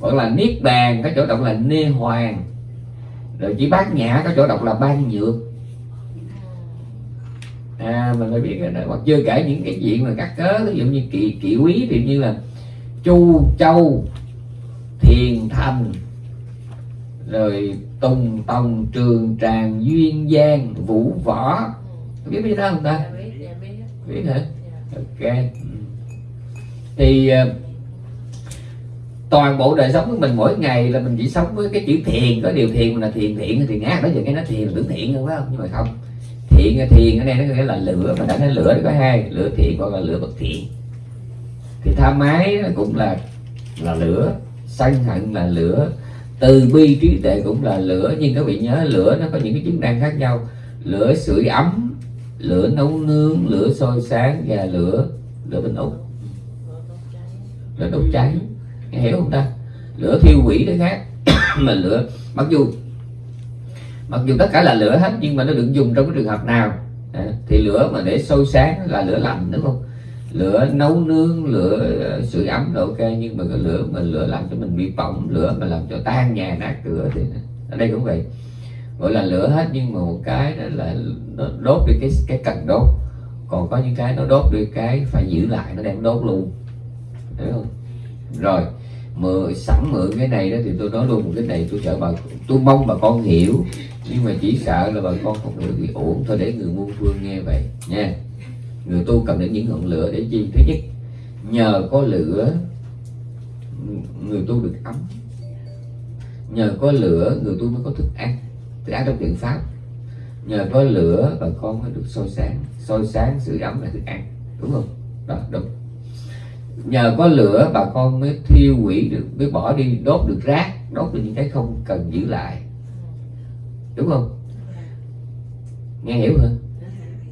gọi là niết bàn cái chỗ đọc là nê hoàng. Rồi chữ bát nhã có chỗ đọc là ban nhược à mình phải biết cái đó. Hoặc chưa kể những cái chuyện mà các cớ ví dụ như kỵ kỵ quý thì như là chu châu thiền thành rồi tùng tòng trường tràng duyên giang vũ võ. Biết biết đó không ta? Dạ biết dạ biết. Hả? Dạ. ok. Thì ờ, toàn bộ đời sống của mình mỗi ngày là mình chỉ sống với cái chữ thiền. Có điều thiền là thiền thiện thì ngát đó giờ cái nó thiền là tưởng thiện không phải không? Nhưng mà không thiện thiền, ở đây nó nghĩa là lửa, mà đã nói lửa nó có hai, lửa thiện hoặc là lửa bất thiện. Thì tha mái cũng là là lửa, sân hận là lửa, từ bi trí tuệ cũng là lửa, nhưng các vị nhớ lửa nó có những cái chức năng khác nhau. Lửa sưởi ấm, lửa nấu nướng, lửa sôi sáng và lửa lửa bình úc lửa đốt cháy, Nghe hiểu không ta? Lửa thiêu quỷ đó khác, mà lửa, mặc dù mặc dù tất cả là lửa hết nhưng mà nó được dùng trong cái trường hợp nào. À, thì lửa mà để sôi sáng là lửa lạnh đúng không? Lửa nấu nướng lửa ờ, sưởi ấm là ok nhưng mà cái lửa mà lửa làm cho mình bị bỏng lửa mà làm cho tan nhà nát cửa thì ở đây cũng vậy. Gọi là lửa hết nhưng mà một cái đó là nó đốt đi cái cái cần đốt. Còn có những cái nó đốt đi cái phải giữ lại nó đem đốt luôn. Hiểu không? Rồi mượn sẵn mượn cái này đó thì tôi nói luôn một cái này tôi sợ bà tôi mong bà con hiểu nhưng mà chỉ sợ là bà con không hiểu bị ổn. Thôi để người muôn phương nghe vậy, nha. Người tu cần đến những ngọn lửa để chi? Thứ nhất, nhờ có lửa, người tu được ấm nhờ có lửa, người tu mới có thức ăn. Thức ăn trong tượng pháp. Nhờ có lửa, bà con mới được soi sáng. Soi sáng sự ấm là thức ăn. Đúng không? Đó, đúng. Nhờ có lửa, bà con mới thiêu hủy được, mới bỏ đi, đốt được rác, đốt được những cái không cần giữ lại đúng không? Nghe hiểu hả?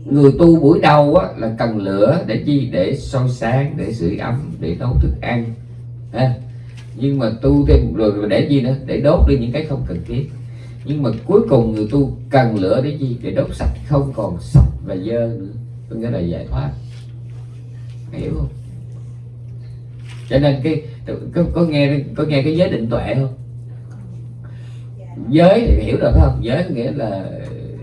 Người tu buổi đầu á, là cần lửa để chi? Để soi sáng để sưởi ấm để nấu thức ăn. À, nhưng mà tu thêm rồi để gì nữa? Để đốt đi những cái không cần thiết. Nhưng mà cuối cùng người tu cần lửa để chi? Để đốt sạch không còn sạch và dơ nữa. Có nghĩa là giải thoát. Hiểu không? Cho nên cái có, có nghe có nghe cái giới định tuệ không? Giới thì hiểu được phải không? Giới có nghĩa là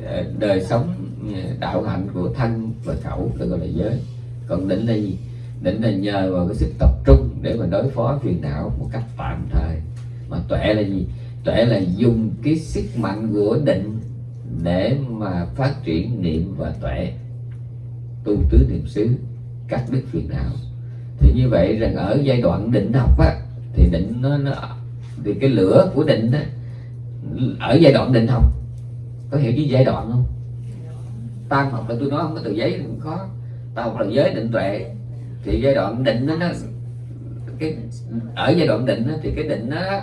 ờ, đời sống ờ, đạo hạnh của thân và khẩu được gọi là giới. Còn định là gì? Định là nhờ vào cái sức tập trung để mà đối phó phiền não một cách tạm thời. Mà tuệ là gì? Tuệ là dùng cái sức mạnh của định để mà phát triển niệm và tuệ tu tứ niệm xứ cắt đứt phiền não. Thì như vậy rằng ở giai đoạn định học á thì định nó, nó thì cái lửa của định á ở giai đoạn định học có hiểu với giai đoạn không? Tam học là tôi nói không có từ giấy cũng khó tam học là giới định tuệ. Thì giai đoạn định đó, nó cái ở giai đoạn định đó, thì cái định đó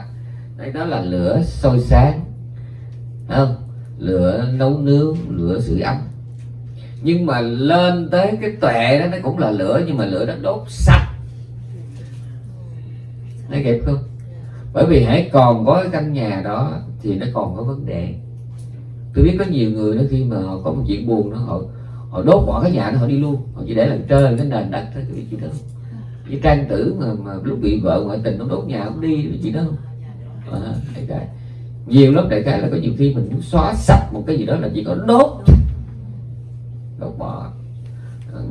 đấy đó là lửa sôi sáng. Không? Lửa nấu nướng lửa sưởi ấm. Nhưng mà lên tới cái tuệ đó nó cũng là lửa nhưng mà lửa nó đốt sạch. Nó kịp không? Bởi vì hãy còn có cái căn nhà đó thì nó còn có vấn đề. Tôi biết có nhiều người nó khi mà họ có một chuyện buồn đó họ họ đốt bỏ cái nhà đó họ đi luôn. Họ chỉ để làm trơn cái nền đất thôi cái chuyện đó. Cái trang tử mà, mà lúc bị vợ ngoại tình nó đốt nhà cũng đi cái chuyện đó không? À, đại cái nhiều lắm đại cái là có nhiều khi mình muốn xóa sạch một cái gì đó là chỉ có đốt đốt bỏ. Ờ,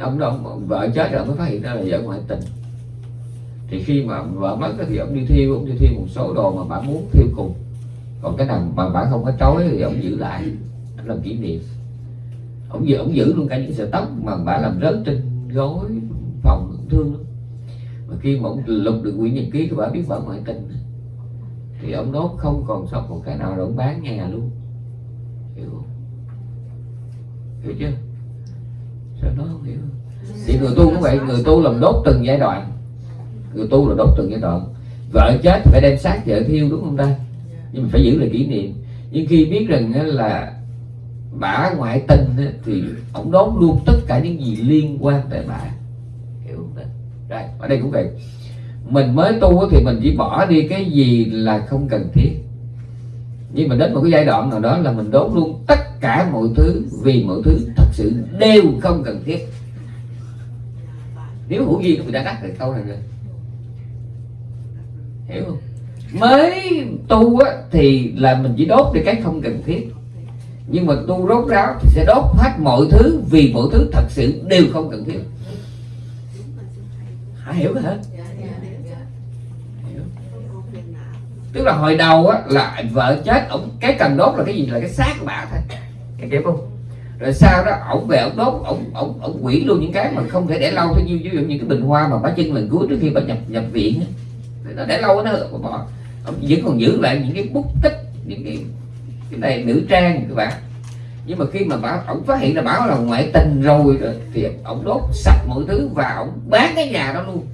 ông đó ông, vợ chết rồi mới phát hiện ra là vợ ngoại tình. Thì khi mà vợ mất thì ông đi thiêu ông đi thiêu một số đồ mà bà muốn thiêu cùng còn cái nào mà bạn không có trói thì ông giữ lại, ông làm kỷ niệm. Ông giữ ông giữ luôn cả những sợi tóc mà bạn làm rớt trên gối phòng thương. Lắm mà khi mà ông lục được quyển nhật ký của bà biết vợ ngoại tình. Thì ông đốt không còn sót một cái nào rồi ông bán nhà luôn. Hiểu không? Hiểu chưa? Sao nó không hiểu? Thì người tu cũng vậy, người tu làm đốt từng giai đoạn. Người tu là đốt từng giai đoạn. Vợ chết phải đem xác vợ thiêu đúng không ta? Nhưng mà phải giữ lại kỷ niệm. Nhưng khi biết rằng là bả ngoại tình thì ông đón luôn tất cả những gì liên quan tới bả. Hiểu không? Ta rồi ở đây cũng vậy. Mình mới tu thì mình chỉ bỏ đi cái gì là không cần thiết. Nhưng mà đến một cái giai đoạn nào đó là mình đốn luôn tất cả mọi thứ vì mọi thứ thật sự đều không cần thiết. Nếu hữu duyên người đã đắc được câu này rồi. Hiểu không? Mới tu á, thì là mình chỉ đốt đi cái không cần thiết. Nhưng mà tu rốt ráo thì sẽ đốt hết mọi thứ vì mọi thứ thật sự đều không cần thiết. Hả hiểu hả? Hiểu. tức là hồi đầu á là vợ chết ổng cái cần đốt là cái gì? Là cái xác của bà thôi. Cái kịp không? Rồi sau đó ổng về ổng đốt ổng ổng ổng quỷ luôn những cái mà không thể để lâu. Thôi như ví dụ những cái bình hoa mà bà chân lần cuối trước khi bà nhập nhập viện á nó để lâu nó bỏ ông vẫn còn giữ lại những cái bút tích, những cái cái này nữ trang các bạn. Nhưng mà khi mà bảo ổng phát hiện là bảo là ngoại tình rồi thì ổng đốt sạch mọi thứ và ổng bán cái nhà đó luôn.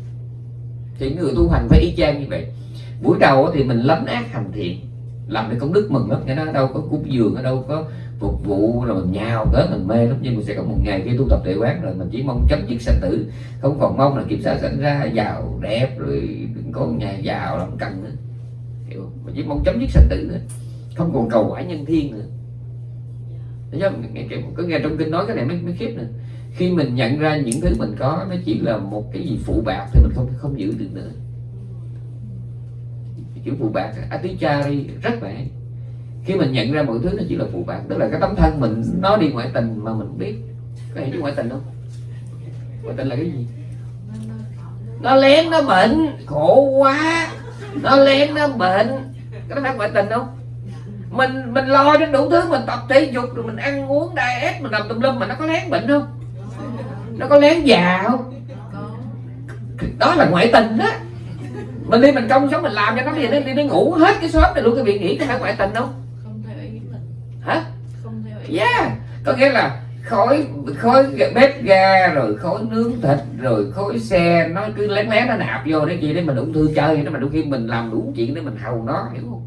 Thì người tu hành phải y chang như vậy. Buổi đầu thì mình lấn ác hành thiện, làm cái công đức mừng lắm. Cái nó đâu có cúng dường, ở đâu có phục vụ rồi mình nhào tới mình mê. Lắm nhưng mình sẽ có một ngày khi tu tập tuệ quán rồi mình chỉ mong chấm dứt sanh tử. Không còn mong là kiểm soát sẵn ra giàu đẹp rồi có nhà giàu làm cần nữa. Hiểu không? mình chỉ mong chấm dứt sanh tử nữa không còn cầu quả nhân thiên nữa. Thấy chưa? Nghe, có nghe trong kinh nói cái này mới, mới khiếp nữa. Khi mình nhận ra những thứ mình có nó chỉ là một cái gì phụ bạc thì mình không không giữ được nữa. Chữ phụ bạc atichari rất vậy khi mình nhận ra mọi thứ nó chỉ là phụ bạc tức là cái tấm thân mình, nó đi ngoại tình mà mình biết có hiểu chứ ngoại tình không ngoại tình là cái gì? Nó lén, nó bệnh. Khổ quá. Nó lén, nó bệnh. Cái đó phải ngoại tình không mình mình lo đến đủ thứ, mình tập thể dục, rồi mình ăn uống, diet, mình làm tùm lum mà nó có lén bệnh không? Nó có lén già không? Đó là ngoại tình đó. Mình đi mình công sống mình làm cho nó đi nó đi nó ngủ hết cái shop này luôn, cái việc nghĩ có phải ngoại tình không không theo ý mình hả không theo ý yeah. Có nghĩa là khói khói bếp ga rồi khói nướng thịt rồi khói xe nó cứ lén lén nó nạp vô đấy gì để mình ung thư chơi nó mà đôi khi mình làm đủ chuyện để mình hầu nó hiểu không?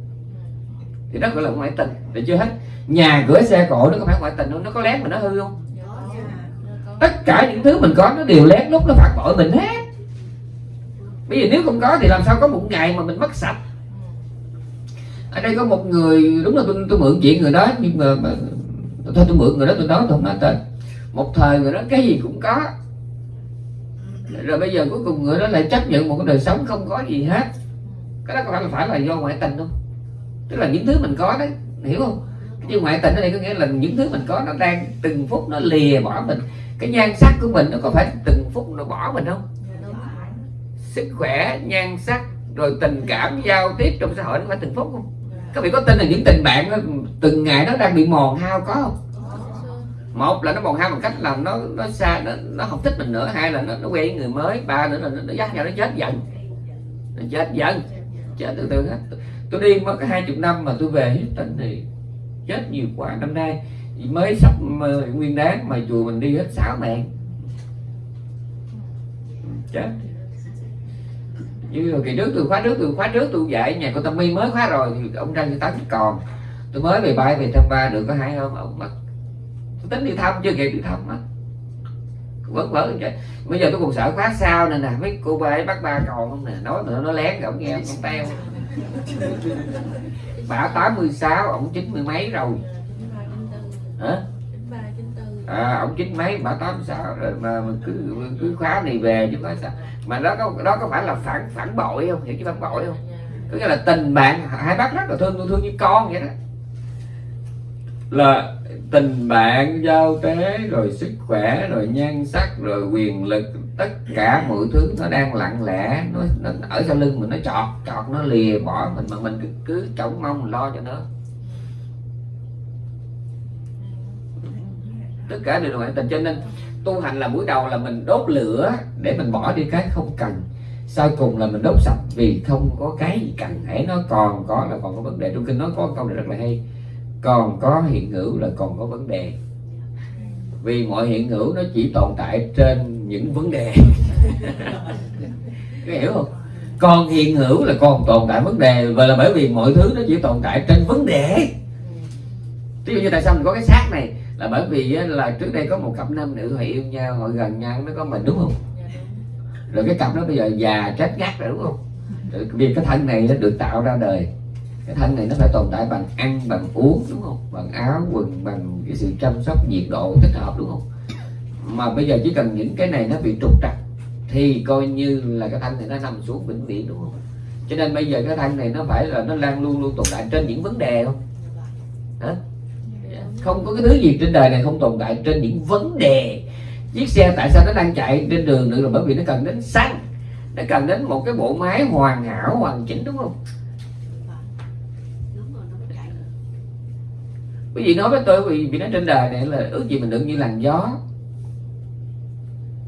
Thì đó gọi là ngoại tình được chưa hết? Nhà cửa xe cộ nó có phải ngoại tình không? Nó có lén mà nó hư không? Tất cả những thứ mình có nó đều lén lúc nó phạt bội mình hết. Bây giờ nếu không có thì làm sao có một ngày mà mình mất sạch? Ở đây có một người đúng là tôi, tôi mượn chuyện người đó nhưng mà, mà thôi tôi mượn người đó, tôi nói tôi không nói tên. Một thời người đó cái gì cũng có. Rồi bây giờ cuối cùng người đó lại chấp nhận một cái đời sống không có gì hết. Cái đó có phải là phải là do ngoại tình không? Tức là những thứ mình có đấy hiểu không? Chứ ngoại tình ở đây có nghĩa là những thứ mình có nó đang từng phút nó lìa bỏ mình. Cái nhan sắc của mình nó có phải từng phút nó bỏ mình không? Sức khỏe, nhan sắc, rồi tình cảm, giao tiếp trong xã hội nó phải từng phút không? Các vị có tin là những tình bạn nó từng ngày nó đang bị mòn hao có không? Một là nó mòn hao bằng cách là nó nó xa nó, nó không thích mình nữa. Hai là nó, nó quen với người mới. Ba nữa là nó, nó dắt nhau nó chết dần. Nó chết dần. Chết từ từ hết. Tôi đi mất hai chục năm mà tôi về Houston thì chết nhiều quá. Năm nay mới sắp nguyên đáng mà chùa mình đi hết sáu mạng. Chết như kỳ trước tôi khóa trước tôi khóa trước tôi dạy nhà cô tâm my mới khóa rồi thì ông ra như tám còn. Tôi mới về bay về thăm ba, được có hai hôm, ông mất tôi tính đi thăm chưa kịp đi thăm mất vẫn vỡ vậy bây giờ tôi còn sợ khóa sao nên nè, mấy cô ba ấy bắt ba còn không nè. Nói nữa nó lén rồi ông nghe, ông teo. Bà 86 ông chín mươi mấy rồi. Hả? À, ông chín mấy bà tám sao rồi mà, mình cứ cứ khóa này về chứ nói sao. Mà đó có đó có phải là phản phản bội không? Hiểu chứ phản bội không? Có nghĩa là tình bạn hai bác rất là thương tôi thương như con vậy đó. Là tình bạn giao tế rồi sức khỏe rồi nhan sắc rồi quyền lực tất cả mọi thứ nó đang lặng lẽ nó, nó ở sau lưng mình nó chọt chọt nó lìa bỏ mình mà mình cứ, cứ trông mong mình lo cho nó. Tất cả đều là ngoại tình cho nên tu hành là buổi đầu là mình đốt lửa để mình bỏ đi cái không cần. Sau cùng là mình đốt sạch vì không có cái gì cần. Hãy nó còn có là còn có vấn đề. Trong kinh nói có câu này rất là hay. Còn có hiện hữu là còn có vấn đề. Vì mọi hiện hữu nó chỉ tồn tại trên những vấn đề. Có hiểu không? Còn hiện hữu là còn tồn tại vấn đề. Và là bởi vì mọi thứ nó chỉ tồn tại trên vấn đề. Ví dụ như tại sao mình có cái xác này? Là bởi vì á, là trước đây có một cặp nam nữ họ yêu nhau họ gần nhau nó có mình đúng không? Rồi cái cặp đó bây giờ già chết ngắt rồi đúng không? Rồi vì cái thân này nó được tạo ra đời. Cái thân này nó phải tồn tại bằng ăn bằng uống đúng không? Bằng áo quần bằng cái sự chăm sóc nhiệt độ thích hợp đúng không? Mà bây giờ chỉ cần những cái này nó bị trục trặc thì coi như là cái thân này nó nằm xuống vĩnh viễn đúng không? Cho nên bây giờ cái thân này nó phải là nó đang luôn luôn tồn tại trên những vấn đề không? Hả không có cái thứ gì trên đời này không tồn tại trên những vấn đề. Chiếc xe tại sao nó đang chạy trên đường nữa là bởi vì nó cần đến xăng. Nó cần đến một cái bộ máy hoàn hảo, hoàn chỉnh, đúng không? Quý vị nói với tôi vì vì nó trên đời này là ước gì mình được như làn gió.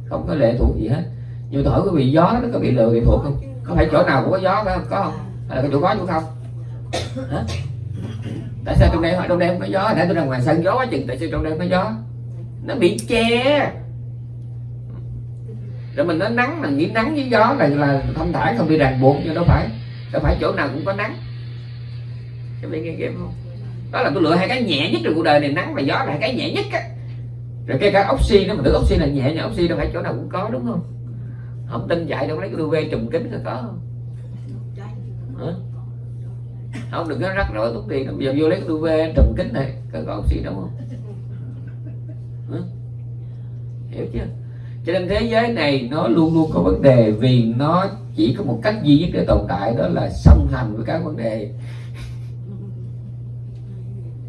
Không có lệ thuộc gì hết. Nhưng tôi hỏi quý vị gió nó có bị lệ thuộc không? Có phải chỗ nào cũng có gió phải không? Có không? Hay là cái chỗ có chỗ không? Hả? Tại sao trong đây trong đây không có gió? Để tôi ra ngoài sân gió quá chừng, tại sao trong đây không có gió? Nó bị che. Rồi mình nói nắng là nghĩ nắng với gió là là thông thải không bị ràng buộc nhưng đâu phải. Đâu phải chỗ nào cũng có nắng. Các bạn nghe game không? Đó là tôi lựa hai cái nhẹ nhất trong cuộc đời này, nắng và gió là hai cái nhẹ nhất á. Rồi cái cái oxy nó mình tưởng oxy là nhẹ nhưng oxy đâu phải chỗ nào cũng có, đúng không? Không tin chạy đâu, lấy cái UV trùng kính là có không? Hả? Không đừng có rắc rối tốn tiền bây giờ vô lấy UV trùm kính này có, có oxy đâu không Hả? hiểu chưa? Cho nên thế giới này nó luôn luôn có vấn đề vì nó chỉ có một cách duy nhất để tồn tại đó là song hành với các vấn đề.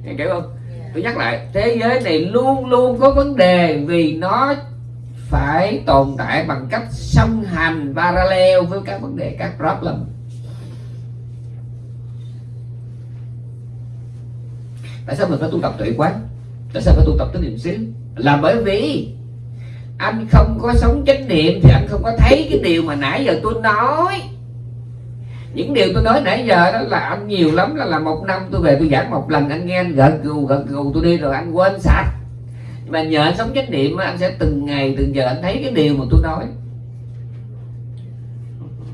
Nghe hiểu không? Tôi nhắc lại thế giới này luôn luôn có vấn đề vì nó phải tồn tại bằng cách song hành parallel với các vấn đề các problem tại sao mình phải tu tập tuệ quán? Tại sao phải tu tập tới niệm xứ là bởi vì anh không có sống chánh niệm thì anh không có thấy cái điều mà nãy giờ tôi nói. Những điều tôi nói nãy giờ đó là anh nhiều lắm, là là một năm tôi về tôi giảng một lần, anh nghe, anh gật gù gật gù, tôi đi rồi anh quên sạch. Mà nhờ anh sống chánh niệm anh sẽ từng ngày, từng giờ anh thấy cái điều mà tôi nói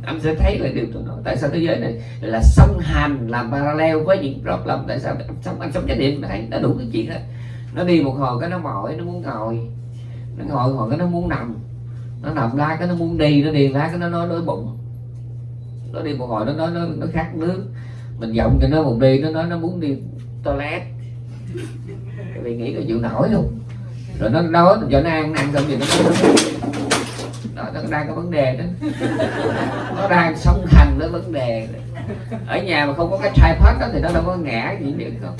anh sẽ thấy là điều tôi nói tại sao thế giới này là song hành làm parallel với những problem tại sao anh sống anh sống chánh niệm mà thấy đã đủ cái chuyện đó. Nó đi một hồi cái nó mỏi nó muốn ngồi. Nó ngồi hồi cái nó muốn nằm. Nó nằm la cái nó muốn đi nó đi la cái nó nói đói bụng. Nó đi một hồi nó nói nó, nó khát nước. Mình giọng cho nó một đi nó nói nó muốn đi toilet. Vì nghĩ là chịu nổi luôn. Rồi nó nói cho nó ăn ăn xong rồi nó đó nó đang có vấn đề đó. Nó đang song hành với vấn đề. Ở nhà mà không có cái tripod đó thì nó đâu có ngã gì được không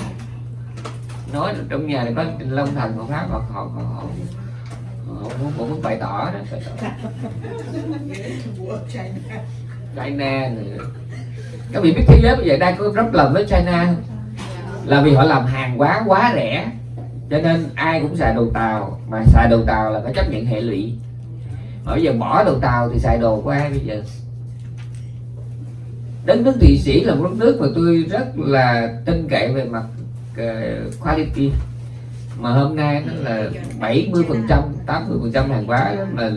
nói trong nhà này có long thần của pháp họ họ họ, họ, cũng muốn, muốn bày tỏ đó bày tỏ. China. Này các vị biết thế giới bây giờ đang có rất lần với China không? là vì họ làm hàng quá quá rẻ cho nên ai cũng xài đồ tàu mà xài đồ tàu là phải chấp nhận hệ lụy bây giờ bỏ đồ tàu thì xài đồ của ai bây giờ? Đến nước thụy sĩ là một đất nước mà tôi rất là tin cậy về mặt uh, quality. Mà hôm nay nó là 70 phần trăm 80 phần trăm hàng hóa mà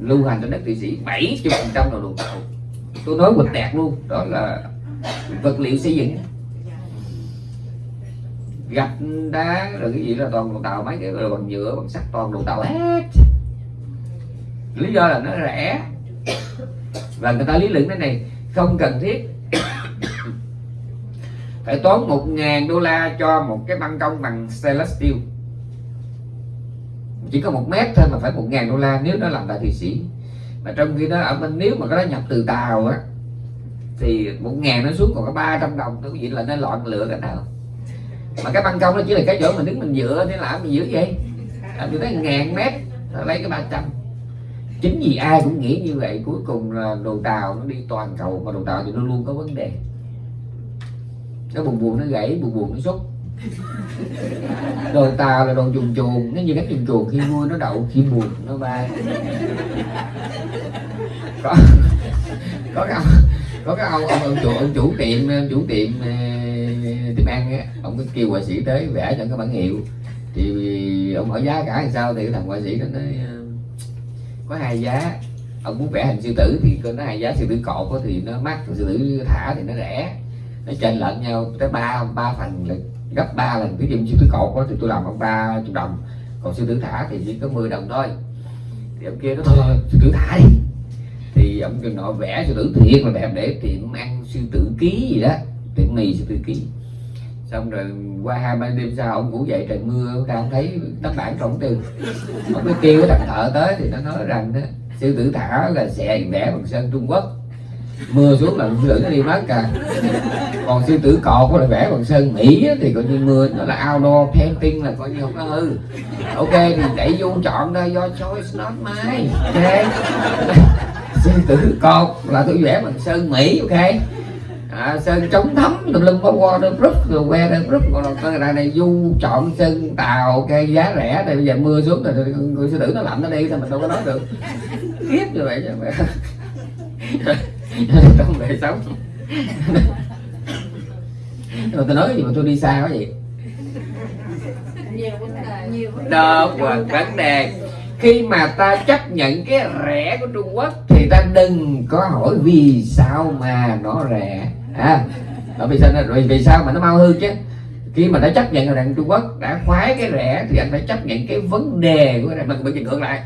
lưu hành trên đất thụy sĩ 70 phần trăm là đồ tàu. Tôi nói quịch tẹt luôn đó là vật liệu xây dựng. Gạch đá rồi cái gì là toàn đồ tàu mấy cái rồi bằng nhựa bằng sắt toàn đồ tàu hết lý do là nó rẻ. Và người ta lý luận cái này không cần thiết. Phải tốn một ngàn đô la cho một cái băng công bằng stainless steel. Chỉ có một mét thôi mà phải một ngàn đô la nếu nó làm tại thụy sĩ. Mà trong khi đó ở bên nếu mà cái đó nhập từ tàu á thì một ngàn nó xuống còn có 300 đồng tôi vậy là nó loạn lựa cái nào. Mà cái ban công nó chỉ là cái chỗ mình đứng mình dựa thế làm gì dữ vậy. À, gì thấy ngàn mét lấy cái 300 chính vì ai cũng nghĩ như vậy cuối cùng là đồ tàu nó đi toàn cầu mà đồ tàu thì nó luôn có vấn đề. Nó buồn buồn nó gãy buồn buồn nó xúc. Đồ tàu là đồ chuồn chuồn nó như cánh chuồn chuồn khi vui nó đậu khi buồn nó bay. Có có cái ông có cái ông ông, ông chủ ông chủ tiệm chủ tiệm ờ, tiệm ăn á ông có kêu họa sĩ tới vẽ cho cái bản hiệu. Thì ông hỏi giá cả làm sao thì cái thằng họa sĩ nó nói có hai giá. Ông muốn vẽ hình sư tử thì nó hai giá sư tử cột thì nó mắc sư tử thả thì nó rẻ. Nó chênh lệch nhau tới ba ba phần là gấp ba lần ví dụ sư tử cột á thì tôi làm ông ba chục đồng. Còn sư tử thả thì chỉ có 10 đồng thôi. Thì ông kia nó thôi sư tử thả đi. Thì ông kêu nọ vẽ sư tử thiệt là đẹp để tiệm ăn sư tử ký gì đó tiệm mì sư tử ký xong rồi qua hai ba đêm sau ông ngủ dậy trời mưa, ông ra ông thấy tấm bản trống từ. Ông mới kêu cái thằng thợ tới thì nó nói rằng đó, sư tử thả là sẽ vẽ bằng sơn trung quốc. Mưa xuống là sư tử nó đi mất cả. Còn sư tử cọt là vẽ bằng sơn mỹ thì coi như mưa, nó là outdoor painting là coi như không có hư. Ok, thì đẩy vô chọn đây do choice not mine. Ok. Sư tử cọt là tôi vẽ bằng sơn mỹ, ok à, sơn chống thấm tùm lum có waterproof rồi weatherproof còn là con này này du chọn sơn tàu cây giá rẻ. Thì bây giờ mưa xuống rồi người sư tử nó lạnh nó đi sao mình đâu có nói được. Kiếp như vậy chứ. Mà trong đời sống. Mà tôi nói gì mà tôi đi xa quá vậy? Đó vấn đề khi mà ta chấp nhận cái rẻ của Trung Quốc thì ta đừng có hỏi vì sao mà nó rẻ à bởi vì sao rồi vì sao mà nó mau hư chứ? Khi mà đã chấp nhận rằng Trung Quốc, đã khoái cái rẻ, thì anh phải chấp nhận cái vấn đề của mình bị ngược lại,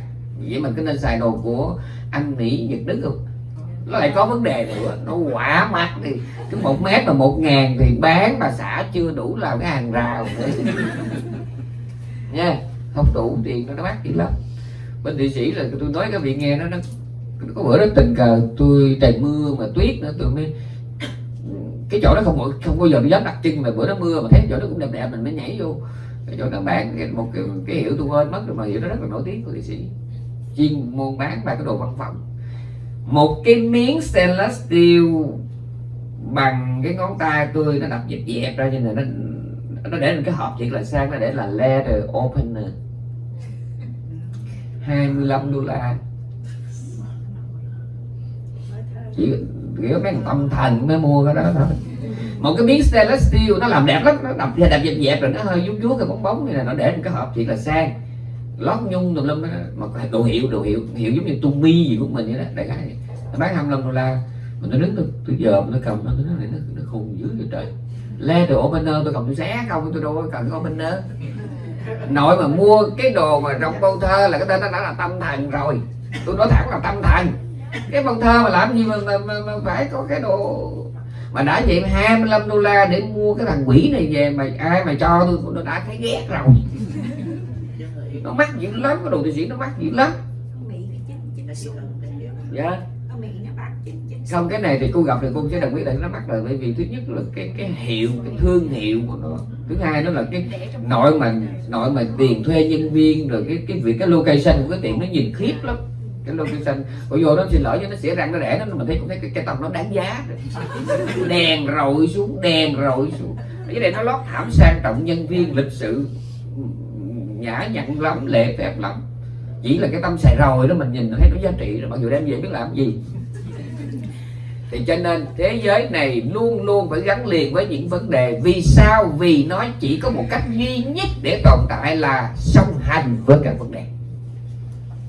vậy mình cứ nên xài đồ của Anh Mỹ, Nhật Đức không? Nó lại có vấn đề nữa. Nó quả mắt thì cứ một mét mà một ngàn thì bán mà xã chưa đủ làm cái hàng rào. Nữa nha, không đủ tiền nó mắc dữ lắm. Bên thụy sĩ là tôi nói các vị nghe nó nó có bữa đó tình cờ, tôi trời mưa mà tuyết nữa tôi mới cái chỗ đó không bao- không bao giờ tôi dám đặt chân mà bữa đó mưa mà thấy chỗ đó cũng đẹp đẹp mình mới nhảy vô. Cái chỗ đó bán một cái, cái hiệu tôi quên mất rồi mà hiệu đó rất là nổi tiếng của thụy sĩ. Chuyên môn bán ba cái đồ văn phòng. Một cái miếng stainless steel bằng cái ngón tay tôi nó đập dẹp dẹp ra như này nó nó để lên cái hộp chỉ là sang nó để là leather opener. 25 đô la. Chỉ kiểu mấy tâm thần mới mua cái đó thôi. Một cái miếng stainless steel nó làm đẹp lắm nó đập đập dẹp dẹp rồi nó hơi vuốt vuốt cái bóng bóng như này nó để một cái hộp chỉ là sang. Lót nhung tùm lum đó. Mà đồ hiệu đồ hiệu hiệu giống như Tumi gì của mình vậy đó đại khái bán nó bán 25 đô la. Mình nó đứng tôi, tôi giờ nó cầm nó nó nó, nó khùng dữ vậy trời. Leather opener tôi cầm tôi xé không tôi đâu có cần cái opener. Nội mà mua cái đồ mà trong câu thơ là cái tên nó đã là tâm thần rồi. Tôi nói thẳng là tâm thần cái bông thơ mà làm gì mà, mà, mà, mà phải có cái đồ mà đã vậy 25 đô la để mua cái thằng quỷ này về mà ai mà cho tôi tôi đã thấy ghét rồi. Nó mắc dữ lắm cái đồ thụy sĩ nó mắc dữ lắm. Dạ. Không cái này thì cô gặp thì cô sẽ đồng ý là nó mắc rồi bởi vì thứ nhất là cái cái hiệu cái thương hiệu của nó. Thứ hai nó là cái nội mà nội mà tiền thuê nhân viên rồi cái cái việc cái location của cái tiệm nó nhìn khiếp lắm cái location bây giờ nó xin lỗi cho nó xỉa răng nó rẻ nó mình thấy cũng thấy cái, cái tông nó đáng giá. Rồi đèn rồi xuống đèn rồi xuống. Cái này nó lót thảm sang trọng nhân viên lịch sự. Nhã nhặn lắm lệ phép lắm. Chỉ là cái tâm xài rồi đó mình nhìn thấy nó giá trị rồi mặc dù đem về biết làm gì. Thì cho nên thế giới này luôn luôn phải gắn liền với những vấn đề. Vì sao? Vì nó chỉ có một cách duy nhất để tồn tại là song hành với các vấn đề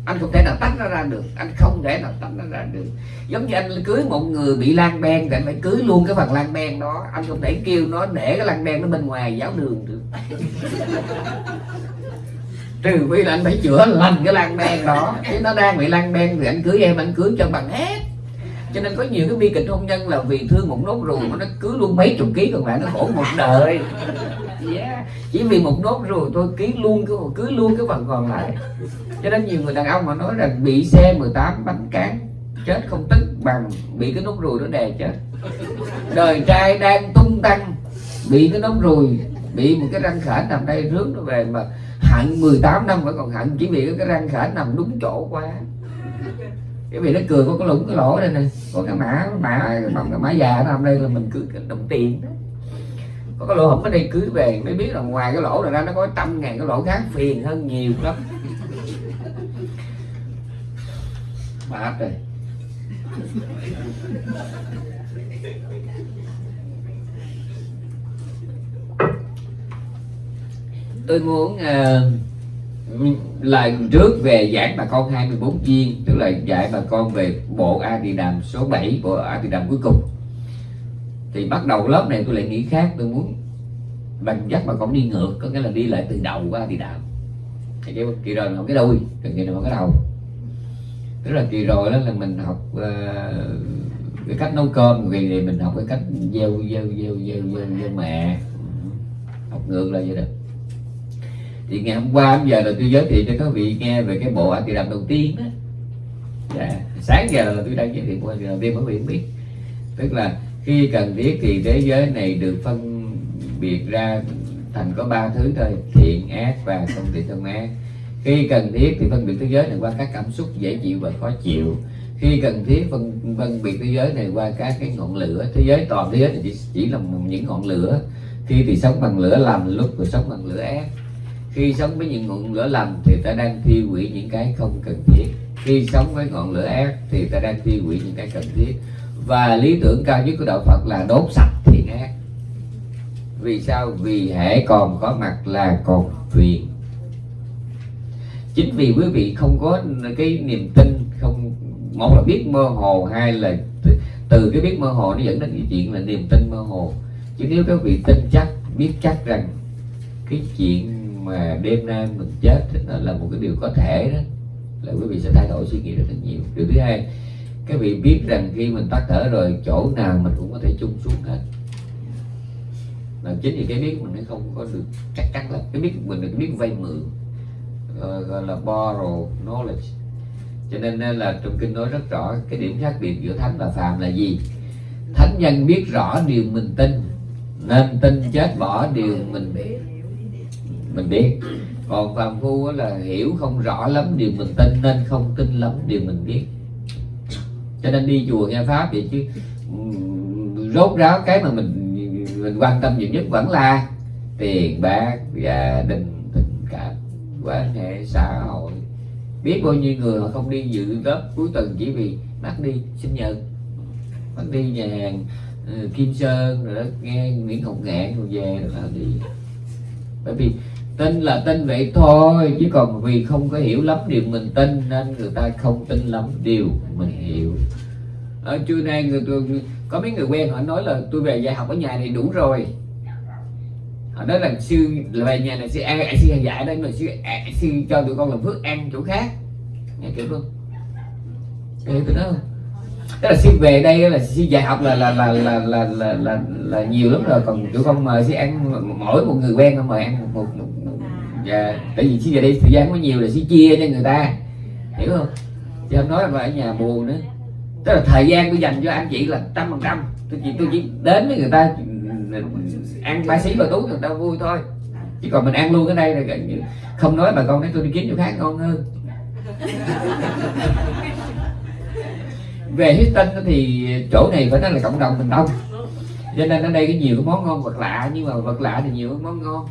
anh không thể nào tách nó ra được. Anh không thể nào tách nó ra được. Giống như anh cưới một người bị lan ben thì anh phải cưới luôn cái phần lan ben đó. Anh không thể kêu nó để cái lan ben nó bên ngoài giáo đường được. Trừ phi là anh phải chữa lành cái lan ben đó. Chứ nó đang bị lan ben thì anh cưới em, anh cưới cho bằng hết. Cho nên có nhiều cái bi kịch hôn nhân là vì thương một nốt ruồi mà nó cưới luôn mấy chục ký còn lại nó khổ một đời yeah. chỉ vì một nốt ruồi tôi ký luôn cái cưới luôn cái phần còn lại. Cho nên nhiều người đàn ông mà nói rằng bị xe 18 bánh cán, chết không tức bằng bị cái nốt ruồi nó đè chết. Đời trai đang tung tăng, bị cái nốt ruồi, bị một cái răng khả nằm đây rướn nó về mà hận 18 năm vẫn còn hận chỉ vì cái răng khả nằm đúng chỗ quá. Cái vì nó cười có cái lũng cái lỗ đây này có cái mã mã, bằng cái mã già nó nằm đây là mình cứ đồng tiền đó có cái lỗ hổng ở đây cứ về mới biết là ngoài cái lỗ này ra nó có trăm ngàn cái lỗ khác phiền hơn nhiều lắm. Mệt rồi. Tôi muốn ờ, uh, lần trước về giảng bà con 24 viên tức là dạy bà con về bộ A Tỳ Đàm số 7 bộ A Tỳ Đàm cuối cùng thì bắt đầu lớp này tôi lại nghĩ khác tôi muốn bằng dắt bà con đi ngược có nghĩa là đi lại từ đầu qua thì đạo. Thì cái kỳ rồi là cái đuôi còn kỳ học cái đầu. Tức là kỳ rồi đó là mình học uh, cái cách nấu cơm kỳ này mình học cái cách gieo gieo gieo gieo gieo, gieo mẹ. Học ngược là vậy đó. Thì ngày hôm qua bây giờ là tôi giới thiệu cho các vị nghe về cái bộ anh Tỳ đầu tiên đó. Dạ. sáng giờ là tôi đang giới thiệu bộ A Tỳ đầu tiên quý biết. Tức là khi cần thiết thì thế giới này được phân biệt ra thành có ba thứ thôi thiện ác và không thiện không ác. Khi cần thiết thì phân biệt thế giới này qua các cảm xúc dễ chịu và khó chịu. Khi cần thiết phân phân biệt thế giới này qua các cái ngọn lửa. Thế giới toàn thế giới này chỉ, chỉ là những ngọn lửa. Khi thì sống bằng lửa lành lúc thì sống bằng lửa ác. Khi sống với những ngọn lửa lành thì ta đang thiêu hủy những cái không cần thiết. Khi sống với ngọn lửa ác thì ta đang tiêu hủy những cái cần thiết và lý tưởng cao nhất của đạo Phật là đốt sạch thiện ác vì sao? Vì hệ còn có mặt là còn phiền chính vì quý vị không có cái niềm tin, không một là biết mơ hồ, hai là từ cái biết mơ hồ nó dẫn đến cái chuyện là niềm tin mơ hồ. Chứ nếu các vị tin chắc, biết chắc rằng cái chuyện mà đêm nay mình chết nó là một cái điều có thể đó, là quý vị sẽ thay đổi suy nghĩ rất là nhiều. Điều thứ hai các vị biết rằng khi mình tắt thở rồi chỗ nào mình cũng có thể chung xuống hết. Là chính vì cái biết mình nó không có được chắc chắn là cái biết mình được biết vay mượn gọi, gọi là borrow knowledge. Cho nên là trong kinh nói rất rõ cái điểm khác biệt giữa thánh và phàm là gì? Thánh nhân biết rõ điều mình tin nên tin chết bỏ điều mình mình biết. Còn phàm phu là hiểu không rõ lắm điều mình tin nên không tin lắm điều mình biết cho nên đi chùa nghe pháp vậy chứ rốt ráo cái mà mình mình quan tâm nhiều nhất vẫn là tiền, bạc gia đình, tình cảm quan hệ xã hội. Biết bao nhiêu người họ không đi dự lớp cuối tuần chỉ vì bắt đi sinh nhật, bắt đi nhà hàng ờ, Kim Sơn, rồi đó, nghe Nguyễn Hồng Ngạn rồi về rồi là đi. Bởi vì tin là tin vậy thôi chứ còn vì không có hiểu lắm điều mình tin nên người ta không tin lắm điều mình hiểu. Ở trưa nay người tôi có mấy người quen họ nói là tôi về dạy học ở nhà này đủ rồi. Họ nói là sư là về nhà này sư ăn sư dạy đây mà sư à, sư cho tụi con làm phước ăn chỗ khác. Nghe kiểu không hiểu tôi nói không tức là sư về đây là sư dạy học là là là là là là, là, là nhiều lắm rồi còn tụi con mời sư ăn mỗi một người quen mời ăn một, một, một dạ tại vì xí về đây thời gian có nhiều là sẽ chia cho người ta. Hiểu không? Chứ không nói là ở nhà buồn nữa. Tức là thời gian tôi dành cho anh chị là trăm phần trăm. Tôi chỉ tôi chỉ đến với người ta, ăn ba xí và tú người ta vui thôi. Chứ còn mình ăn luôn ở đây là không nói bà con nói tôi đi kiếm chỗ khác ngon hơn. Về Houston thì chỗ này phải nói là cộng đồng mình đông. Cho nên ở đây có nhiều cái món ngon vật lạ, nhưng mà vật lạ thì nhiều cái món ngon.